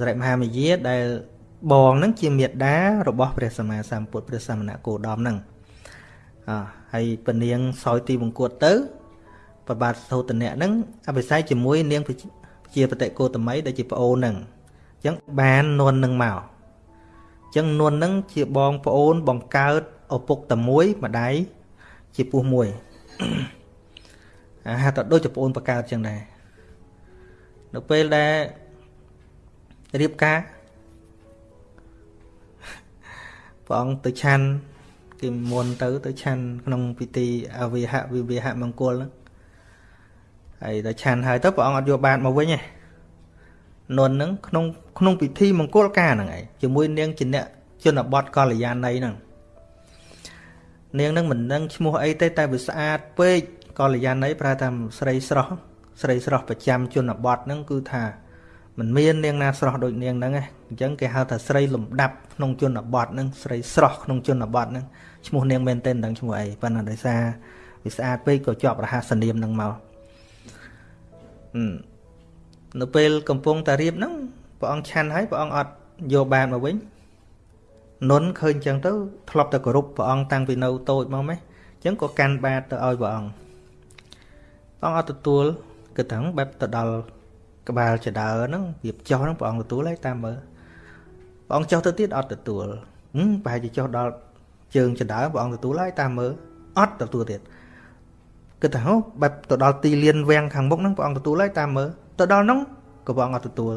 សិរិមហាមយាដែលបងនឹងជាមេដារបស់ព្រះសម្មាសម្ពុទ្ធព្រះសមណគោតមនឹងអហើយពនាងសោយទីបង្គួតទៅប្របាទសោតនៈនឹងអភិសេកជាមួយនាង ជាបតិកោតមីដែលជាប្អូននឹងអញ្ចឹងបាននន់នឹងមកចឹងនួននឹងជាបងប្អូនបង្កើតឪពុកតែមួយម្ដាយជាពោះមួយអាហាតដូចជាប្អូនបង្កើតចឹងដែរនៅពេលដែលរៀបការព្រះអង្គទៅឆាន់គេមុនទៅទៅឆាន់ក្នុងពិធីអវិហវិវិហមង្គលហ្នឹង ហើយដល់ឆាន់ហើយទៅព្រះអង្គអត់យកបាតមកវិញទេនន់ហ្នឹងក្នុងក្នុងពិធីមង្គលការហ្នឹងឯងជាមួយនាងជាអ្នកជនបទកល្យាណីហ្នឹងនាងហ្នឹងមិនដឹងឈ្មោះអីទេតែវាស្អាតពេកកល្យាណីប្រើថាស្រីស្រស់ស្រីស្រស់ប្រចាំជនបទហ្នឹងគឺថាមិនមាននាងណាស្រស់ដូចនាងហ្នឹងឯងអញ្ចឹងគេហៅថាស្រីលំដាប់ក្នុងជនបទហ្នឹងស្រីស្រស់ក្នុងជនបទហ្នឹងឈ្មោះនាងមែនទែនដឹងឈ្មោះអីប៉ុន្តែដោយសារវាស្អាតពេកក៏ជាប់រហស្សនាមហ្នឹងមកអឺ នៅពេលកំពុងតារៀបហ្នឹងព្រះអង្គឆាន់ហើយព្រះអង្គអត់យកបានមកវិញនុនឃើញចឹងទៅធ្លាប់តែគោរពព្រះអង្គតាំងពីនៅតូចមកម៉េះអញ្ចឹងក៏កាន់បាតទៅឲ្យព្រះអង្គព្រះអង្គអត់ទទួលគិតថាបែបទៅដល់ក្បាលចដើហ្នឹងវាចុះហ្នឹងព្រះអង្គទទួលហើយតាមមើលព្រះអង្គចុះទៅទៀតអត់ទទួលហឹមប្រហែលជាចុះដល់ជើងចដើព្រះអង្គទទួលហើយតាមមើលអត់ទទួលទៀត គិតថាហូបែបទៅដល់ទីលានវាំងខាងមុខហ្នឹងព្រះអង្គទទួលហើយតាមមើលទៅដល់នោះក៏ព្រះអង្គអត់ទទួល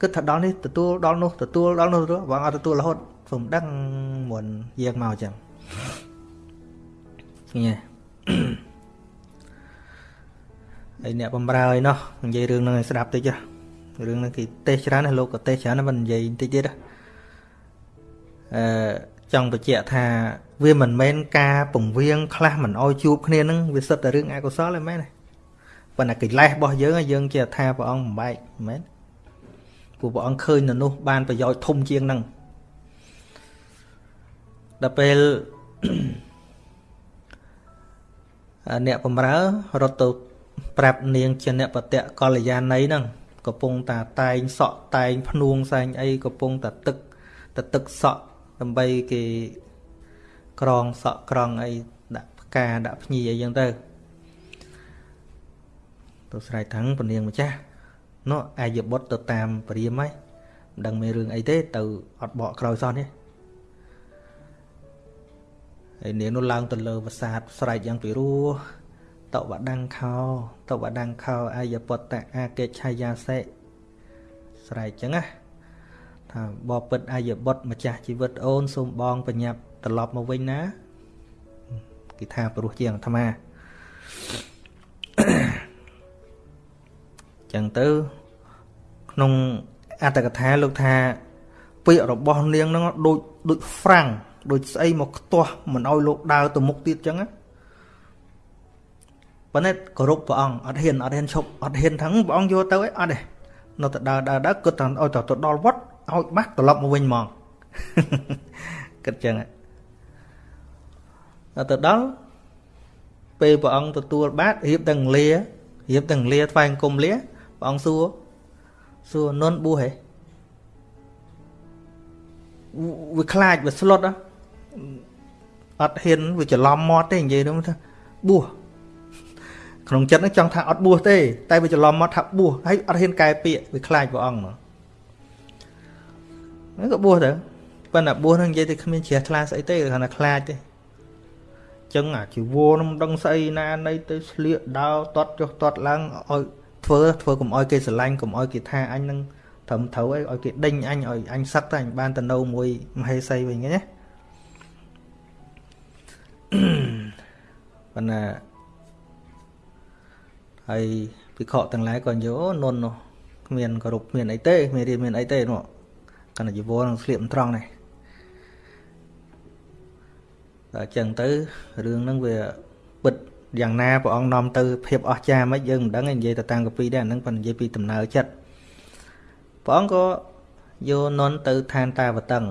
គិតថាដល់នេះទទួលដល់នោះទទួលដល់នោះព្រះអង្គអត់ទទួលរហូតខ្ញុំដឹងមុនយើងមកចឹងឃើញទេហើយអ្នកបំរើឯណោះនិយាយរឿងហ្នឹងឲ្យស្ដាប់តិចរឿងហ្នឹងគេទេសច្រើនណាលោកក៏ទេសច្រើនណាមិននិយាយតិចទៀតអឺ ចង់បញ្ជាក់ថាវាមិនមែនការពង្រៀងខ្លះមិនអោយជួបគ្នានឹងវាសិតតែរឿងអកុសលទេមែនទេប៉ុន្តែកិលេសរបស់យើងយើងជាថាព្រះអង្គបំបែកមែនព្រោះព្រះអង្គឃើញនៅនោះបានប្រយោជន៍ធំជាងហ្នឹងដល់ពេលអ្នកបំរើរត់ទៅប្រាប់នាងជាអ្នកបតៈកល្យាណីហ្នឹងកំពុងតាតែងសក់តែងភ្នួងសែងអីកំពុងតាទឹកតាទឹកសក់ ដើម្បីគេក្រងសក់ក្រងអីដាក់ផ្កាដាក់ភ្ញីអីចឹងទៅទៅស្រែកថាងពនាងម្ចាស់នោះអាយបុត្រទៅតាមព្រាមហើយមិនដឹងមានរឿងអីទេ ទៅអត់បកក្រោយសោះនេះហើយនាងនោះឡើងទៅលើប្រាសាទស្រែកយ៉ាងពីរោះតវដង្ខោតវដង្ខោអាយបុត្រអាកេឆាយាសេស្រែកចឹងណា ថាបបិទ្ធអាយបុត្រម្ចាស់ជីវិតអូនសូមបងបញ្ញាប់ត្រឡប់មកវិញណាគេថាព្រោះជាងអាត្មាចឹងទៅក្នុងអត្តកថាលោកថាពាក្យរបស់នាងហ្នឹងដូចដូចហ្វ្រាំងដូចស្អីមកខ្ទាស់មិនឲ្យលោកដើរទៅមុខទៀតចឹងណាប៉ុន្តែគោរពព្រះអង្គអត់ហ៊ានអត់ហ៊ានឈប់អត់ហ៊ានថាព្រះអង្គយកទៅអីអត់ទេនៅតែដើរដើរដើរគិតថាឲ្យទៅដល់វត្តឲ្យបាស់ត្រឡប់មកវិញហ្មងគិតចឹងដល់ទៅដល់ពេលព្រះអង្គទទួលបាតរៀបទាំងលារៀបទាំងលាថ្វាយអង្គមលាព្រះអង្គសួរសួរនន់បួសហេវាខ្លាចវាស្លុតអត់ហ៊ានវាច្រឡំមាត់ទេនិយាយទៅថាបួសក្នុងចិត្តហ្នឹងចង់ថាអត់បួសទេតែវាច្រឡំមាត់ថាបួសហើយអត់ហ៊ានកែពាក្យវាខ្លាចព្រះអង្គមក ហ្នឹងក៏បួសទៅប៉ុន្តែបួសហ្នឹងនិយាយទៅគ្មានជ្រះថ្លាស្អីទេគ្រាន់តែខ្លាចទេចឹងអាជីវរនឹងដឹងស្អីណានៃទៅស្លៀកដើរតត់ចុះតត់ឡើងឲ្យធ្វើធ្វើកុំឲ្យគេស្រឡាញ់កុំឲ្យគេថាអញនឹងត្រឹមត្រូវអីឲ្យគេដេញអញឲ្យអញសឹកតែអញបានទៅនៅមួយមហេសីវិញណាប៉ុន្តែហើយភិក្ខុទាំងឡាយក៏យល់អូននោះគ្មានគោរពគ្មានអីទេគ្មានរៀនមានអីទេនោះ កណ្ដជីវរនឹងស្លៀកមិនត្រង់នេះដល់អញ្ចឹងទៅរឿងហ្នឹងវាពិតយ៉ាងណាព្រះអង្គនាំទៅភាពអស្ចារ្យមិនយើងមិនដឹងទេនិយាយទៅតាំងកពីដែរហ្នឹងប៉ុន្តែនិយាយពីដំណើរចិត្តព្រះអង្គក៏យកនន់ទៅឋានតាវតឹង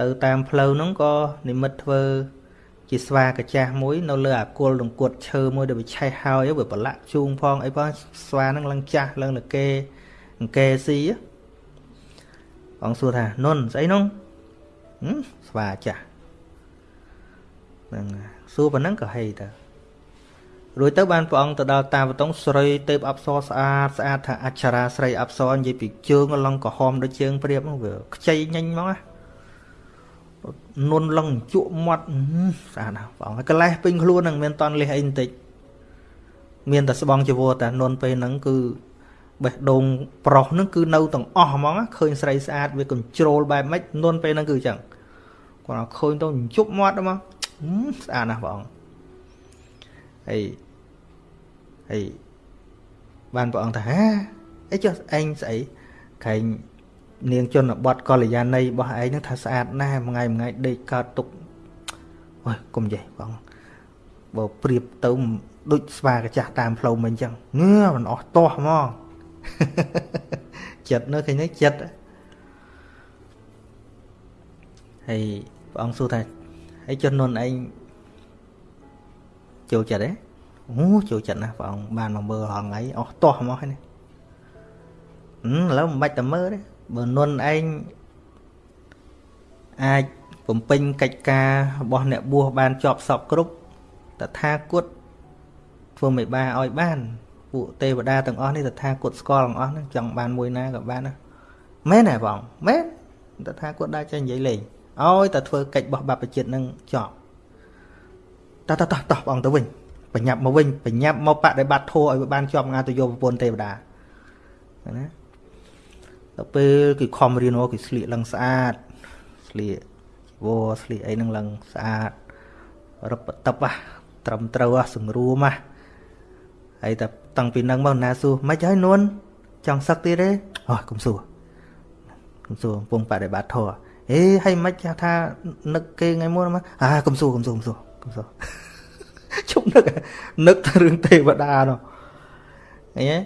ទៅតាមផ្លូវហ្នឹងក៏និមិត្តធ្វើជាស្វាកាចាស់មួយ នៅលើអាគុលដង្គត់ឈើមួយដែលវាឆេះហើយវាប្រឡាក់ជូងផងអីផងស្វាហ្នឹងឡើងចាស់ឡើងលកេអង្គេស៊ីអង្គសួរថានុនស្អីនោះស្វាចាស់ហ្នឹងសួរប៉ុណ្ណឹងក៏ហេទៅរួចទៅបានព្រះអង្គទៅដល់តាវតងស្រីទេពអប្សរស្អាតស្អាតថាអច្ឆរាស្រីអប្សរនិយាយពីជើងឡងក្រហមដូចជើងព្រាបហ្នឹងវាខ្ចីញញហ្មងណានុនឡងជក់មាត់ស្អាតណាស់ព្រះអង្គហើយកលេសពេញខ្លួនហ្នឹងមានតន់លេសអីបន្តិចមានតែស្បងជីវរតែនុនពេលហ្នឹងគឺ បេះដូងប្រុសហ្នឹងគឺនៅទាំងអស់ហ្មងឃើញស្រីស្អាតវាកញ្ជ្រោលបែបម៉េចនុនពេលហ្នឹងគឺអញ្ចឹងគាត់ឃើញទៅជប់មាត់ហ្មងស្អាតណាស់ព្រះអង្គហើយហើយបានព្រះអង្គថាហាអីចុះឯងស្អីក្រែងនាងជនបទកល្យាណីរបស់ឯងនឹងថាស្អាតណាស់មួយថ្ងៃមួយថ្ងៃដេកកើតទុកអូយកុំចេះបងបើប្រៀបទៅដូចស្វាកាចាស់តាមផ្លូវមិញអញ្ចឹងងើមិនអស់ទាស់ហ្មង ចិត្តនៅឃើញនេះចិត្តហើយព្រះអង្គសួរថាហើយជននុនឯងចូលចិត្តទេអូចូលចិត្តណាស់ព្រះអង្គបានមកមើលហងៃអស់ទាស់មកហើយនេះឥឡូវមិនបាច់តែមើលទេបើនុនឯងអាចបំពេញកិច្ចការរបស់អ្នកបួសបានជាប់សពគ្រប់តថាគតធ្វើមិនបាឲ្យបាន ពួកទេវតាទាំងអស់នេះតថាគតស្គាល់ទាំងអស់ហ្នឹងចង់បានមួយណាក៏បានណាមែនទេបងមែនតថាគតដែរចេះនិយាយលេងឲ្យតែធ្វើកិច្ចរបស់បព្វជិតនឹងចប់តោះតោះតោះបងទៅវិញបញ្ញាប់មកវិញបញ្ញាប់មកបដិបត្តិធម៌ឲ្យបានជាប់ងាទៅយកប្រពន្ធទេវតាណាដល់ពេលគេខំរៀនមកគេស្លៀកឡើងស្អាតស្លៀកវោស្លៀកអីហ្នឹងឡើងស្អាតរឹបតឹបត្រឹមត្រូវសង្រួមហើយតែ តាំងពីហ្នឹងមកណាសួរមិនហើយនួនចង់សឹកទៀតទេអូកុំសួរកុំសួរកំពុងបដិបត្តិធម៌អេហើយមិនថានឹកគេថ្ងៃមុនមកអាកុំសួរកុំសួរកុំសួរកុំសួរជុំនឹកនឹកតែរឿងទេវតានោះអីហ៎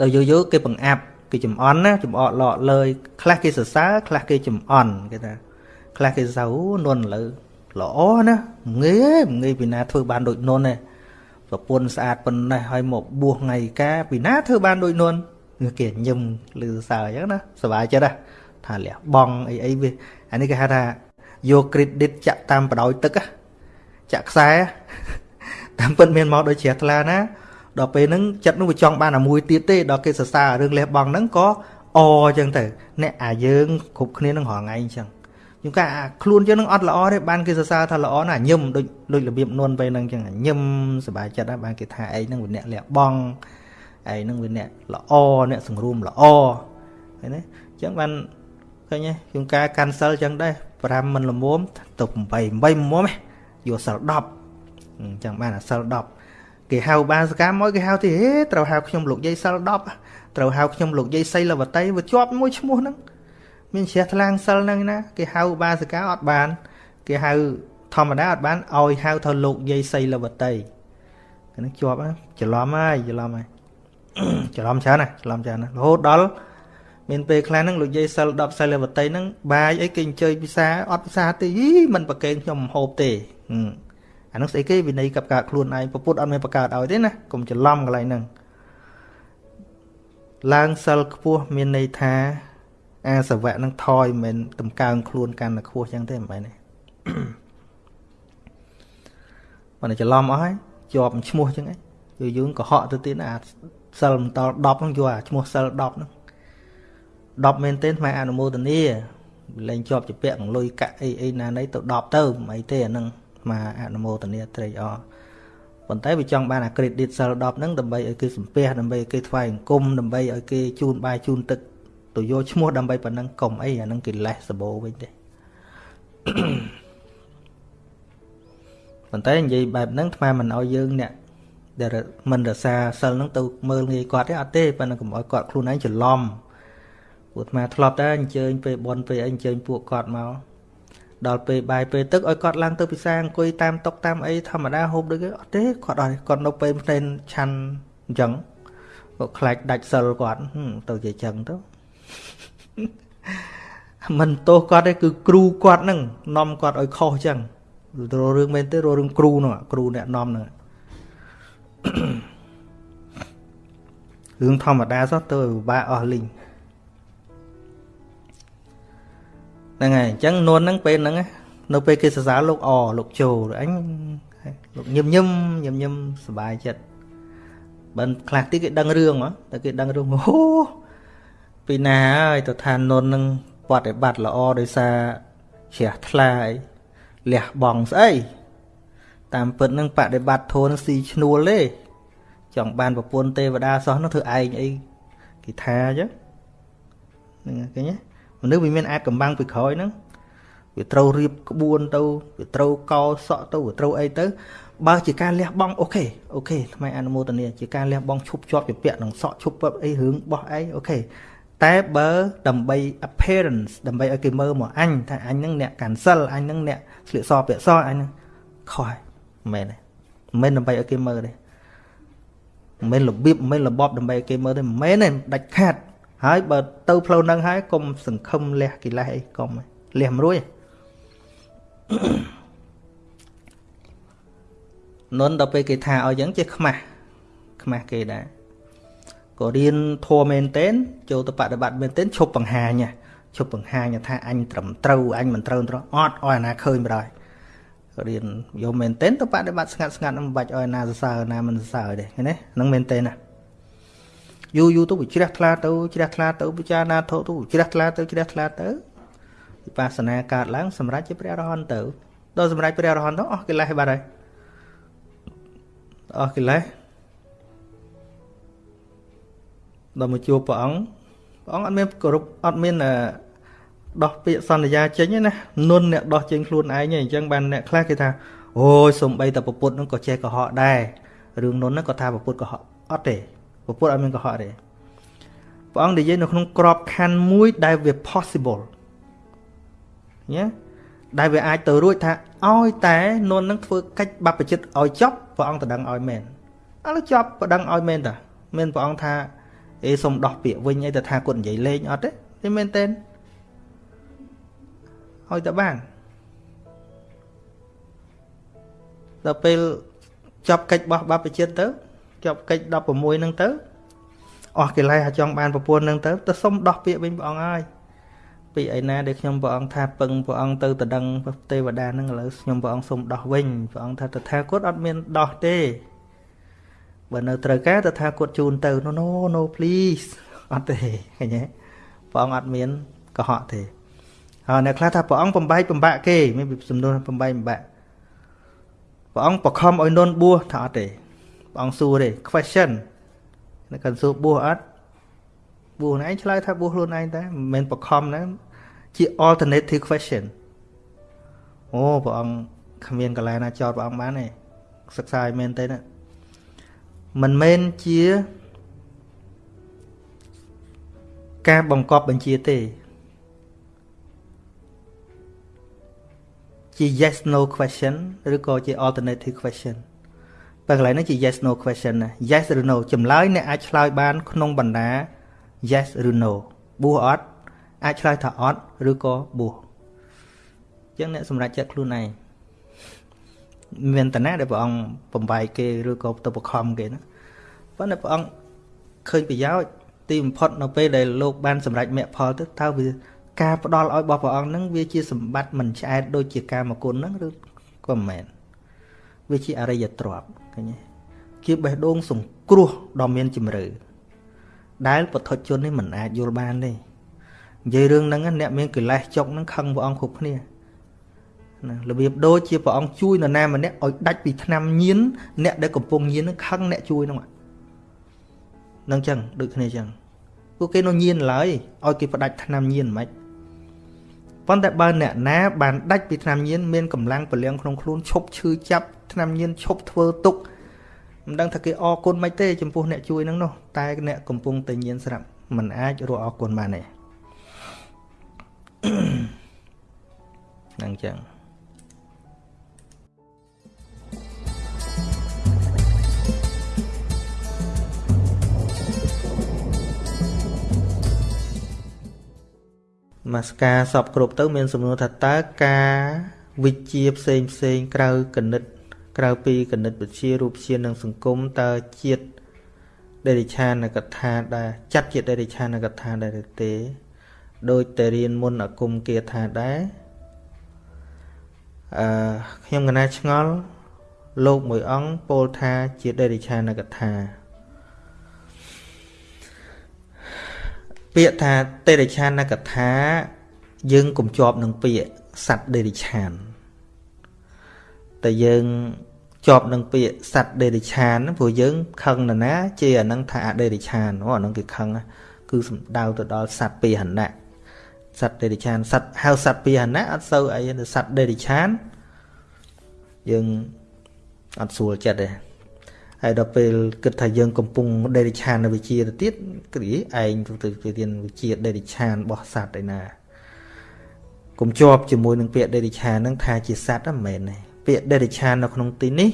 ដល់យូរយូរគេបង្អាប់គេចំអន់ណាចំអកលក់លើយខ្លះគេសរសើរខ្លះគេចំអន់គេថាខ្លះគេសរសើរនួនលើល្អណាងាយងាយពីណាធ្វើបានដូចនួនទេ ប្រពន្ធស្អាតប៉ុណ្ណេះហើយមកបួសថ្ងៃកាពីណាធ្វើបានដូចនួនគេញឹមលឺសើអញ្ចឹងណាសុបាយចិត្តណាថាលះបងអីអីវាអានេះគេហៅថាយក credit ចាក់តាមបដោយទឹកចាក់ខ្សែតាមពិតមានមកដូចជ្រះថ្លាណាដល់ពេលហ្នឹងចិត្តនោះវាចង់បានអាមួយទៀតទេដល់គេសរសើររឿងលះបង់ហ្នឹងក៏អអញ្ចឹងទៅអ្នកអាយើងគ្រប់គ្នានឹងរងថ្ងៃអញ្ចឹង ខ្ញុំកាខ្លួនយើងនឹងអត់ល្អទេបានគេសរសើរថាល្អណាស់ញឹមដូចដូចរបៀបនួនពេលហ្នឹងអញ្ចឹងញឹមសប្បាយចិត្តដែរបានគេថាឯងហ្នឹងវាអ្នកលះបង់ឯងហ្នឹងវាអ្នកល្អអ្នកសង្រួមល្អឃើញទេអញ្ចឹងបានឃើញទេខ្ញុំការកាន់សិលអញ្ចឹងដែរ5មិនល្មមទៅ8 8មុំហ៎យកសិល10អញ្ចឹងបានអាសិល10គេហៅបាសកម្មមកគេហៅទីហេត្រូវហៅខ្ញុំលោកយាយសិល10ត្រូវហៅខ្ញុំលោកយាយសីលវតីវាជាប់មួយឈ្មោះហ្នឹង មានជ្រះថ្លាងសិលហ្នឹងណាគេហៅបាសកាអត់បាន គេហៅធម្មតាអត់បានឲ្យហៅថាលោកយាយសីលវតីហ្នឹងជាប់ច្រឡំហើយច្រឡំហើយច្រឡំច្រើនណាច្រឡំច្រើនណារហូតដល់មានពេលខ្លះហ្នឹងលោកយាយសិល10សិលវតីហ្នឹងបាយអីគេអញ្ជើញពិសាអត់ពិសាទេមិនប្រកេងខ្ញុំហូបទេអានោះស្អីគេវិន័យកັບកើតខ្លួនឯងពពុទ្ធអត់មានបង្កើតឲ្យទេណាកុំច្រឡំកន្លែងហ្នឹងឡើងសិលខ្ពស់មានន័យថា អាសវៈនឹងថយមិនតម្កើងខ្លួនកាន់តែខ្ពស់ចឹងទេមិនបែរទេបើច្រឡំអស់ហើយជាប់ឈ្មោះចឹងឯងយូរយូរកុហកទៅទៀតអាសិលមិនត10ហ្នឹងយកអាឈ្មោះសិល10ហ្នឹង10មែនទេថ្មអនុមោទនាលែងជាប់ជាពាក់លុយកាក់អីអីណាណីទៅ10ទៅមិនអីទេអាហ្នឹងមកអនុមោទនាត្រេកអរប៉ុន្តែវាចង់បានអា credit សិល10ហ្នឹងដើម្បីឲ្យគេសំពះដើម្បីឲ្យគេថ្វាយអង្គមដើម្បីឲ្យគេជូនបាយជូនទឹក ទៅយកឈ្មោះដើម្បីប៉ុណ្ណឹងកុំអីអាហ្នឹងគេលេះសបោវិញទេប៉ុន្តែនិយាយបែបហ្នឹងថ្មមិនឲ្យយើងអ្នកដែលមិនរសាសិលហ្នឹងទៅមើលងាយគាត់ទេអត់ទេប៉ុន្តែកុំឲ្យគាត់ខ្លួនឯងច្រឡំពួកអាធ្លាប់តែអញ្ជើញពេលបនពេលអីអញ្ជើញពួកគាត់មកដល់ពេលបាយពេលទឹកឲ្យគាត់ឡើងទៅពិសាអង្គុយតាមតុកតាមអីធម្មតាហូបដូចគេអត់ទេគាត់អត់គាត់នៅពេលផ្ទែនឆាន់អញ្ចឹងគាត់ខ្លាចដាច់សិលគាត់ទៅជាអញ្ចឹងទៅ មិនទោសគាត់ទេគឺគ្រូគាត់ហ្នឹងនាំគាត់ឲ្យខុសចឹងររឿងមែនទេរឿងគ្រូនោះគ្រូអ្នកនាំហ្នឹងរឿងធម្មតាសោះទៅពិបាកអស់លីងហ្នឹងហើយអញ្ចឹងនួនហ្នឹងពេលហ្នឹងនៅពេលគេសរសើរលោកអលោកជោអញលោកញឹមញឹមញឹមញឹមសុបាយចិត្តបើខ្លះទីគេដឹងរឿងហ៎តែគេដឹងរឿងអូ ពីណាហើយទៅឋាននុននឹងបដិបត្តិល្អដោយសារជ្រះថ្លាអីលះបង់ស្អីតាមពិតនឹងបដិបត្តិធម៌នឹងស៊ីឈ្នួលទេចង់បានប្រពន្ធទេវតាសោះនោះធ្វើឯងអីគេថាអញ្ចឹងហ្នឹងឃើញទេមនុស្សវាមានអាចកំបាំងពីក្រោយហ្នឹងវាត្រូវរៀបក្បួនទៅវាត្រូវកោសក់ទៅវាត្រូវអីទៅបើជាការលះបង់ OK OK ថ្មអនុមោទនាជាការលះបង់ឈប់ជាប់ជាពាក់នឹងសក់ឈប់ពាប់អីរឿងបោះអី OK តែបើដើម្បី appearance ដើម្បីឲ្យគេមើលមកអញថាអញហ្នឹងអ្នក cancel អញហ្នឹងអ្នកស្លៀកសពាក់សអញហ្នឹងខុសហើយមែនទេមិនដើម្បីឲ្យគេមើលទេមិនរបៀបមិនរបបដើម្បីឲ្យគេមើលទេមិនមែនទេដាច់ខាតហើយបើទៅផ្លូវហ្នឹងហើយកុំសង្ឃឹមលះកិលេសអីកុំលះមិនរួចនុនដល់ពេលគេថាឲ្យអញ្ចឹងចេះខ្មាស់ខ្មាស់គេដែរ ក៏រៀនធัวមែនទែនចូលទៅបដិបត្តិមែនទែនឈប់បង្ហាញឈប់បង្ហាញថាអញត្រឹមត្រូវអញមិនត្រូវត្រូវអត់ឲ្យអាណាឃើញបណ្ដោយរៀនយកមែនទែនទៅបដិបត្តិស្ងាត់ស្ងាត់មិនបាច់ឲ្យណាសរសើរណាមិនសរសើរទេឃើញទេហ្នឹងមែនទែនណាយូរយូរទៅវាជ្រះថ្លាទៅជ្រះថ្លាទៅពិចារណាធោទៅជ្រះថ្លាទៅជ្រះថ្លាទៅវិបស្សនាកើតឡើងសម្រាប់ជាព្រះអរហន្តទៅដល់សម្រាប់ព្រះអរហន្តទៅអស់កិលេសបាត់ហើយអស់កិលេស ដល់មកជួបព្រះអង្គព្រះអង្គអត់មានគោរពអត់មានដោះពាក្យសន្យាចេញទេណានុនអ្នកដោះចេញខ្លួនឯងទេអញ្ចឹងបានអ្នកខ្លះគេថាអូយសំបីតែប្រពុតនឹងក៏ចេះកុហកដែររឿងនុនហ្នឹងក៏ថាប្រពុតកុហកអត់ទេប្រពុតអត់មានកុហកទេព្រះអង្គនិយាយនៅក្នុងក្របខណ្ឌមួយដែលវា possible ញ៉េដែលវាអាចទៅរួចថាឲ្យតែនុននឹងធ្វើកិច្ចបព្វជិតឲ្យចប់ព្រះអង្គតដឹងឲ្យមែនឥឡូវចប់ប្រដឹងឲ្យមែនតាមានព្រះអង្គថា អេសុំដោះពាក្យវិញអីទៅថាគាត់និយាយលេងអត់ទេទេមែនទេឲ្យតែបានដល់ពេលចប់កិច្ចបោះបព្វជិតទៅចប់កិច្ច16ហ្នឹងទៅអស់កិលេសអាចង់បានប្រពន្ធហ្នឹងទៅទៅសុំដោះពាក្យវិញព្រះអង្គហើយពីឯណាដែលខ្ញុំព្រះអង្គថាពឹងព្រះអង្គទៅតដឹងទេវតាហ្នឹងឥឡូវខ្ញុំព្រះអង្គសុំដោះវិញព្រះអង្គថាតថាគតអត់មានដោះទេ បើនៅត្រូវការតថាគតជូនទៅ no no no please អត់ទេឃើញទេព្រះអង្គអត់មានកុហកទេហើយអ្នកខ្លះថាព្រះអង្គបំបែកបំបាក់គេមានសំណួរបំបែកបំបាក់ព្រះអង្គបខំឲ្យនន់បួសថាអត់ទេព្រះអង្គសួរទេ question នៅកាន់សួរបួសអត់បួសឯងឆ្លើយថាបួសខ្លួនឯងតែមិនមែនបខំណាជា alternative question អូព្រះអង្គគ្មានកន្លែងណាចោតព្រះអង្គបានទេសិក្សាឲ្យមែនទេណា មិនមែនជាការបង្កប់បញ្ជាទេ ជា yes no question ឬក៏ជា alternative question បើកន្លែងនេះជា yes no question ណា yes ឬ no ចម្លើយអ្នកអាចឆ្លើយបាន ក្នុងបណ្ដា yes ឬ no បួសអត់អាចឆ្លើយថាអត់ឬក៏បួសអញ្ចឹងអ្នកសម្រេចចិត្តខ្លួនឯង មានតាណាដែលព្រះអង្គបំបែកគេឬក៏ទៅបខំគេណាប៉ុន្តែព្រះអង្គឃើញប្រយោជន៍ទីបំផុតនៅពេលដែលលោកបានសម្រេចមគ្គផលទៅតើវាការផ្ដល់ឲ្យរបស់ព្រះអង្គហ្នឹងវាជាសម្បត្តិមិនឆ្អែតដូចជាកាមគុណហ្នឹងឬក៏មិនមែនវាជាអរិយទ្រព្យឃើញទេជាបេះដូងសង្គ្រោះដ៏មានជំរឿដែលពុទ្ធជននេះមិនអាចយល់បានទេនិយាយរឿងហ្នឹងអ្នកមានកិលេសចុកហ្នឹងខឹងព្រះអង្គគ្រប់គ្នា ណារបៀបដូចជាព្រះអង្គជួយនរណាម្នាក់ឲ្យដាច់ពីឆ្នាំញៀនអ្នកដែលកំពុងញៀនហ្នឹងខឹងអ្នកជួយហ្នឹងនឹងចឹងដូចគ្នាចឹងពួកគេនៅញៀនឡើយឲ្យគេផ្ដាច់ឆ្នាំញៀនមិនខ្មិចប៉ុន្តែបើអ្នកណាបានដាច់ពីថ្នាំញៀនមានកម្លាំងពលំក្នុងខ្លួនឈប់ឈឺចាប់ថ្នាំញៀនឈប់ធ្វើទុកមិនដឹងថាគេអរគុណមិនទេចំពោះអ្នកជួយនឹងនោះតែអ្នកកំពុងតែញៀនស្រាប់มันអាចរកអរគុណបានទេហ្នឹងចឹង មកស្ការសពគ្រប់ទៅ មានសំណួរថាតើការវិជាផ្សេងផ្សេងក្រៅកណិត ក្រៅពីកណិតវិទ្យារូបជានិងសង្គមតើជាតិដេរិឆានកថាដែរចាត់ជាដេរិឆានកថាដែរទេដោយតែរៀនមុនអគុំគាថាដែរអឺខ្ញុំកណាឆ្ងល់លោកមួយអង្គពោលថាជាដេរិឆានកថា ពាក្យថាតេរិឆានកថា យើងកុំជាប់នឹងពាក្យសត្វដេរិឆានតែយើងជាប់នឹងពាក្យសត្វដេរិឆានព្រោះយើងខឹងណាណា ជាអានឹងថាអដេរិឆានអូអានឹងគេខឹងគឺសំដៅទៅដល់សត្វពាហនៈសត្វដេរិឆានសត្វហៅសត្វពាហនៈអត់សូវអីទេសត្វដេរិឆានយើងអត់ស្រួលចិត្តទេ ហើយដល់ពេលគិតថាយើងកំពុងដេរិឆាននៅវិជាទៅទៀតគ្រាឯងទៅទៅរៀនវិជាដេរិឆានរបស់សត្វឯណាកុំជាប់ជាមួយនឹងពាក្យដេរិឆានហ្នឹងថាជាសត្វហ្នឹងមិនមែនទេពាក្យដេរិឆាននៅក្នុងទីនេះ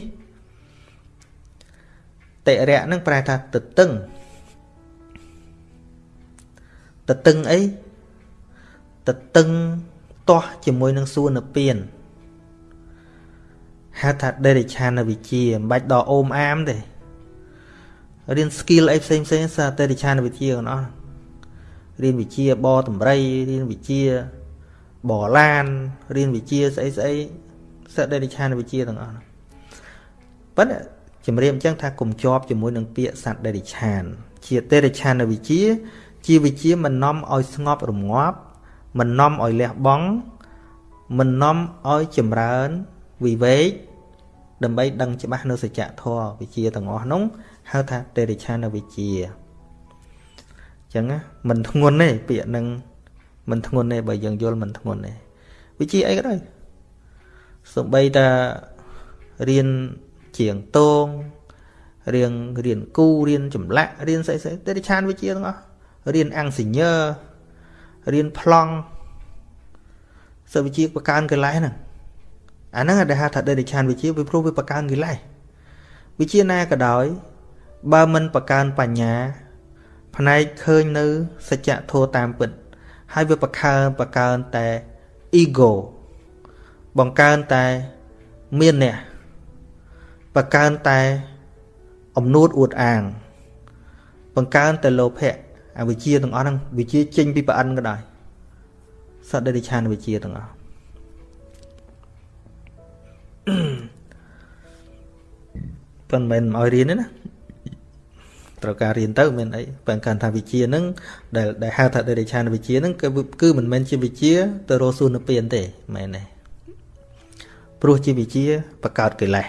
តិរៈហ្នឹងប្រែថាទទឹងទទឹងអីទទឹងទាស់ជាមួយនឹងសួនពៀន ហៅថាដេរិឆានវិជាមិនបាច់ដល់អូមអាមទេរៀន skill អីផ្សេងផ្សេងសាដេរិឆានវិជាទាំងអស់រៀនវិជាបតម្រៃរៀនវិជាបឡានរៀនវិជាស្អីស្អីសដេរិឆានវិជាទាំងអស់ប៉ុន្តែជំរាបអញ្ចឹងថាកុំជាប់ជាមួយនឹងពាក្យសត្វដេរិឆានជាតេរិឆានវិជា ជាវិជាមិននាំឲ្យស្ងប់រងាប់មិននាំឲ្យលះបង់មិននាំឲ្យចម្រើន វិវេកដើម្បីដឹងច្បាស់នៅសច្ចធម៌វិជាទាំងអស់នោះហៅថាទេរិឆានវិជាអញ្ចឹងមិនធ្ងន់ទេពាក្យនឹងមិនធ្ងន់ទេបើយើងយល់មិនធ្ងន់ទេវិជាអីក៏ដោយសំបីតារៀនជាងតងរៀនរៀនគូរៀនចម្លាក់រៀនស្អីស្អីទេរិឆានវិជាទាំងអស់រៀនអង្គសញ្ញើរៀនប្លង់សិវិជាបកើនកលេសហ្នឹង អាហ្នឹងដែលហៅថាដេរិឆានវិជាវាព្រោះវាបកើនកិលេសវិជាណាក៏ដោយ បើមិនបកើនបញ្ញា ផ្នែកឃើញនៅសច្ចធម៌តាមពិត ហើយវាបកើនបកើនតែ ego បង្កើនតែមានអ្នកបកើនតែអំនួតអួតអាង បង្កើនតែលោភៈអវិជ្ជាទាំងអស់ហ្នឹងវិជ្ជាចេញពីប្រអិនក៏ដោយសត្វដេរិឆានវិជ្ជាទាំងអស់ ប៉ុន្តែមិនឲ្យរៀនទេណាត្រូវការរៀនទៅមានអីបើកាន់ថាវិជាហ្នឹងដែលដែលហៅថាដេរិឆានវិជាហ្នឹងគឺគឺមិនមែនជាវិជាទៅរស់សួននៅពៀនទេមែនទេព្រោះជាវិជាបកើតកិលេស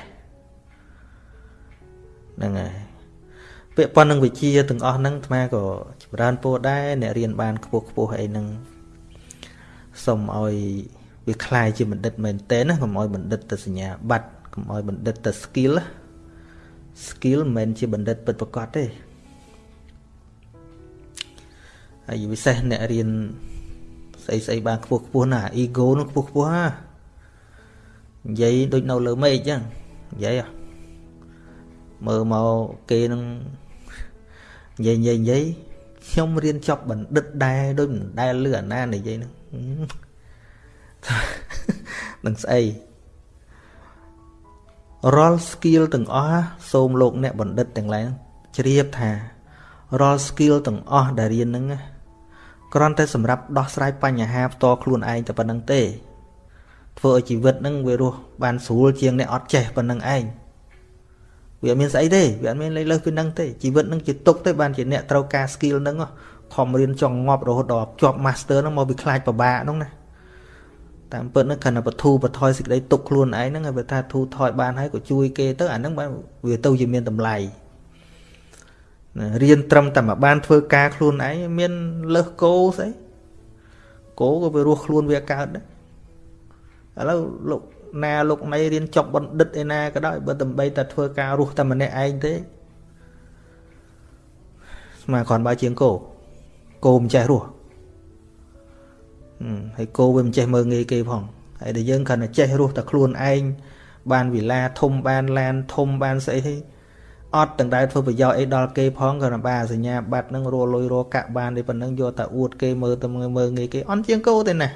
ហ្នឹងហើយពាក្យប៉ុណ្្នឹងវិជាទាំងអស់ហ្នឹងអាត្មាក៏ចម្រើនពោដែរអ្នករៀនបានខ្ពស់ខ្ពស់អីហ្នឹងសូមឲ្យ វាคล้ายជាបណ្ឌិតមែនតើណាកុំឲ្យបណ្ឌិតទៅសញ្ញាបត្រកុំឲ្យបណ្ឌិតទៅ skill skill មិនមែនជាបណ្ឌិតពិតប្រាកដទេហើយពិសេសអ្នករៀនស្អីស្អីបានខ្ពស់ខ្ពស់ណា ego នោះខ្ពស់ខ្ពស់ណានិយាយដូចនៅលើមេឃអញ្ចឹងនិយាយមើលមកគេនឹងនិយាយនិយាយនិយាយខ្ញុំរៀនចប់បណ្ឌិតដែរដូចមិនដែលលឺអាណានិយាយហ្នឹង នឹងស្អីរាល់ skill ទាំងអស់សូមលោកអ្នកបណ្ឌិតទាំងឡាយជ្រាបថារាល់ skill ទាំងអស់ដែលរៀនហ្នឹងគ្រាន់តែសម្រាប់ដោះស្រាយបញ្ហាផ្ទាល់ខ្លួនឯងតែប៉ុណ្្នឹងទេ ធ្វើឲ្យជីវិតហ្នឹងវារស់បានស្រួលជាងអ្នកអត់ចេះប៉ុណ្្នឹងឯងវាអត់មានស្អីទេវាអត់មានលេខលើសពីហ្នឹងទេជីវិតហ្នឹងជាទុកទេបានជាអ្នកត្រូវការ skill ហ្នឹងខំរៀនចង់ងាប់រហូតដល់ជាប់ master ហ្នឹងមកវាខ្លាចពិបាកហ្នឹងណា តាមពិតហ្នឹងគ្រាន់តែបធូបថយសេចក្តីទុកខ្លួនឯងហ្នឹងហើយបើថាធូថយបានហើយក៏ជួយគេទៅអាហ្នឹងបានវាទៅជាមានតម្លៃរៀនត្រឹមតែមកបានធ្វើការខ្លួនឯងមានលើសគោស្អីគោក៏វារស់ខ្លួនវាកើតដែរឥឡូវលោកណាលោកណៃរៀនចប់បណ្ឌិតឯណាក៏ដោយបើដើម្បីតែធ្វើការរស់តែម្នាក់ឯងទេស្មើគ្រាន់បើជាងគោគោមិនចេះរស់ ហើយគោវាមិនចេះមើងងាយគេផងហើយតែយើងគ្រាន់តែចេះរស់តែខ្លួនឯងបានវិឡាធំបានឡានធំបានស្អីទេអត់ទាំងដែលធ្វើប្រយោជន៍អីដល់គេផងក៏បានសញ្ញាបត្រនឹងរលុយរកាក់បានទេប៉ុណ្ណឹងយកតែអួតគេមើលទៅមើលងាយគេអន់ជាងគោទេណា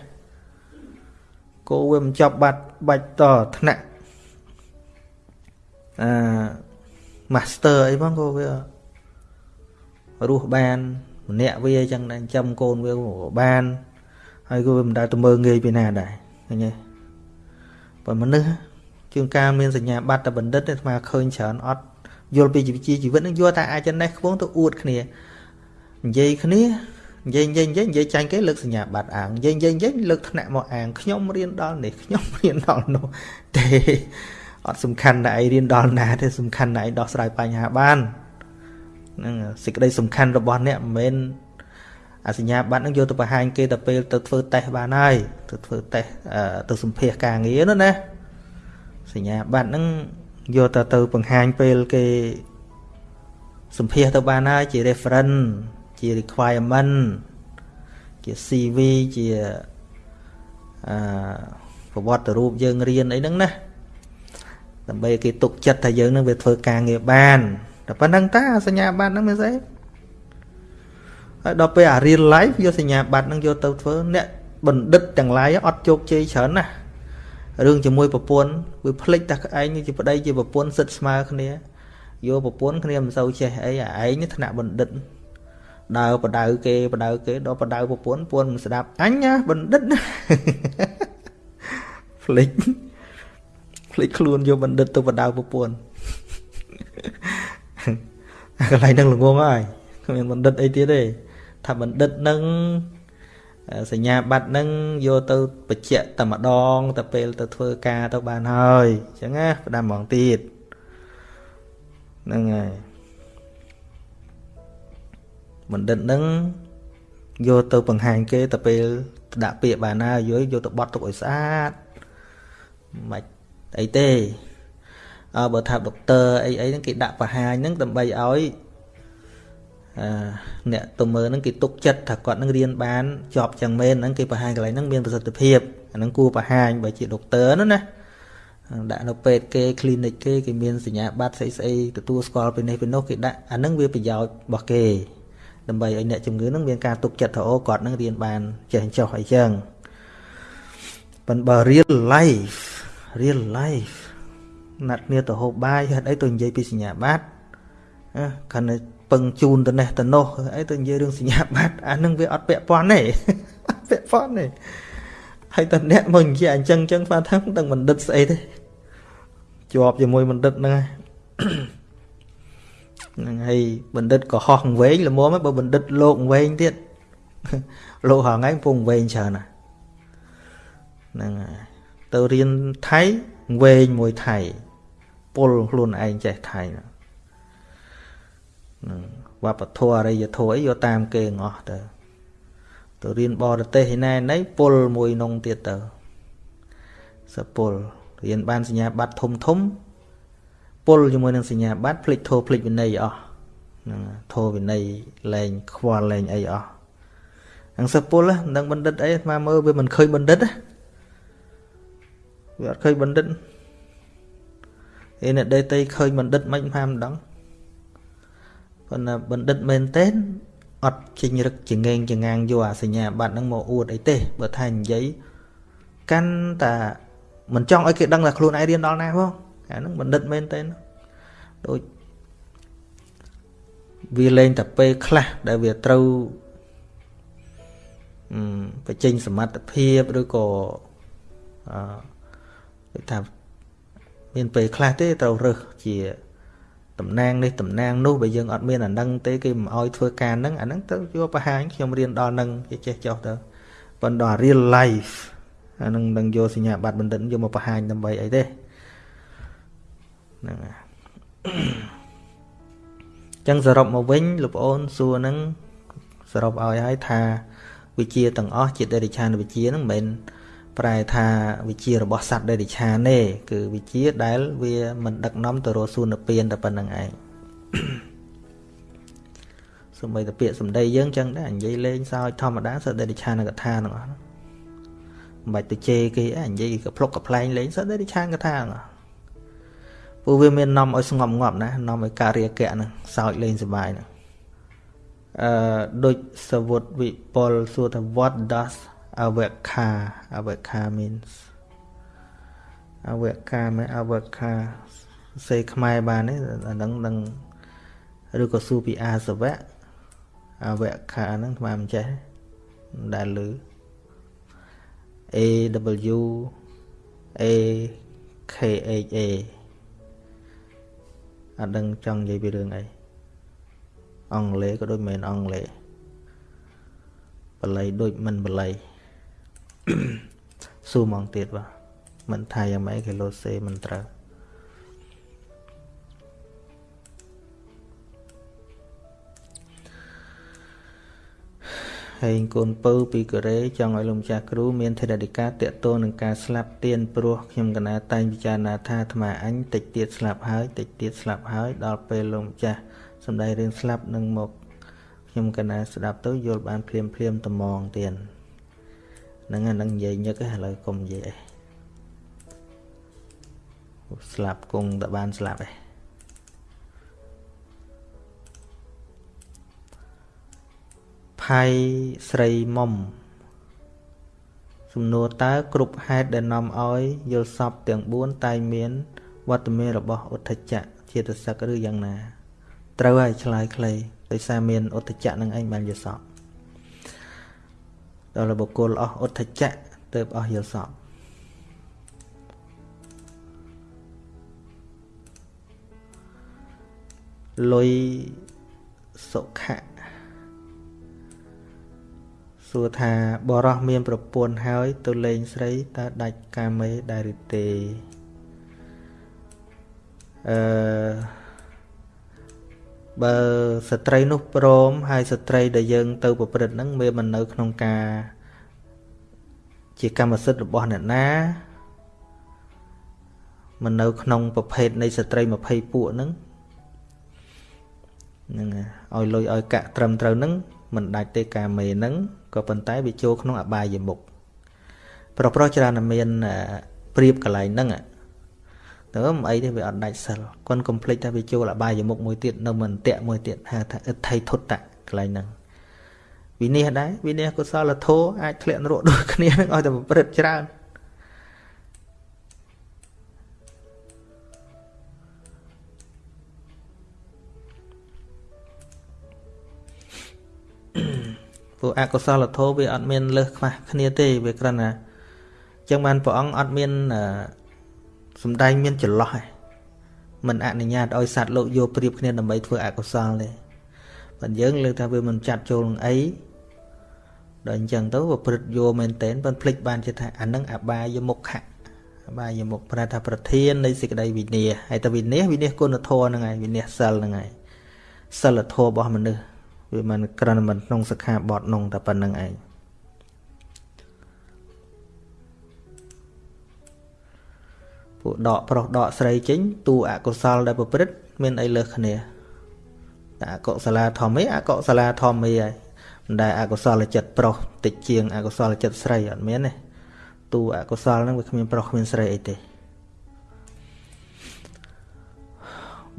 គោវាមិនចាប់បាត់បាច់តថ្នាក់អឺ master អីផងគោវារស់បានម្នាក់វាអញ្ចឹងចិញ្ចឹមកូនវាបាន ហើយក៏វាមិនដែលទៅមើងងាយពីណាដែរឃើញទេប៉ុន្តែមនុស្សជាងការមានសញ្ញាបត្រតែបណ្ឌិតទេស្មើឃើញច្រើនអត់យល់ពីជីវិតជីវិតនឹងយកតែអាចណេះខ្ពងទៅអួតគ្នានិយាយគ្នានិយាយនិយាយនិយាយនិយាយចាញ់គេលើកសញ្ញាបត្រអាងនិយាយនិយាយនិយាយលើកថ្នាក់មកអាងខ្ញុំរៀនដល់នេះខ្ញុំរៀនដល់នោះទេអត់សំខាន់តែឯងរៀនដល់ណាទេសំខាន់តែឯងដោះស្រាយបញ្ហាបានហ្នឹងសេចក្តីសំខាន់របស់អ្នកមិនមែន អាសញ្ញាបត្រហ្នឹងយកទៅបង្ហាញគេទៅពេលទៅធ្វើតេស្តបានហើយទៅធ្វើតេស្តទៅសម្ភាសការងារនោះណាសញ្ញាបត្រហ្នឹងយកទៅទៅបង្ហាញពេលគេសម្ភាសទៅបានហើយជា reference ជា requirement ជា CV ជាអឺប្រវត្តិរូបយើងរៀនអីហ្នឹងណាដើម្បីគេទុកចិត្តថាយើងនឹងវាធ្វើការងារបានតែប៉ុណ្្នឹងតាសញ្ញាបត្រហ្នឹងមានស្អី ហើយដល់ពេលអា real life យកសញ្ញាបត្រហ្នឹងយកទៅធ្វើអ្នកបណ្ឌិតទាំងឡាយអត់ជោគជ័យច្រើនណាស់រឿងជាមួយប្រពន្ធវាភ្លេចតែឯងជាប្តីជាប្រពន្ធសិតស្មើគ្នាយកប្រពន្ធគ្នាមិនសូវចេះអីអាឯងថ្នាក់បណ្ឌិតដើរបដៅគេបដៅគេដល់បដៅប្រពន្ធពន្ធមិនស្ដាប់អញណាបណ្ឌិតណាភ្លេចភ្លេចខ្លួនយកបណ្ឌិតទៅបដៅប្រពន្ធកន្លែងហ្នឹងល្ងងហើយគ្មានបណ្ឌិតអីទៀតទេ ថាបណ្ឌិតនឹងសញ្ញាបត្រហ្នឹងយកទៅបញ្ជាក់តែម្ដងតែពេលទៅធ្វើការទៅបានហើយអញ្ចឹងណាផ្ដាំហ្មងទៀតហ្នឹងហើយបណ្ឌិតហ្នឹងយកទៅបង្ហាញគេតែពេលដាក់ពាក្យបានហើយយកយកទៅបត់ទុកឲ្យស្អាតមិនអីទេអើបើថាដុកទ័រអីអីហ្នឹងគេដាក់បង្ហាញហ្នឹងដើម្បីឲ្យ អ្នកទៅមើលហ្នឹងគេទុកចិត្តថាគាត់នឹងរៀនបានជាប់ចឹងមែនហ្នឹងគេបង្ហាញកន្លែងហ្នឹងមានប្រសិទ្ធភាពអាហ្នឹងគួរបង្ហាញបើជាដុកទ័រណាណាដាក់នៅពេទ្យគេ clinic គេគេមានសញ្ញាបត្រស្អីស្អីទទួលស្គាល់ពីនេះពីនោះគេដាក់អាហ្នឹងវាប្រយោជន៍របស់គេដើម្បីឲ្យអ្នកជំងឺហ្នឹងមានការទុកចិត្តថាអូគាត់នឹងរៀនបានចេះចោះអីចឹងប៉ុន្តែបើ real life real life ណាត់គ្នាទៅហូបបាយហេតុអីទៅនិយាយពីសញ្ញាបត្រគ្រាន់តែ ពឹងជូនទៅនេះទៅនោះអីទៅនិយាយរឿងសញ្ញាបត្រអានឹងវាអត់ពាក់ព័ន្ធទេពាក់ព័ន្ធទេហើយតអ្នកមកនិយាយអញ្ចឹងអញ្ចឹងបាទថាដឹងបណ្ឌិតស្អីទេជាប់ជាមួយបណ្ឌិតហ្នឹងហ្នឹងហើយបណ្ឌិតក៏ហោះវែងល្មមបើបណ្ឌិតលោកវែងទៀតលោកហងៃពងវែងច្រើនណាហ្នឹងហើយទៅរៀនថៃវែងមួយថៃពលខ្លួនឯងចេះថៃហ្នឹង វប្បធម៌អរិយធម៌អីយកតាមគេងអស់ទៅទៅរៀនបរទេសឯណែណៃពុលមួយនងទៀតទៅសពុលរៀនបានសញ្ញាបត្រធំធំពុលជាមួយនឹងសញ្ញាបត្រភ្លេចធោភ្លេចវិន័យអស់ហ្នឹងធោវិន័យលែងខ្វល់លែងអីអស់ហ្នឹងសពុលមិនដឹងបណ្ឌិតអីស្មាមើលវាមិនឃើញបណ្ឌិតវាអត់ឃើញបណ្ឌិតឯអ្នកដេតីឃើញបណ្ឌិតមិនថាមិនដឹង ប៉ុន្តែបណ្ឌិតមែនទែនអត់ចេញរឹកចងេងចងាងយកអាសញ្ញាបត្រហ្នឹងមកអួតអីទេបើថានិយាយកាន់តែមិនចង់ឲ្យគេដឹងថាខ្លួនឯងរៀនដល់ណាផងអាហ្នឹងបណ្ឌិតមែនទែនដូចវាលែងតែពេលខ្លះដែលវាត្រូវបញ្ចេញសមត្ថភាពឬក៏អឺថាមានពេលខ្លះទេត្រូវរើសជា តំណាងនេះតំណាងនោះបើយើងអត់មានអានឹងទេគេមិនអោយធ្វើការហ្នឹងអាហ្នឹងទៅយកបង្ហាញខ្ញុំរៀនដល់ហ្នឹងគេចេះចោះទៅប៉ុន្តែ real life អានឹងនឹងយកសញ្ញាបត្របណ្ឌិតយកមកបង្ហាញដើម្បីអីទេហ្នឹងហើយចឹងសរុបមកវិញលោកប្អូនសួរហ្នឹងសរុបឲ្យហើយថាវិជាទាំងអស់ជាដេរិឆានវិជាហ្នឹងមិនមែន ប្រែថាវិជារបស់សត្វដេរិឆានទេគឺវិជាដែលវាមិនដឹកនាំទៅរកសួនពៀនតែប៉ុណ្្នឹងឯងសំបីតែពាក្យសម្ដីយើងចឹងដែរនិយាយលេងសើចធម្មតាសត្វដេរិឆានកថាទាំងអស់ហ្នឹងមិនបាច់ទៅជេរគេអញនិយាយក៏ភ្លុកក៏ផ្លែងលេងសត្វដេរិឆានកថាហ្នឹងព្រោះវាមាននាំឲ្យស្ងប់ងាប់ណានាំឲ្យការរាគៈហ្នឹងសើចលេងសប្បាយហ្នឹងអឺដូចសវុតវិពលសួរថា what does avakha avakha means អវកាមែអវកាសេខ្មែរបានទេអានឹងនឹងឬក៏ស៊ូពីអាសវៈអវកាហ្នឹងថ្មមិនចេះដែលលឺ A W A K H A អត់ដឹងចង់និយាយពីរឿងអីអង់គ្លេសក៏ដូចមិនមែនអង់គ្លេសបល័យដូចមិនបល័យ ស៊ូហ្មងទៀតបាទមិនថាយ៉ាងម៉េចគេលោសេមិនត្រូវហើយកូនពៅពីកូរ៉េចង់ឲ្យលោកម្ចាស់គ្រូមានធរណិកាតកតនឹងការស្លាប់ទៀនព្រោះខ្ញុំកណាតែងពិចារណាថាអាត្មាអញតិចទៀតស្លាប់ហើយតិចទៀតស្លាប់ហើយដល់ពេលលោកម្ចាស់សំដីរឿងស្លាប់នឹងមកខ្ញុំកណាស្ដាប់ទៅយល់បានភ្លាមភ្លាមត្មងទៀត ហ្នឹងហ្នឹងនិយាយញឹកឥឡូវកុំនិយាយអីស្លាប់គង់តែបានស្លាប់ឯងផៃស្រីមុំសំណួរតើគ្រប់ហេតុដែលនាំឲ្យយល់សពទាំង4តែមានវត្តមានរបស់ឧទ្ធចៈចេតសិកឬយ៉ាងណា ត្រូវហើយឆ្លើយខ្លីដោយសារមានឧទ្ធចៈនឹងឯងបានយល់សព ដល់បុគ្គលអស់ឧទ្ធចៈទៅអស់យល់សពលុយសុខៈសួរថាបរោះមានប្រពន្ធហើយទៅលេងស្រីតើដាច់កាមេដែរឬទេអឺ បើស្ត្រីនោះព្រមហើយស្ត្រីដែលយើងទៅប្រព្រឹត្តហ្នឹងវាមិននៅក្នុងការជាកម្មសិទ្ធិរបស់អ្នកណាមិននៅក្នុងប្រភេទនៃស្ត្រី20ពួកហ្នឹងហ្នឹងឲ្យលុយឲ្យកាក់ត្រឹមត្រូវហ្នឹងមិនដាច់ទេកាមេហ្នឹងក៏ប៉ុន្តែវាចូលក្នុងអបាយមុខប្រុសប្រុសច្រើនតែមានព្រៀបកន្លែងហ្នឹង ទៅមិនអីទេវាអត់ដាច់សិលគាត់កុំភ្លេចថាវាចូលអបាយមុខមួយទៀតនៅមិនតៈមួយទៀតហៅថាអិទ្ធិធុតតៈកន្លែងហ្នឹងវិនិច្ឆ័យដែរវិនិច្ឆ័យកុសលធម៌អាចធ្លាក់នរកដូចគ្នានឹងឲ្យតែប្រព្រឹត្តច្រើនពួកអកុសលធម៌វាអត់មានលើសខ្វះគ្នាទេវាគ្រាន់តែចឹងបានព្រះអង្គអត់មាន សំដែងមានចន្លោះឯងមិនអនុញ្ញាតឲ្យសត្វលោកយកប្រៀបគ្នាដើម្បីធ្វើអកុសលទេបើយើងលើកថាវាមិនចាត់ចូលនឹងអីដល់អញ្ចឹងទៅប្រព្រឹត្តយកមែនតែនប៉ុន្តែភ្លេចបានជាថាអានឹងអបាយមុខៈអបាយមុខប្រែថាប្រធាននៃសេចក្តីវិន័យហើយតែវិន័យវិន័យគុណធម៌ហ្នឹងហើយវិន័យសិលហ្នឹងហើយសិលធម៌របស់មនុស្សវាមិនក្រណមិនក្នុងសិក្ខាបទនោះតែប៉ុណ្្នឹងឯង ពួកដកប្រុសដកស្រីចេញតួអកុសលដែលប្រព្រឹត្តមានអីលើសគ្នាតែអកុសលាធម្មឯអកុសលាធម្មឯហើយមិនដែលអកុសលចិត្តប្រុសតិចជាងអកុសលចិត្តស្រីអត់មានទេតួអកុសលហ្នឹងវាគ្មានប្រុសគ្មានស្រីអីទេ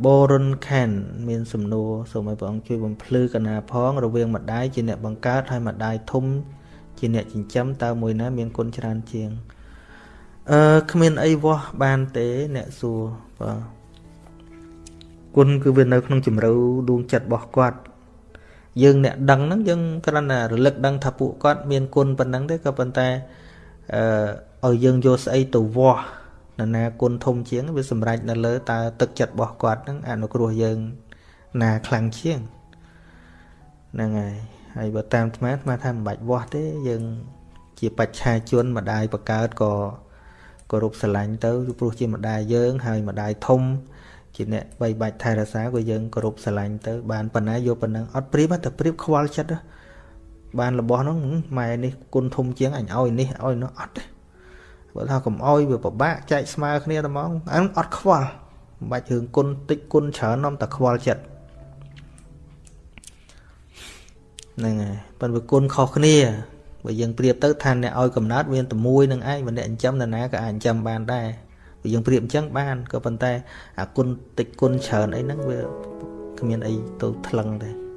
បរុនខានមានសំណួរសូមឲ្យព្រះអង្គជួយបំភ្លឺកណាផងរវាងម្ដាយជាអ្នកបង្កើតហើយម្ដាយធំជាអ្នកចិញ្ចឹមតើមួយណាមានគុណច្រើនជាង អឺគ្មានអីវាស់បានទេ អ្នកសួរបាទគុណគឺវានៅក្នុងជំរឿដួងចិត្តរបស់គាត់យើងអ្នកដឹងហ្នឹងយើងគ្រាន់តែរលឹកដឹងថាពួកគាត់មានគុណប៉ុណ្ណឹងទេក៏ប៉ុន្តែអឺឲ្យយើងយកស្អីទៅវាស់នរណាគុណធំជាងវាសម្រេចនៅលើតើទឹកចិត្តរបស់គាត់ហ្នឹងអនុគ្រោះយើងណាខ្លាំងជាងហ្នឹងហើយហើយបើតាមអាត្មាអាត្មាថាមិនបាច់វាស់ទេយើងជាបច្ឆាជនម្ដាយបកើតក៏ គោរពស្រឡាញ់ទៅព្រោះជាម្ដាយយើងហើយម្ដាយធំជាអ្នកបីបាច់ថែរក្សាក៏យើងគោរពស្រឡាញ់ទៅបានប៉ុណ្ណាយកប៉ុណ្ណឹងអត់ព្រៀបតែព្រៀបខ្វល់ចិត្តបានរបស់ហ្នឹងម៉ែនេះគុណធំជាងអញឲ្យនេះឲ្យនោះអត់ទេបើថាកុំឲ្យវាពិបាកចែកស្មើគ្នាតែហ្មងអានឹងអត់ខ្វល់មិនបាច់រឿងគុណតិចគុណច្រើននាំតែខ្វល់ចិត្តហ្នឹងហើយប៉ុន្តែគុណខុសគ្នា បើយើងប្រៀបទៅថាអ្នកឲ្យកំណត់មានតែមួយនឹងឯងបើអ្នកចិញ្ចឹមនរណាក៏អាចចិញ្ចឹមបានដែរបើយើងប្រៀបអញ្ចឹងបានក៏ប៉ុន្តែអាគុណតិចគុណច្រើនអីហ្នឹងវាគ្មានអីទៅថ្លឹងទេ